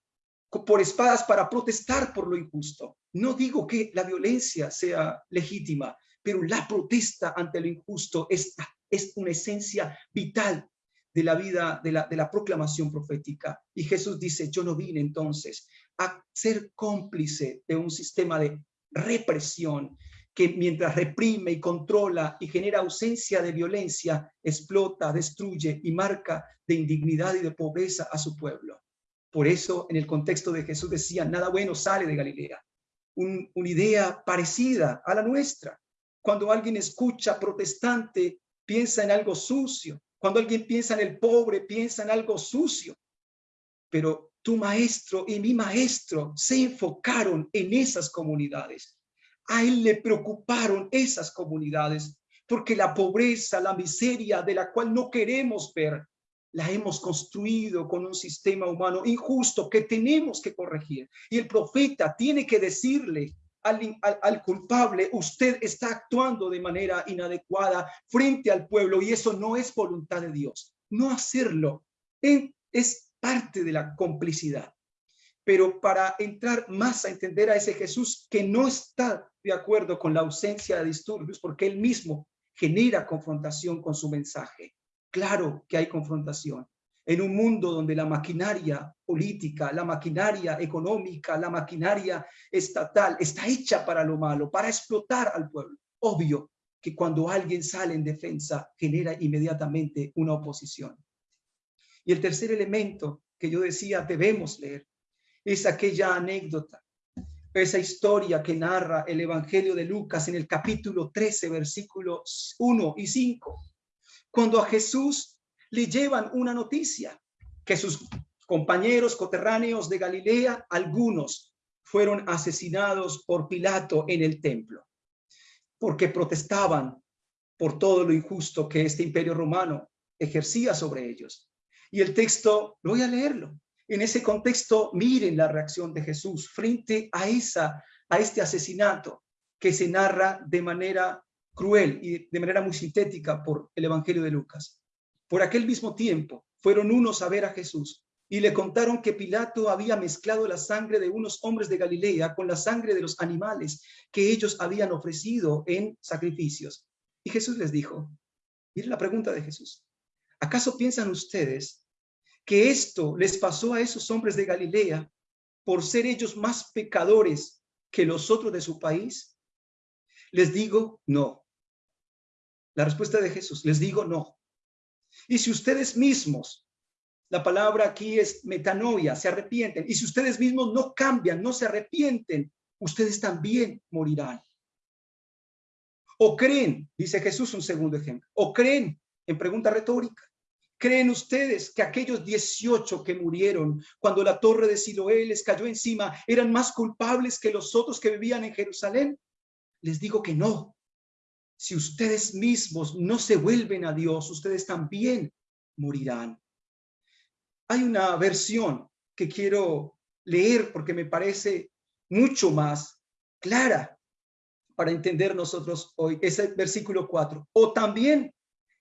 por espadas, para protestar por lo injusto. No digo que la violencia sea legítima, pero la protesta ante lo injusto es, es una esencia vital de la vida, de la, de la proclamación profética. Y Jesús dice, yo no vine entonces a ser cómplice de un sistema de represión que mientras reprime y controla y genera ausencia de violencia, explota, destruye y marca de indignidad y de pobreza a su pueblo. Por eso, en el contexto de Jesús decía, nada bueno sale de Galilea. una idea parecida a la nuestra. Cuando alguien escucha protestante, piensa en algo sucio. Cuando alguien piensa en el pobre, piensa en algo sucio. Pero tu maestro y mi maestro se enfocaron en esas comunidades. A él le preocuparon esas comunidades porque la pobreza, la miseria de la cual no queremos ver, la hemos construido con un sistema humano injusto que tenemos que corregir. Y el profeta tiene que decirle al, al, culpable, usted está actuando de manera inadecuada frente al pueblo y eso no es voluntad de Dios. No hacerlo es parte de la complicidad. Pero para entrar más a entender a ese Jesús que no está de acuerdo con la ausencia de disturbios, porque él mismo genera confrontación con su mensaje. Claro que hay confrontación. En un mundo donde la maquinaria política, la maquinaria económica, la maquinaria estatal está hecha para lo malo, para explotar al pueblo. Obvio que cuando alguien sale en defensa genera inmediatamente una oposición. Y el tercer elemento que yo decía debemos leer es aquella anécdota, esa historia que narra el Evangelio de Lucas en el capítulo 13, versículos 1 y 5, cuando a Jesús le llevan una noticia, que sus compañeros coterráneos de Galilea, algunos fueron asesinados por Pilato en el templo, porque protestaban por todo lo injusto que este imperio romano ejercía sobre ellos. Y el texto, voy a leerlo. En ese contexto, miren la reacción de Jesús frente a, esa, a este asesinato que se narra de manera cruel y de manera muy sintética por el Evangelio de Lucas. Por aquel mismo tiempo, fueron unos a ver a Jesús y le contaron que Pilato había mezclado la sangre de unos hombres de Galilea con la sangre de los animales que ellos habían ofrecido en sacrificios. Y Jesús les dijo, miren la pregunta de Jesús, ¿Acaso piensan ustedes que esto les pasó a esos hombres de Galilea por ser ellos más pecadores que los otros de su país? Les digo, no. La respuesta de Jesús, les digo, no. Y si ustedes mismos, la palabra aquí es metanoia, se arrepienten, y si ustedes mismos no cambian, no se arrepienten, ustedes también morirán. O creen, dice Jesús un segundo ejemplo, o creen, en pregunta retórica, ¿creen ustedes que aquellos 18 que murieron cuando la torre de Siloé les cayó encima eran más culpables que los otros que vivían en Jerusalén? Les digo que no. Si ustedes mismos no se vuelven a Dios, ustedes también morirán. Hay una versión que quiero leer porque me parece mucho más clara para entender nosotros hoy. Es el versículo 4. O también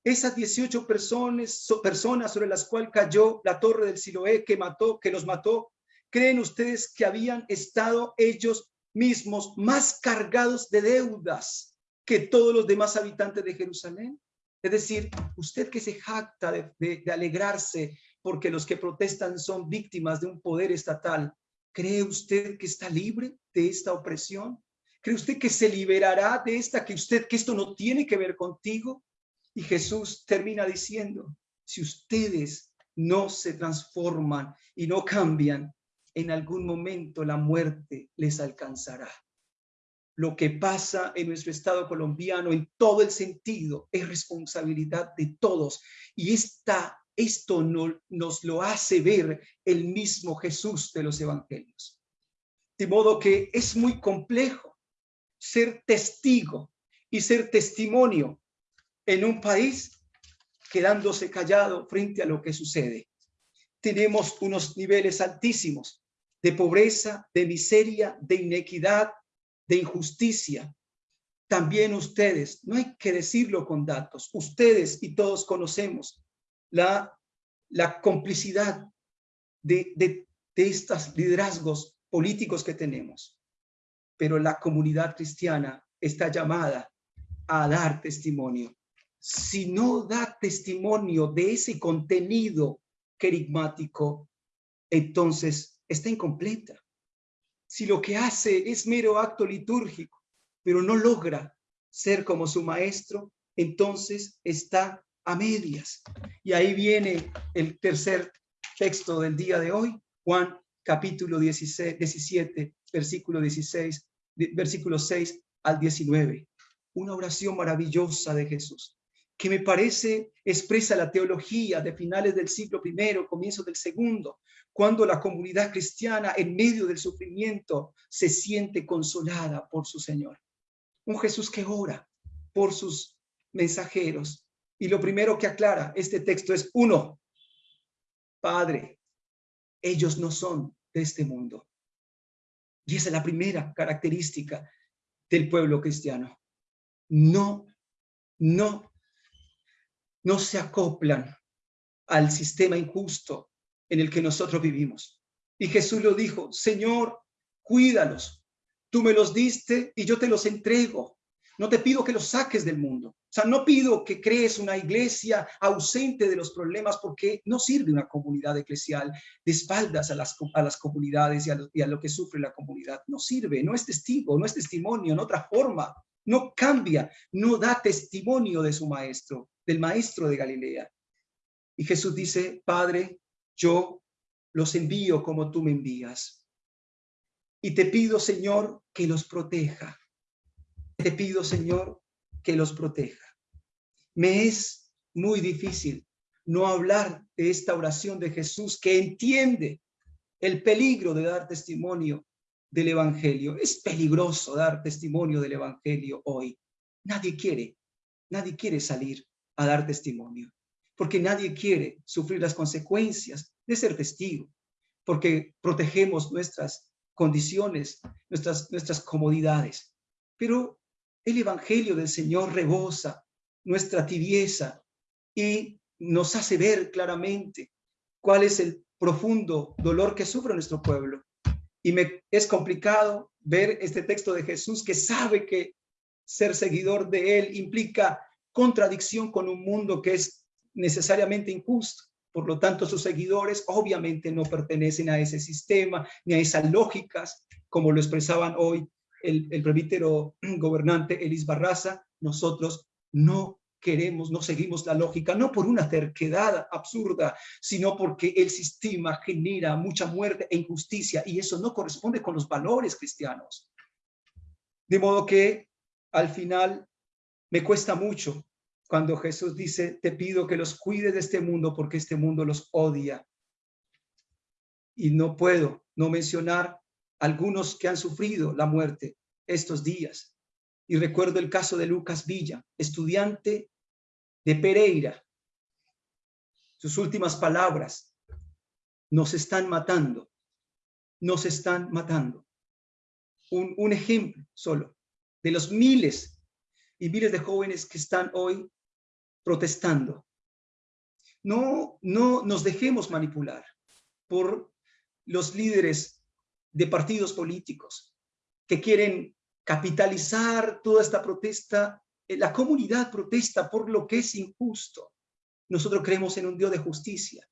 esas 18 personas, personas sobre las cuales cayó la torre del Siloé que mató, que los mató, ¿creen ustedes que habían estado ellos mismos más cargados de deudas que todos los demás habitantes de Jerusalén? Es decir, usted que se jacta de, de alegrarse porque los que protestan son víctimas de un poder estatal, ¿cree usted que está libre de esta opresión? ¿Cree usted que se liberará de esta, que usted, que esto no tiene que ver contigo? Y Jesús termina diciendo, si ustedes no se transforman y no cambian, en algún momento la muerte les alcanzará. Lo que pasa en nuestro estado colombiano en todo el sentido es responsabilidad de todos. Y esta, esto no, nos lo hace ver el mismo Jesús de los evangelios. De modo que es muy complejo ser testigo y ser testimonio en un país quedándose callado frente a lo que sucede. Tenemos unos niveles altísimos de pobreza, de miseria, de inequidad, de injusticia. También ustedes, no hay que decirlo con datos, ustedes y todos conocemos la, la complicidad de, de, de estos liderazgos políticos que tenemos. Pero la comunidad cristiana está llamada a dar testimonio. Si no da testimonio de ese contenido querigmático, entonces está incompleta. Si lo que hace es mero acto litúrgico, pero no logra ser como su maestro, entonces está a medias. Y ahí viene el tercer texto del día de hoy, Juan capítulo 16, 17, versículo 16, versículo 6 al 19. Una oración maravillosa de Jesús que me parece expresa la teología de finales del siglo I, comienzo del segundo, cuando la comunidad cristiana en medio del sufrimiento se siente consolada por su Señor. Un Jesús que ora por sus mensajeros. Y lo primero que aclara este texto es, uno, Padre, ellos no son de este mundo. Y esa es la primera característica del pueblo cristiano. No, no no se acoplan al sistema injusto en el que nosotros vivimos. Y Jesús lo dijo, Señor, cuídalos. Tú me los diste y yo te los entrego. No te pido que los saques del mundo. O sea, no pido que crees una iglesia ausente de los problemas porque no sirve una comunidad eclesial de espaldas a las, a las comunidades y a, lo, que sufre la comunidad. No sirve, no es testigo, no es testimonio, en otra forma. No cambia, no da testimonio de su maestro del maestro de Galilea. Y Jesús dice, Padre, yo los envío como tú me envías. Y te pido, Señor, que los proteja. Te pido, Señor, que los proteja. Me es muy difícil no hablar de esta oración de Jesús que entiende el peligro de dar testimonio del Evangelio. Es peligroso dar testimonio del Evangelio hoy. Nadie quiere, nadie quiere salir a dar testimonio, porque nadie quiere sufrir las consecuencias de ser testigo, porque protegemos nuestras condiciones, nuestras, nuestras comodidades. Pero el Evangelio del Señor rebosa nuestra tibieza y nos hace ver claramente cuál es el profundo dolor que sufre nuestro pueblo. Y me es complicado ver este texto de Jesús que sabe que ser seguidor de él implica contradicción con un mundo que es necesariamente injusto. Por lo tanto, sus seguidores obviamente no pertenecen a ese sistema ni a esas lógicas, como lo expresaban hoy el, el gobernante Elis Barraza. Nosotros no queremos, no seguimos la lógica, no por una terquedad absurda, sino porque el sistema genera mucha muerte e injusticia y eso no corresponde con los valores cristianos. De modo que al final me cuesta mucho cuando Jesús dice, te pido que los cuides de este mundo porque este mundo los odia. Y no puedo no mencionar algunos que han sufrido la muerte estos días. Y recuerdo el caso de Lucas Villa, estudiante de Pereira. Sus últimas palabras, nos están matando, nos están matando. Un, un ejemplo solo de los miles y miles de jóvenes que están hoy protestando. No, no nos dejemos manipular por los líderes de partidos políticos que quieren capitalizar toda esta protesta. Eh, la comunidad protesta por lo que es injusto. Nosotros creemos en un Dios de justicia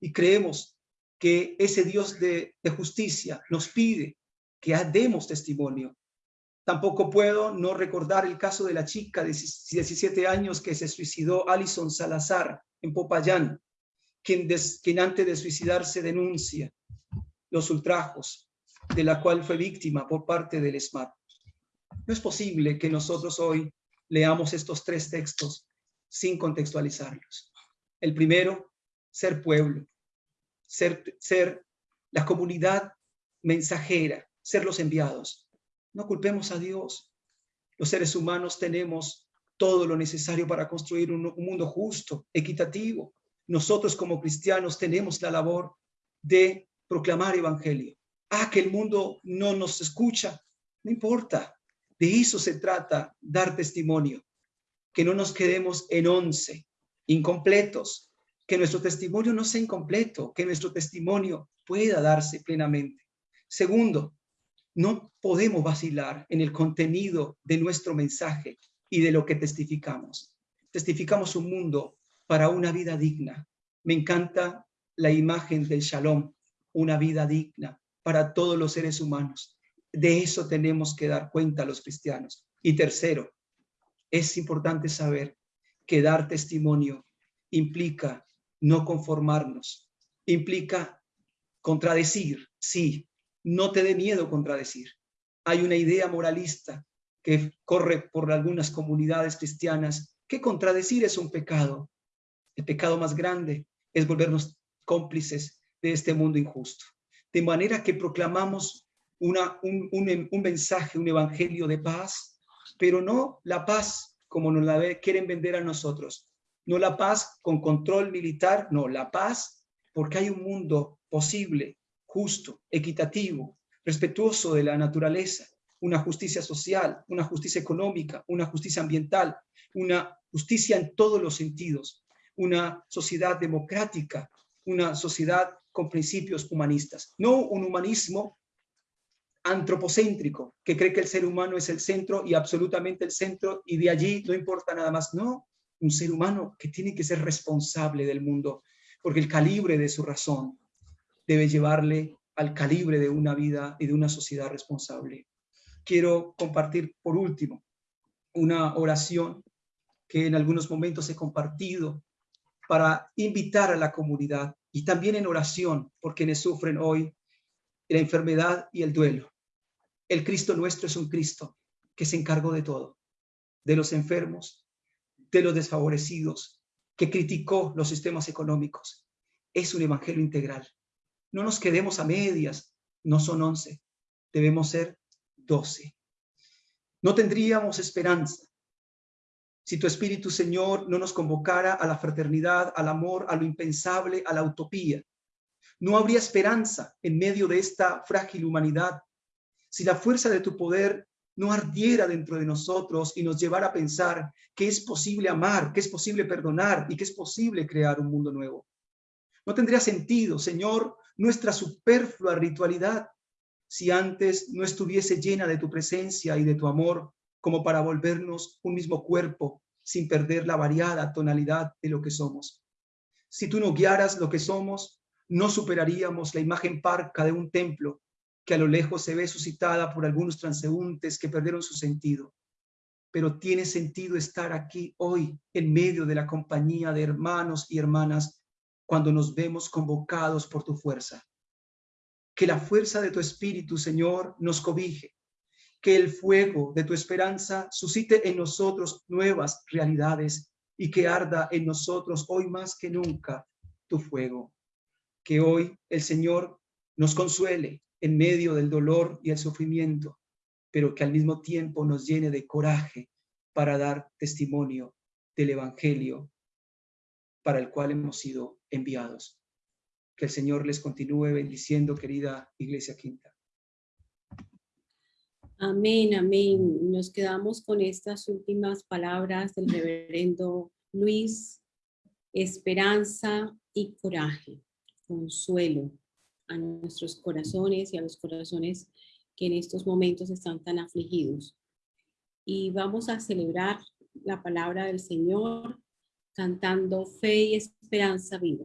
y creemos que ese Dios de, de justicia nos pide que demos testimonio. Tampoco puedo no recordar el caso de la chica de 17 años que se suicidó, Alison Salazar, en Popayán, quien, quien antes de suicidarse denuncia los ultrajos de la cual fue víctima por parte del SMAT. No es posible que nosotros hoy leamos estos tres textos sin contextualizarlos. El primero, ser pueblo, ser la comunidad mensajera, ser los enviados. No culpemos a Dios. Los seres humanos tenemos todo lo necesario para construir un, un mundo justo, equitativo. Nosotros como cristianos tenemos la labor de proclamar evangelio. Ah, que el mundo no nos escucha, no importa. De eso se trata, dar testimonio. Que no nos quedemos en once, incompletos. Que nuestro testimonio no sea incompleto, que nuestro testimonio pueda darse plenamente. Segundo, no podemos vacilar en el contenido de nuestro mensaje y de lo que testificamos. Testificamos un mundo para una vida digna. Me encanta la imagen del shalom, una vida digna para todos los seres humanos. De eso tenemos que dar cuenta los cristianos. Y tercero, es importante saber que dar testimonio implica no conformarnos, implica contradecir, sí, no te dé miedo contradecir. Hay una idea moralista que corre por algunas comunidades cristianas que contradecir es un pecado. El pecado más grande es volvernos cómplices de este mundo injusto. De manera que proclamamos un, un, mensaje, un evangelio de paz, pero no la paz como nos la quieren vender a nosotros. No la paz con control militar, no, la paz porque hay un mundo posible, justo, equitativo, respetuoso de la naturaleza, una justicia social, una justicia económica, una justicia ambiental, una justicia en todos los sentidos, una sociedad democrática, una sociedad con principios humanistas, no un humanismo antropocéntrico, que cree que el ser humano es el centro y absolutamente el centro y de allí no importa nada más, no, un ser humano que tiene que ser responsable del mundo, porque el calibre de su razón debe llevarle al calibre de una vida y de una sociedad responsable. Quiero compartir por último una oración que en algunos momentos he compartido para invitar a la comunidad y también en oración por quienes sufren hoy la enfermedad y el duelo. El Cristo nuestro es un Cristo que se encargó de todo, de los enfermos, de los desfavorecidos, que criticó los sistemas económicos. Es un evangelio integral. No nos quedemos a medias, no son once, debemos ser doce. No tendríamos esperanza si tu Espíritu, Señor, no nos convocara a la fraternidad, al amor, a lo impensable, a la utopía. No habría esperanza en medio de esta frágil humanidad si la fuerza de tu poder no ardiera dentro de nosotros y nos llevara a pensar que es posible amar, que es posible perdonar y que es posible crear un mundo nuevo. No tendría sentido, Señor, nuestra superflua ritualidad si antes no estuviese llena de tu presencia y de tu amor como para volvernos un mismo cuerpo sin perder la variada tonalidad de lo que somos. Si tú no guiaras lo que somos, no superaríamos la imagen parca de un templo que a lo lejos se ve suscitada por algunos transeúntes que perdieron su sentido. Pero tiene sentido estar aquí hoy en medio de la compañía de hermanos y hermanas cuando nos vemos convocados por tu fuerza. Que la fuerza de tu espíritu, Señor, nos cobije. Que el fuego de tu esperanza suscite en nosotros nuevas realidades y que arda en nosotros hoy más que nunca tu fuego. Que hoy el Señor nos consuele en medio del dolor y el sufrimiento, pero que al mismo tiempo nos llene de coraje para dar testimonio del Evangelio para el cual hemos sido enviados. Que el Señor les continúe bendiciendo, querida Iglesia Quinta. Amén, amén. Nos quedamos con estas últimas palabras del reverendo Luis. Esperanza y coraje, consuelo a nuestros corazones y a los corazones que en estos momentos están tan afligidos. Y vamos a celebrar la palabra del Señor cantando fe y esperanza viva.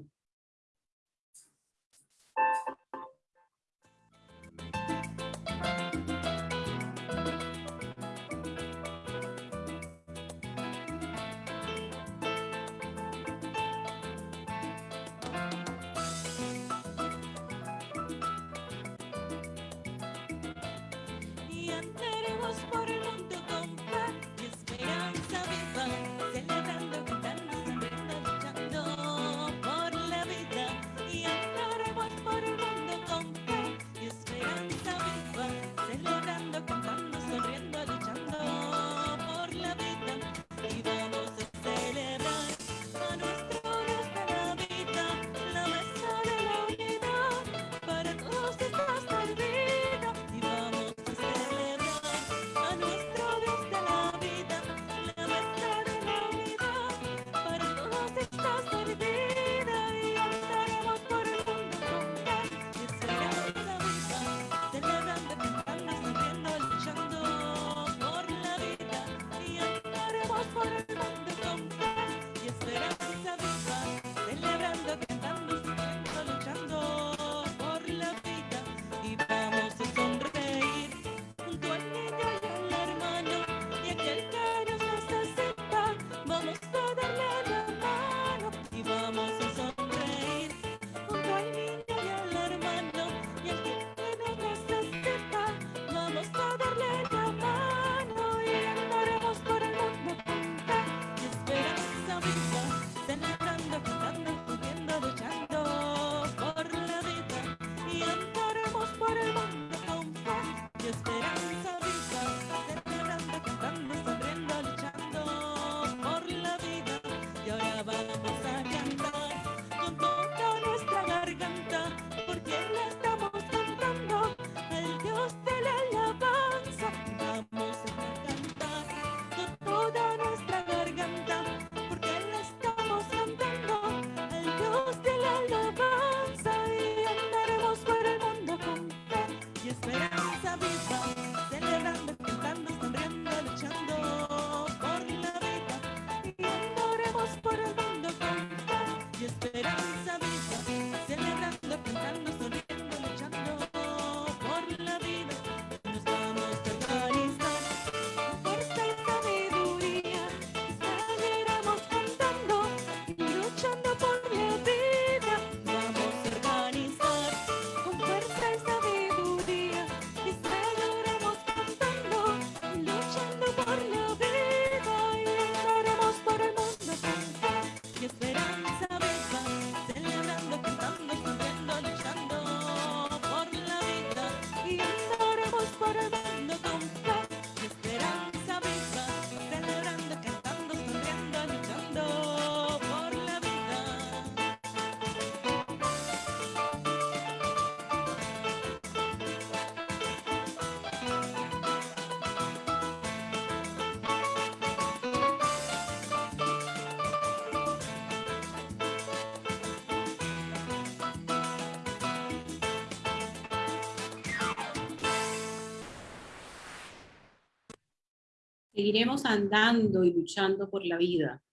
Seguiremos andando y luchando por la vida.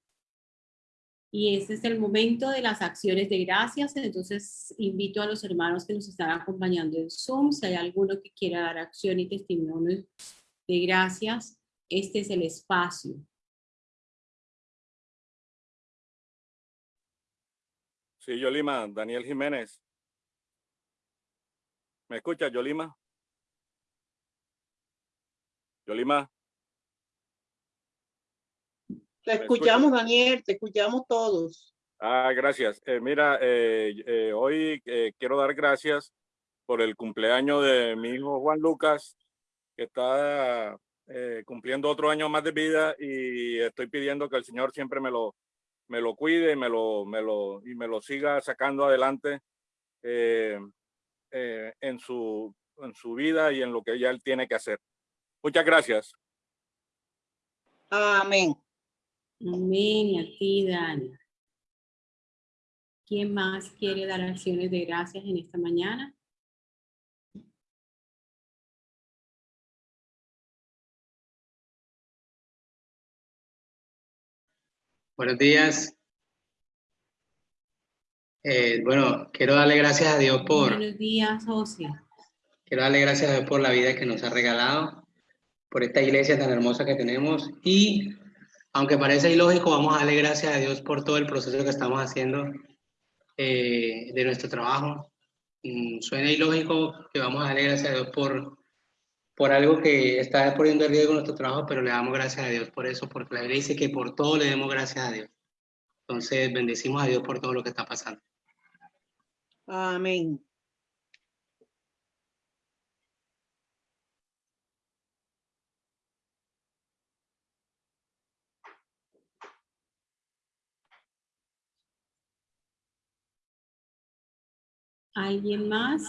Y este es el momento de las acciones de gracias. Entonces invito a los hermanos que nos están acompañando en Zoom, si hay alguno que quiera dar acción y testimonio de gracias, este es el espacio. Sí, Yolima, Daniel Jiménez. ¿Me escuchas, Yolima? Yolima. Te escuchamos, Daniel, te escuchamos todos. Ah, gracias. Eh, mira, eh, eh, hoy quiero dar gracias por el cumpleaños de mi hijo Juan Lucas, que está cumpliendo otro año más de vida y estoy pidiendo que el Señor siempre me lo, me lo cuide y me lo, me lo, y me lo siga sacando adelante en, su, en su vida y en lo que ya él tiene que hacer. Muchas gracias. Amén. Amén, y a ti, Dani. ¿Quién más quiere dar acciones de gracias en esta mañana? Buenos días. Eh, bueno, quiero darle gracias a Dios por, Buenos días, José. quiero darle gracias a Dios por la vida que nos ha regalado, por esta iglesia tan hermosa que tenemos y aunque parece ilógico, vamos a darle gracias a Dios por todo el proceso que estamos haciendo eh, de nuestro trabajo. Mm, suena ilógico que vamos a darle gracias a Dios por, por algo que está poniendo en riesgo nuestro trabajo, pero le damos gracias a Dios por eso, porque la Biblia dice que por todo le demos gracias a Dios. Entonces, bendecimos a Dios por todo lo que está pasando. Amén. ¿Alguien más?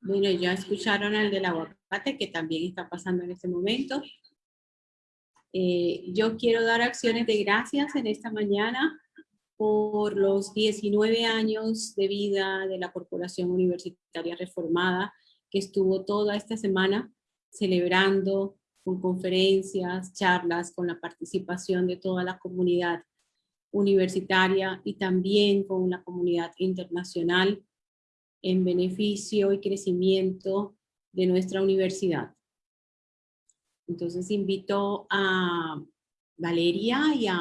Bueno, ya escucharon al del aguacate que también está pasando en este momento. Eh, yo quiero dar acciones de gracias en esta mañana por los 19 años de vida de la Corporación Universitaria Reformada que estuvo toda esta semana celebrando con conferencias, charlas, con la participación de toda la comunidad universitaria y también con la comunidad internacional en beneficio y crecimiento de nuestra universidad. Entonces invito a Valeria y a,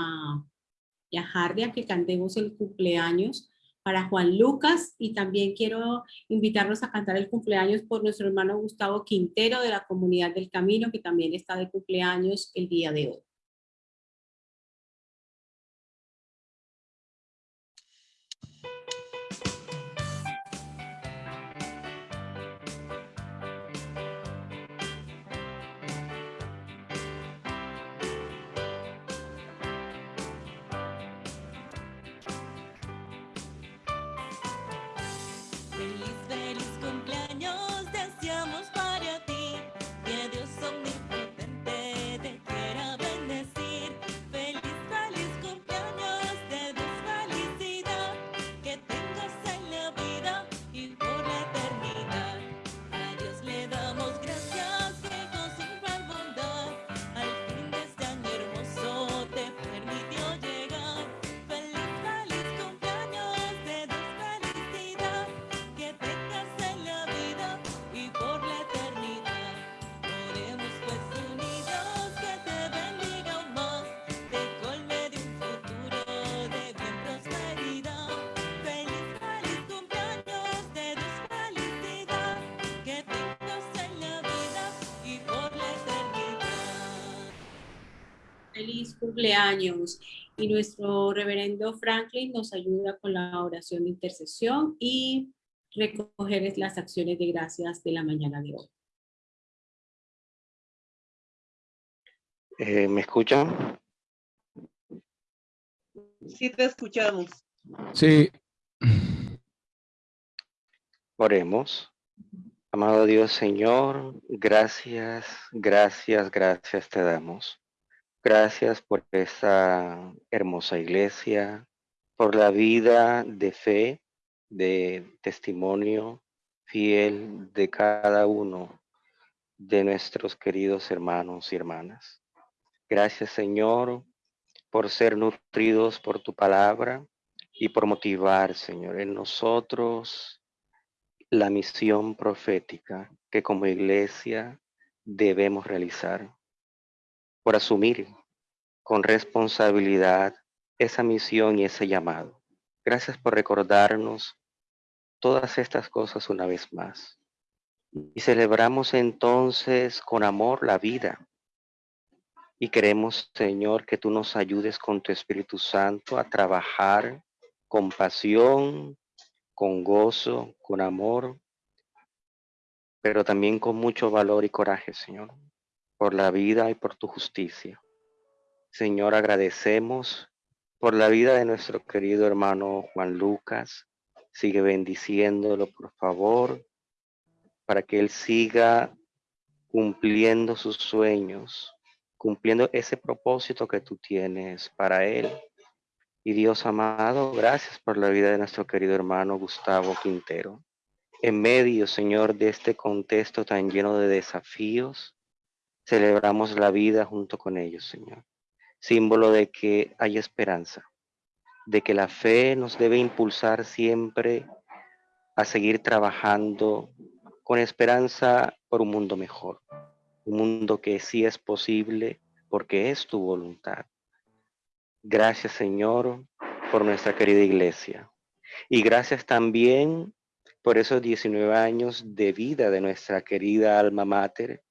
y que cantemos el cumpleaños para Juan Lucas y también quiero invitarlos a cantar el cumpleaños por nuestro hermano Gustavo Quintero de la Comunidad del Camino que también está de cumpleaños el día de hoy. Cumpleaños. Y nuestro reverendo Franklin nos ayuda con la oración de intercesión y recoger las acciones de gracias de la mañana de hoy. Eh, ¿Me escuchan? Sí te escuchamos. Sí. Oremos. Amado Dios Señor, gracias, gracias, gracias te damos. Gracias por esta hermosa iglesia, por la vida de fe, de testimonio, fiel de cada uno de nuestros queridos hermanos y hermanas. Gracias, Señor, por ser nutridos por tu palabra y por motivar, Señor, en nosotros la misión profética que como iglesia debemos realizar, por asumir con responsabilidad esa misión y ese llamado. Gracias por recordarnos todas estas cosas una vez más. Y celebramos entonces con amor la vida. Y queremos, Señor, que tú nos ayudes con tu Espíritu Santo a trabajar con pasión, con gozo, con amor, pero también con mucho valor y coraje, Señor, por la vida y por tu justicia. Señor, agradecemos por la vida de nuestro querido hermano Juan Lucas. Sigue bendiciéndolo, por favor, para que él siga cumpliendo sus sueños, cumpliendo ese propósito que tú tienes para él. Y Dios amado, gracias por la vida de nuestro querido hermano Gustavo Quintero. En medio, Señor, de este contexto tan lleno de desafíos, celebramos la vida junto con ellos, Señor. Símbolo de que hay esperanza, de que la fe nos debe impulsar siempre a seguir trabajando con esperanza por un mundo mejor, un mundo que sí es posible porque es tu voluntad. Gracias Señor por nuestra querida iglesia y gracias también por esos 19 años de vida de nuestra querida alma mater,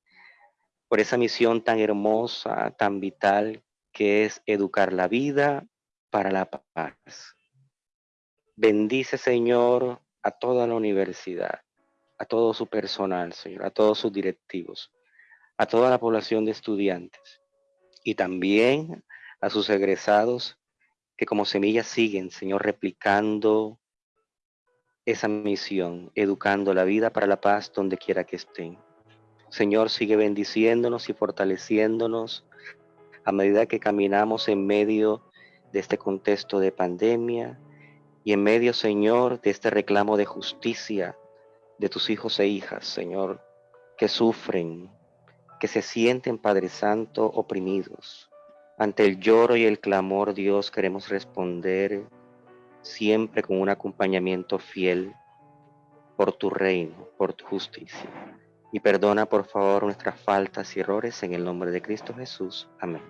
por esa misión tan hermosa, tan vital que es educar la vida para la paz. Bendice Señor a toda la universidad, a todo su personal, Señor, a todos sus directivos, a toda la población de estudiantes y también a sus egresados que como semillas siguen, Señor, replicando esa misión, educando la vida para la paz donde quiera que estén. Señor, sigue bendiciéndonos y fortaleciéndonos a medida que caminamos en medio de este contexto de pandemia y en medio, Señor, de este reclamo de justicia de tus hijos e hijas, Señor, que sufren, que se sienten, Padre Santo, oprimidos. Ante el lloro y el clamor, Dios, queremos responder siempre con un acompañamiento fiel por tu reino, por tu justicia. Y perdona, por favor, nuestras faltas y errores en el nombre de Cristo Jesús. Amén.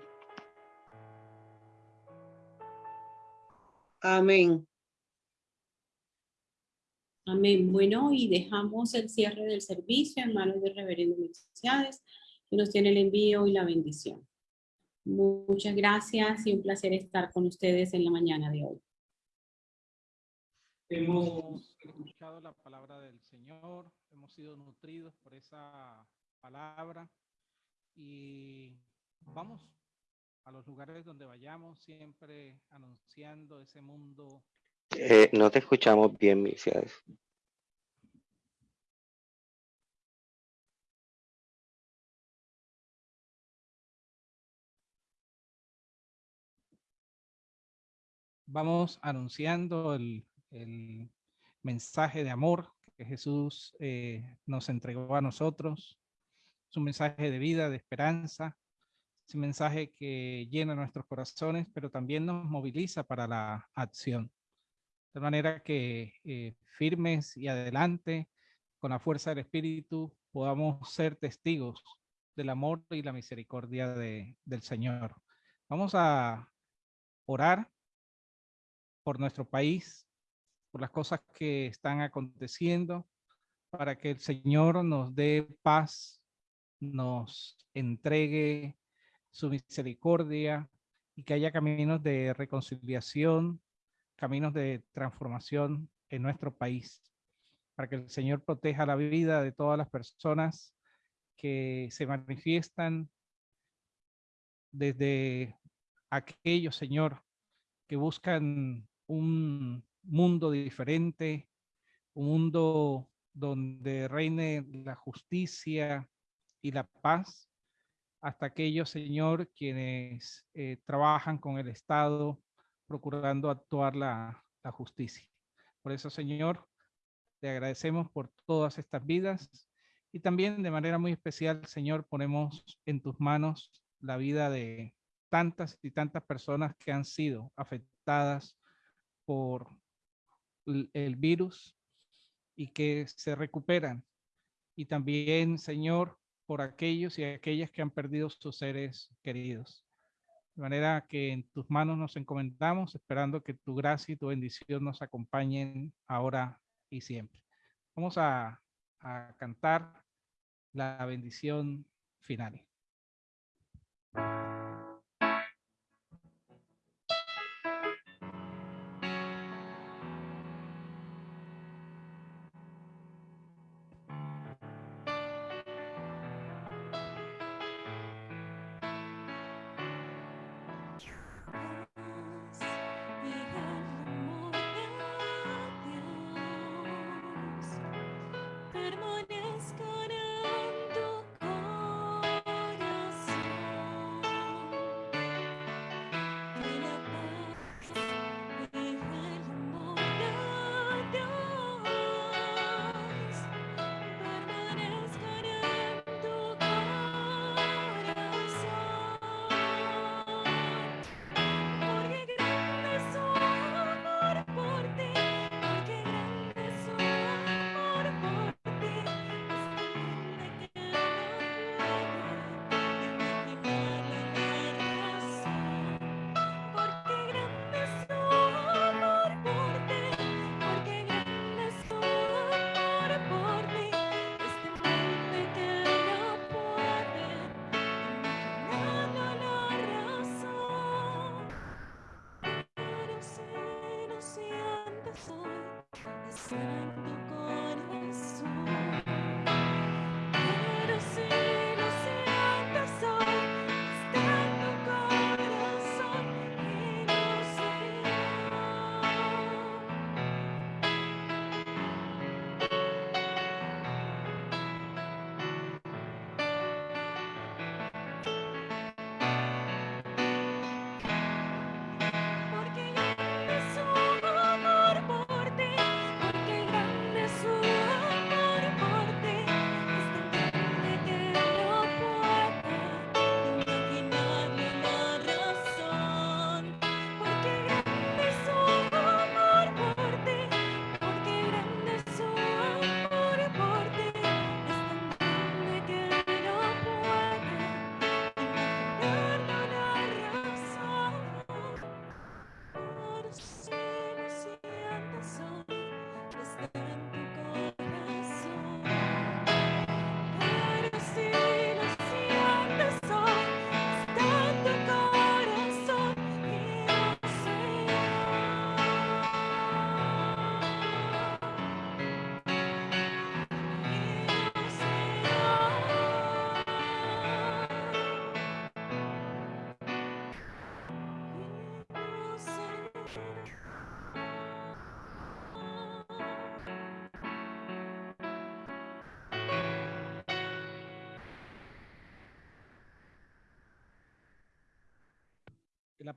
Amén. Amén. Bueno, y dejamos el cierre del servicio en manos del reverendo Melquiades, que nos tiene el envío y la bendición. Muchas gracias y un placer estar con ustedes en la mañana de hoy. Hemos escuchado la palabra del Señor, hemos sido nutridos por esa palabra y vamos a los lugares donde vayamos siempre anunciando ese mundo. Eh, no te escuchamos bien, Misias. Vamos anunciando el, el mensaje de amor que Jesús eh, nos entregó a nosotros. Es un mensaje de vida, de esperanza. Es un mensaje que llena nuestros corazones, pero también nos moviliza para la acción. De manera que eh, firmes y adelante, con la fuerza del Espíritu, podamos ser testigos del amor y la misericordia de, del Señor. Vamos a orar por nuestro país, por las cosas que están aconteciendo, para que el Señor nos dé paz, nos entregue su misericordia y que haya caminos de reconciliación, caminos de transformación en nuestro país, para que el Señor proteja la vida de todas las personas que se manifiestan desde aquellos, Señor, que buscan un mundo diferente, un mundo donde reine la justicia y la paz, hasta aquellos, Señor, quienes eh, trabajan con el Estado procurando actuar la, la justicia. Por eso, Señor, te agradecemos por todas estas vidas y también de manera muy especial, Señor, ponemos en tus manos la vida de tantas y tantas personas que han sido afectadas por el virus y que se recuperan. Y también, Señor, por aquellos y aquellas que han perdido sus seres queridos. De manera que en tus manos nos encomendamos, esperando que tu gracia y tu bendición nos acompañen ahora y siempre. Vamos a, a cantar la bendición final.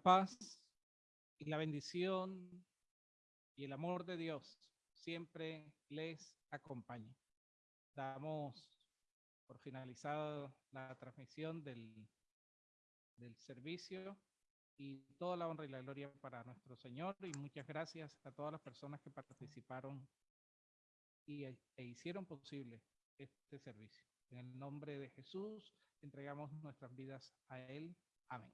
Paz y la bendición y el amor de Dios siempre les acompañe. Damos por finalizada la transmisión del, del servicio y toda la honra y la gloria para nuestro Señor y muchas gracias a todas las personas que participaron y, e hicieron posible este servicio. En el nombre de Jesús entregamos nuestras vidas a Él. Amén.